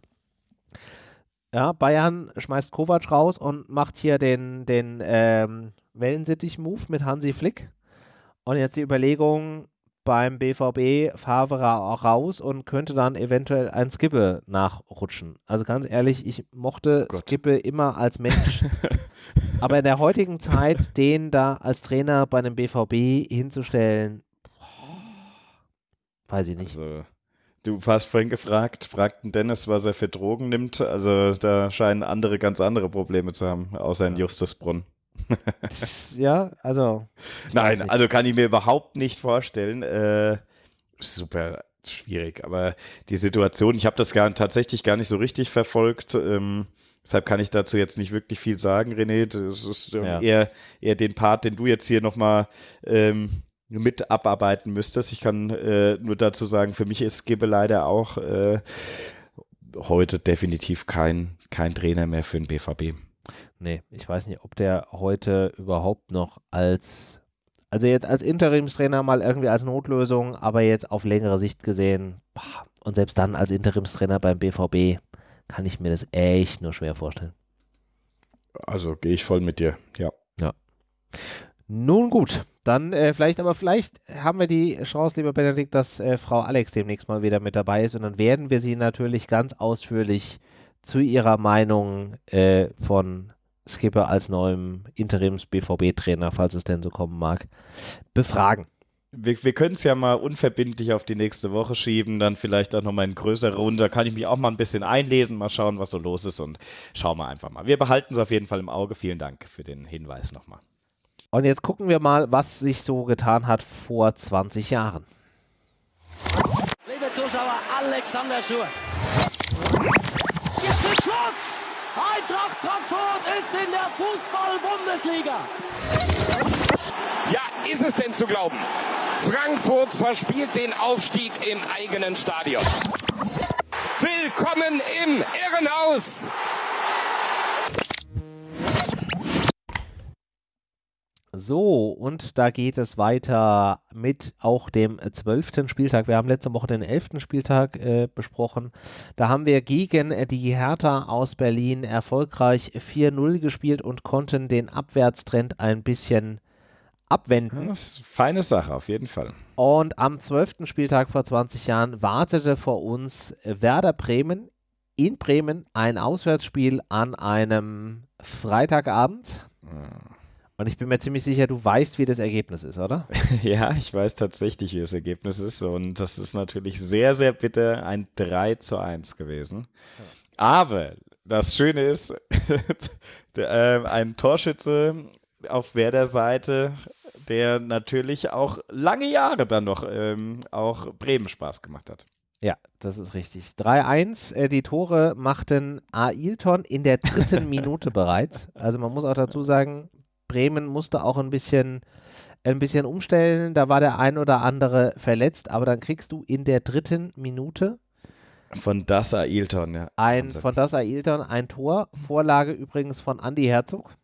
Ja, Bayern schmeißt Kovac raus und macht hier den, den ähm, Wellensittich-Move mit Hansi Flick. Und jetzt die Überlegung beim BVB Favre auch raus und könnte dann eventuell ein Skippe nachrutschen. Also ganz ehrlich, ich mochte Gott. Skippe immer als Mensch. Aber in der heutigen Zeit, den da als Trainer bei einem BVB hinzustellen, weiß ich nicht. Also, du hast vorhin gefragt, fragten Dennis, was er für Drogen nimmt. Also, da scheinen andere ganz andere Probleme zu haben, außer in Justusbrunn. Ja, also. Nein, also kann ich mir überhaupt nicht vorstellen. Äh, super schwierig, aber die Situation, ich habe das gar, tatsächlich gar nicht so richtig verfolgt. Ähm, deshalb kann ich dazu jetzt nicht wirklich viel sagen, René. Das ist ähm, Ja. eher, eher den Part, den du jetzt hier nochmal ähm, mit abarbeiten müsstest. Ich kann äh, nur dazu sagen, für mich ist Gibbe leider auch äh, heute definitiv kein, kein Trainer mehr für den BVB. Nee, ich weiß nicht, ob der heute überhaupt noch als, also jetzt als Interimstrainer mal irgendwie als Notlösung, aber jetzt auf längere Sicht gesehen, boah, und selbst dann als Interimstrainer beim BVB kann ich mir das echt nur schwer vorstellen. Also gehe ich voll mit dir, ja. Nun gut, dann äh, vielleicht, aber vielleicht haben wir die Chance, lieber Benedikt, dass äh, Frau Alex demnächst mal wieder mit dabei ist und dann werden wir sie natürlich ganz ausführlich zu ihrer Meinung äh, von Skipper als neuem Interims-BVB-Trainer, falls es denn so kommen mag, befragen. Wir, wir können es ja mal unverbindlich auf die nächste Woche schieben, dann vielleicht auch nochmal in größere Runde. Da kann ich mich auch mal ein bisschen einlesen, mal schauen, was so los ist und schauen wir einfach mal. Wir behalten es auf jeden Fall im Auge. Vielen Dank für den Hinweis nochmal. Und jetzt gucken wir mal, was sich so getan hat vor 20 Jahren. Liebe Zuschauer, Alexander Schur. Jetzt ist Schluss! Eintracht Frankfurt ist in der Fußball-Bundesliga. Ja, ist es denn zu glauben? Frankfurt verspielt den Aufstieg im eigenen Stadion. Willkommen im Irrenhaus! So, und da geht es weiter mit auch dem zwölften Spieltag. Wir haben letzte Woche den elften Spieltag äh, besprochen. Da haben wir gegen die Hertha aus Berlin erfolgreich 4-0 gespielt und konnten den Abwärtstrend ein bisschen abwenden. Das ist eine feine Sache, auf jeden Fall. Und am zwölften Spieltag vor 20 Jahren wartete vor uns Werder Bremen in Bremen ein Auswärtsspiel an einem Freitagabend. Und ich bin mir ziemlich sicher, du weißt, wie das Ergebnis ist, oder? Ja, ich weiß tatsächlich, wie das Ergebnis ist. Und das ist natürlich sehr, sehr bitter ein 3 zu 1 gewesen. Aber das Schöne ist, der, äh, ein Torschütze auf Werder-Seite, der natürlich auch lange Jahre dann noch ähm, auch Bremen Spaß gemacht hat. Ja, das ist richtig. 3-1. Äh, die Tore machten Ailton in der dritten Minute bereits. Also man muss auch dazu sagen, Bremen musste auch ein bisschen, ein bisschen umstellen. Da war der ein oder andere verletzt, aber dann kriegst du in der dritten Minute von Das Ailton, ja. Ein, von Das Ailton ein Tor. Vorlage übrigens von Andy Herzog.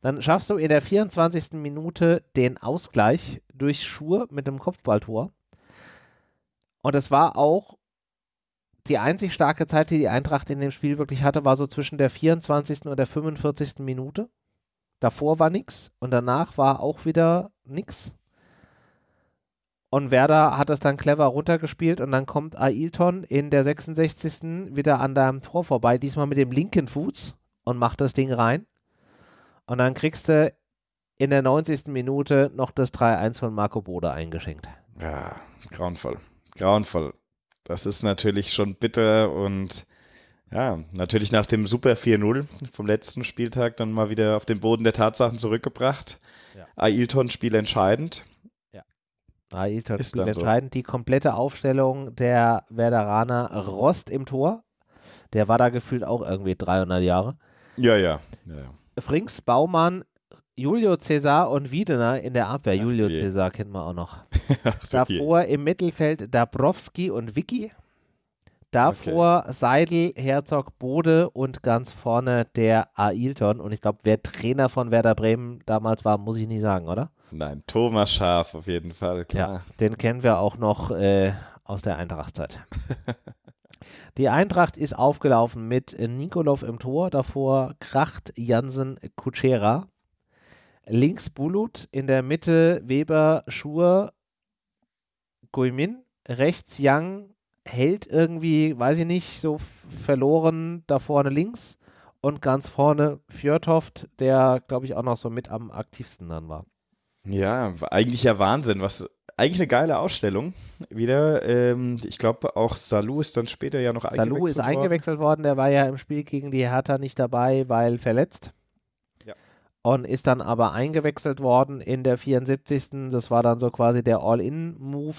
Dann schaffst du in der 24. Minute den Ausgleich durch Schur mit dem Kopfballtor. Und es war auch die einzig starke Zeit, die die Eintracht in dem Spiel wirklich hatte, war so zwischen der 24. und der 45. Minute. Davor war nichts und danach war auch wieder nichts. Und Werder hat das dann clever runtergespielt und dann kommt Ailton in der 66. wieder an deinem Tor vorbei, diesmal mit dem linken Fuß und macht das Ding rein. Und dann kriegst du in der 90. Minute noch das 3-1 von Marco Bode eingeschenkt. Ja, grauenvoll. Grauenvoll. Das ist natürlich schon bitter und ja, natürlich nach dem Super 4-0 vom letzten Spieltag dann mal wieder auf den Boden der Tatsachen zurückgebracht. Ja. Ailton Spiel entscheidend. Ja. Ailton Spiel entscheidend. So. Die komplette Aufstellung der Werderaner Rost im Tor. Der war da gefühlt auch irgendwie 300 Jahre. Ja, ja. ja, ja. Frings, Baumann, Julio Cesar und Wiedener in der Abwehr. Ach, Julio je. Cesar kennen wir auch noch. Davor je. im Mittelfeld Dabrowski und Vicky. Davor okay. Seidel, Herzog, Bode und ganz vorne der Ailton. Und ich glaube, wer Trainer von Werder Bremen damals war, muss ich nicht sagen, oder? Nein, Thomas Schaf auf jeden Fall, klar. Ja, den kennen wir auch noch äh, aus der Eintrachtzeit. Die Eintracht ist aufgelaufen mit Nikolov im Tor, davor Kracht, Jansen, Kutschera. Links Bulut, in der Mitte Weber, Schur, Guimin. Rechts Young, hält irgendwie, weiß ich nicht, so verloren da vorne links. Und ganz vorne Fjörtoft, der, glaube ich, auch noch so mit am aktivsten dann war. Ja, eigentlich ja Wahnsinn, was eigentlich eine geile Ausstellung wieder. Ähm, ich glaube, auch Salou ist dann später ja noch Salou eingewechselt worden. Salou ist eingewechselt worden. Der war ja im Spiel gegen die Hertha nicht dabei, weil verletzt. Ja. Und ist dann aber eingewechselt worden in der 74. Das war dann so quasi der All-In-Move.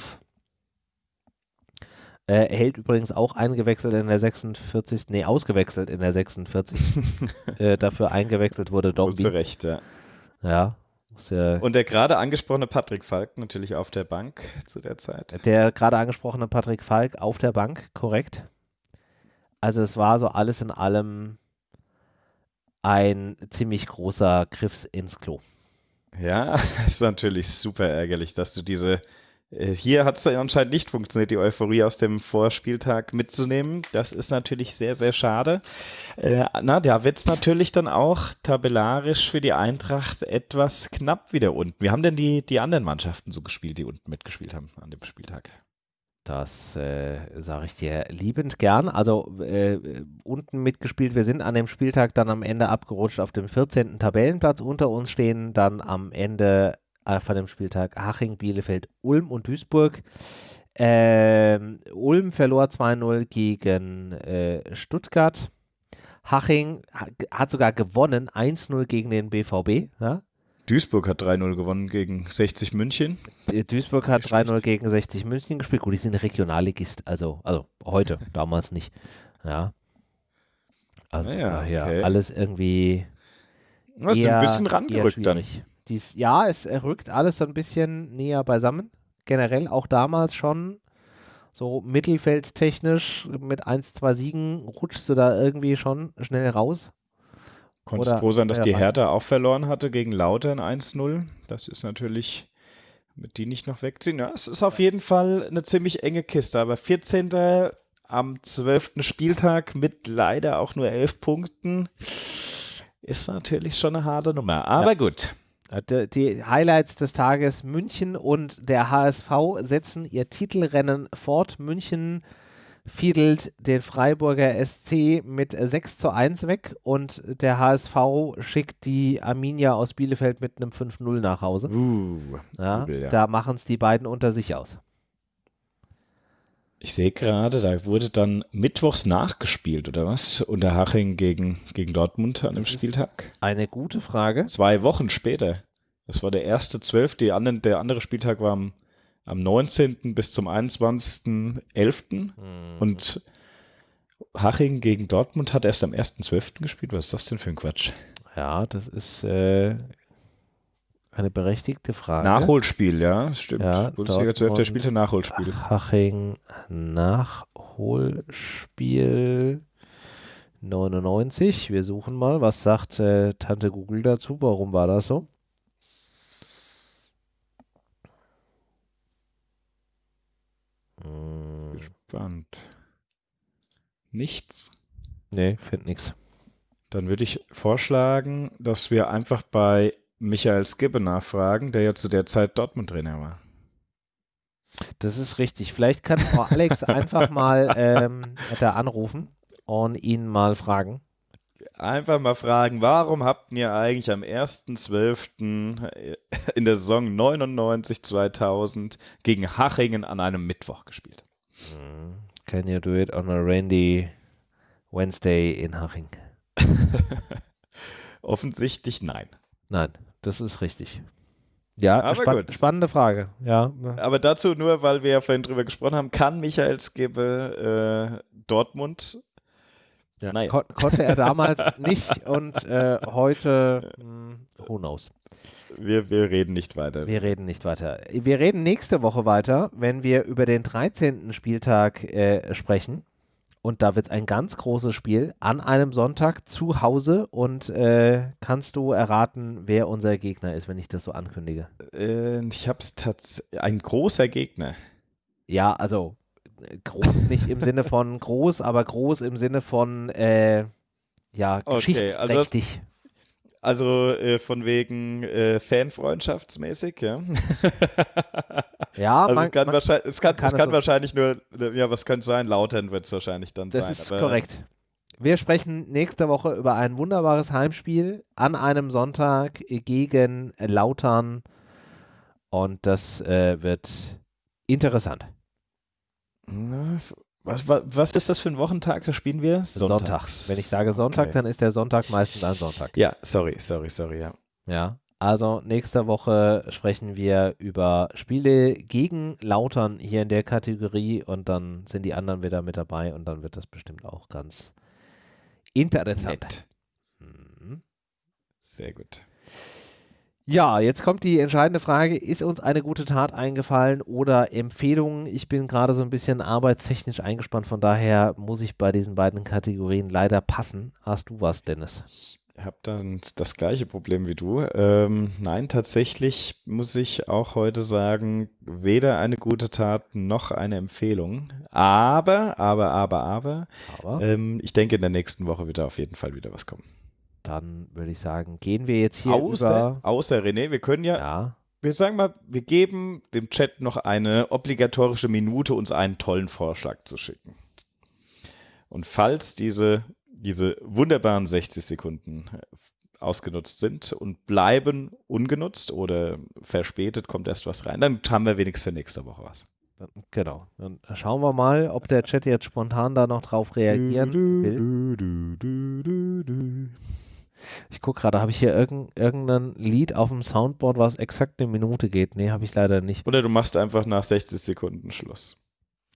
Äh, hält übrigens auch eingewechselt in der 46. Nee, ausgewechselt in der 46. äh, dafür eingewechselt wurde Dombi. Zu Recht, ja. Ja, ja und der gerade angesprochene Patrick Falk natürlich auf der Bank zu der Zeit. Der gerade angesprochene Patrick Falk auf der Bank, korrekt. Also es war so alles in allem ein ziemlich großer Griffs ins Klo. Ja, ist natürlich super ärgerlich, dass du diese hier hat es anscheinend nicht funktioniert, die Euphorie aus dem Vorspieltag mitzunehmen. Das ist natürlich sehr, sehr schade. Äh, na, da wird es natürlich dann auch tabellarisch für die Eintracht etwas knapp wieder unten. Wie haben denn die, die anderen Mannschaften so gespielt, die unten mitgespielt haben an dem Spieltag? Das äh, sage ich dir liebend gern. Also äh, unten mitgespielt. Wir sind an dem Spieltag dann am Ende abgerutscht auf dem 14. Tabellenplatz. Unter uns stehen dann am Ende von dem Spieltag Haching, Bielefeld, Ulm und Duisburg. Ähm, Ulm verlor 2-0 gegen äh, Stuttgart. Haching hat sogar gewonnen, 1-0 gegen den BVB. Ja? Duisburg hat 3-0 gewonnen gegen 60 München. Äh, Duisburg hat 3-0 gegen 60 München gespielt. Gut, die sind Regionalligist, also, also heute, damals nicht. Ja. Also ja, okay. alles irgendwie. Das eher, ein bisschen rangerückt dann dies, ja, es rückt alles so ein bisschen näher beisammen. Generell auch damals schon so mittelfeldstechnisch mit 1, 2 Siegen rutschst du da irgendwie schon schnell raus. Konntest Oder, froh sein, dass die Hertha auch verloren hatte gegen Lautern 1-0. Das ist natürlich, mit die nicht noch wegziehen. Ja, es ist auf jeden Fall eine ziemlich enge Kiste, aber 14. am 12. Spieltag mit leider auch nur 11 Punkten ist natürlich schon eine harte Nummer. Aber ja. gut. Äh, die Highlights des Tages: München und der HSV setzen ihr Titelrennen fort. München fiedelt den Freiburger SC mit 6 zu 1 weg und der HSV schickt die Arminia aus Bielefeld mit einem 5-0 nach Hause. Uh, ja, übel, ja. Da machen es die beiden unter sich aus. Ich sehe gerade, da wurde dann mittwochs nachgespielt, oder was? Unter Haching gegen, gegen Dortmund an dem Spieltag. Eine gute Frage. Zwei Wochen später. Das war der erste zwölf. Der andere Spieltag war am, am 19. bis zum 21.11. Mhm. Und Haching gegen Dortmund hat erst am 1.12. gespielt. Was ist das denn für ein Quatsch? Ja, das ist äh, eine berechtigte Frage. Nachholspiel, ja, stimmt. Ja, Bundesliga 12. Der spielte Nachholspiel. Haching Nachholspiel 99. Wir suchen mal. Was sagt äh, Tante Google dazu? Warum war das so? Gespannt. Nichts? Nee, finde nichts. Dann würde ich vorschlagen, dass wir einfach bei Michael Skibbe nachfragen, der ja zu der Zeit Dortmund-Trainer war. Das ist richtig. Vielleicht kann Frau Alex einfach mal ähm, da anrufen und ihn mal fragen. Einfach mal fragen, warum habt ihr eigentlich am 1.12. in der Saison 99-2000 gegen Hachingen an einem Mittwoch gespielt? Can you do it on a rainy Wednesday in Haching? Offensichtlich nein. Nein, das ist richtig. Ja, span gut. spannende Frage. Ja, Aber dazu nur, weil wir ja vorhin drüber gesprochen haben, kann Michael Skibbe äh, Dortmund ja. Naja. Kon konnte er damals nicht und äh, heute, mh, who knows. Wir, wir reden nicht weiter. Wir reden nicht weiter. Wir reden nächste Woche weiter, wenn wir über den 13. Spieltag äh, sprechen. Und da wird es ein ganz großes Spiel an einem Sonntag zu Hause. Und äh, kannst du erraten, wer unser Gegner ist, wenn ich das so ankündige? Äh, ich habe es tatsächlich. Ein großer Gegner. Ja, also groß nicht im Sinne von groß, aber groß im Sinne von äh, ja, Okay, geschichtsträchtig. Also äh, von wegen äh, Fanfreundschaftsmäßig, ja. ja, also man, es kann, man, wahrscheinlich, es kann, kann es es kann so- wahrscheinlich nur, ja, was könnte sein? Lautern wird es wahrscheinlich dann Das sein. ist aber- korrekt. Wir sprechen nächste Woche über ein wunderbares Heimspiel an einem Sonntag gegen Lautern. Und das äh, wird interessant. Na, Was, was, was ist das für ein Wochentag? Da spielen wir? Sonntag. Wenn ich sage Sonntag, Okay. dann ist der Sonntag meistens ein Sonntag. Ja, sorry, sorry, sorry, ja. Ja. Also nächste Woche sprechen wir über Spiele gegen Lautern hier in der Kategorie und dann sind die anderen wieder mit dabei und dann wird das bestimmt auch ganz interessant. Nett. Mhm. Sehr gut. Ja, jetzt kommt die entscheidende Frage, ist uns eine gute Tat eingefallen oder Empfehlungen? Ich bin gerade so ein bisschen arbeitstechnisch eingespannt, von daher muss ich bei diesen beiden Kategorien leider passen. Hast du was, Dennis? Ich habe dann das gleiche Problem wie du. Ähm, nein, tatsächlich muss ich auch heute sagen, weder eine gute Tat noch eine Empfehlung. Aber, aber, aber, aber, Aber ähm, ich denke, in der nächsten Woche wird da auf jeden Fall wieder was kommen. Dann würde ich sagen, gehen wir jetzt hier Außer, über... außer René, wir können ja, Ja, wir sagen mal, wir geben dem Chat noch eine obligatorische Minute, uns einen tollen Vorschlag zu schicken. Und falls diese, diese wunderbaren 60 Sekunden äh, ausgenutzt sind und bleiben ungenutzt oder verspätet kommt erst was rein, dann haben wir wenigstens für nächste Woche was. genau. Dann schauen wir mal, ob der Chat jetzt spontan da noch drauf reagieren will. Ich gucke gerade, habe ich hier irgend, irgendein Lied auf dem Soundboard, was exakt eine Minute geht? Nee, habe ich leider nicht. Oder du machst einfach nach 60 Sekunden Schluss.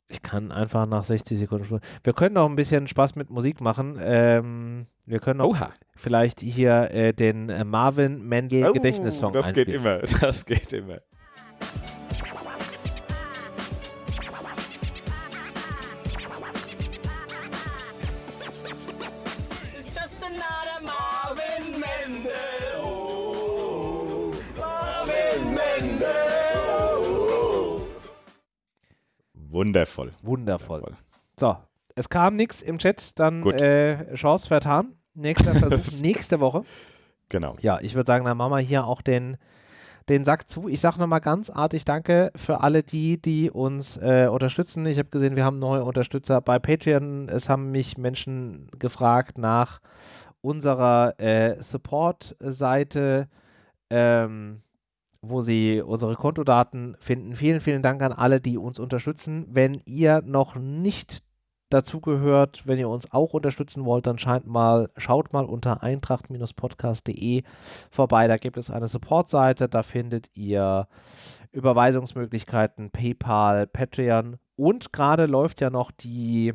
Ich kann einfach nach 60 Sekunden. Schluss- Wir können noch ein bisschen Spaß mit Musik machen. Ähm, wir können noch Oha. vielleicht hier äh, den äh, Marvin Mendel Oh, Gedächtnissong das geht einspielen. immer, das geht immer. Wundervoll. Wundervoll. So, es kam nichts im Chat, dann äh, Chance vertan. Nächster Versuch nächste Woche. Genau. Ja, ich würde sagen, dann machen wir hier auch den, den Sack zu. Ich sage nochmal ganz artig Danke für alle die, die uns äh, unterstützen. Ich habe gesehen, wir haben neue Unterstützer bei Patreon. Es haben mich Menschen gefragt nach unserer äh, Support-Seite. Ähm, wo Sie unsere Kontodaten finden. Vielen, vielen Dank an alle, die uns unterstützen. Wenn ihr noch nicht dazugehört, wenn ihr uns auch unterstützen wollt, dann scheint mal, schaut mal unter eintracht-podcast.de vorbei. Da gibt es eine Support-Seite, da findet ihr Überweisungsmöglichkeiten, PayPal, Patreon und gerade läuft ja noch die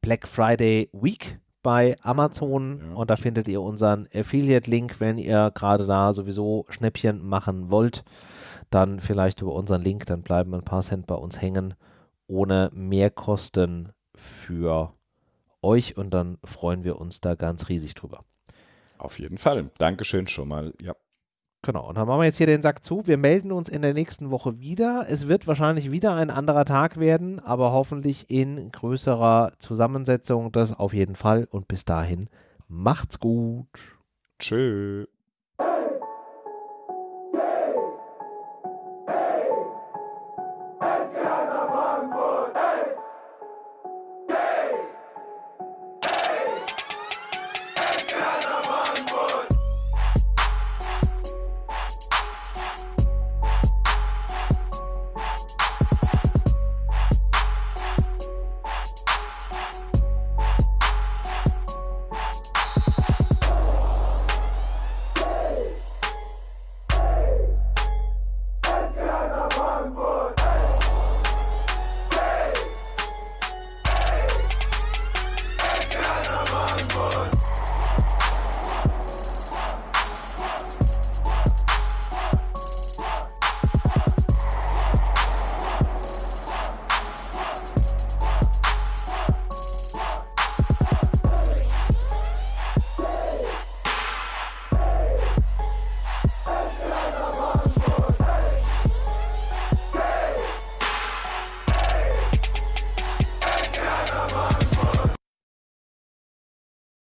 Black Friday Week bei Amazon ja. und da findet ihr unseren Affiliate-Link, wenn ihr gerade da sowieso Schnäppchen machen wollt. Dann vielleicht über unseren Link, dann bleiben ein paar Cent bei uns hängen, ohne Mehrkosten für euch und dann freuen wir uns da ganz riesig drüber. Auf jeden Fall. Dankeschön schon mal. Ja. Genau, und dann machen wir jetzt hier den Sack zu. Wir melden uns in der nächsten Woche wieder. Es wird wahrscheinlich wieder ein anderer Tag werden, aber hoffentlich in größerer Zusammensetzung. Das auf jeden Fall. Und bis dahin, macht's gut. Tschö.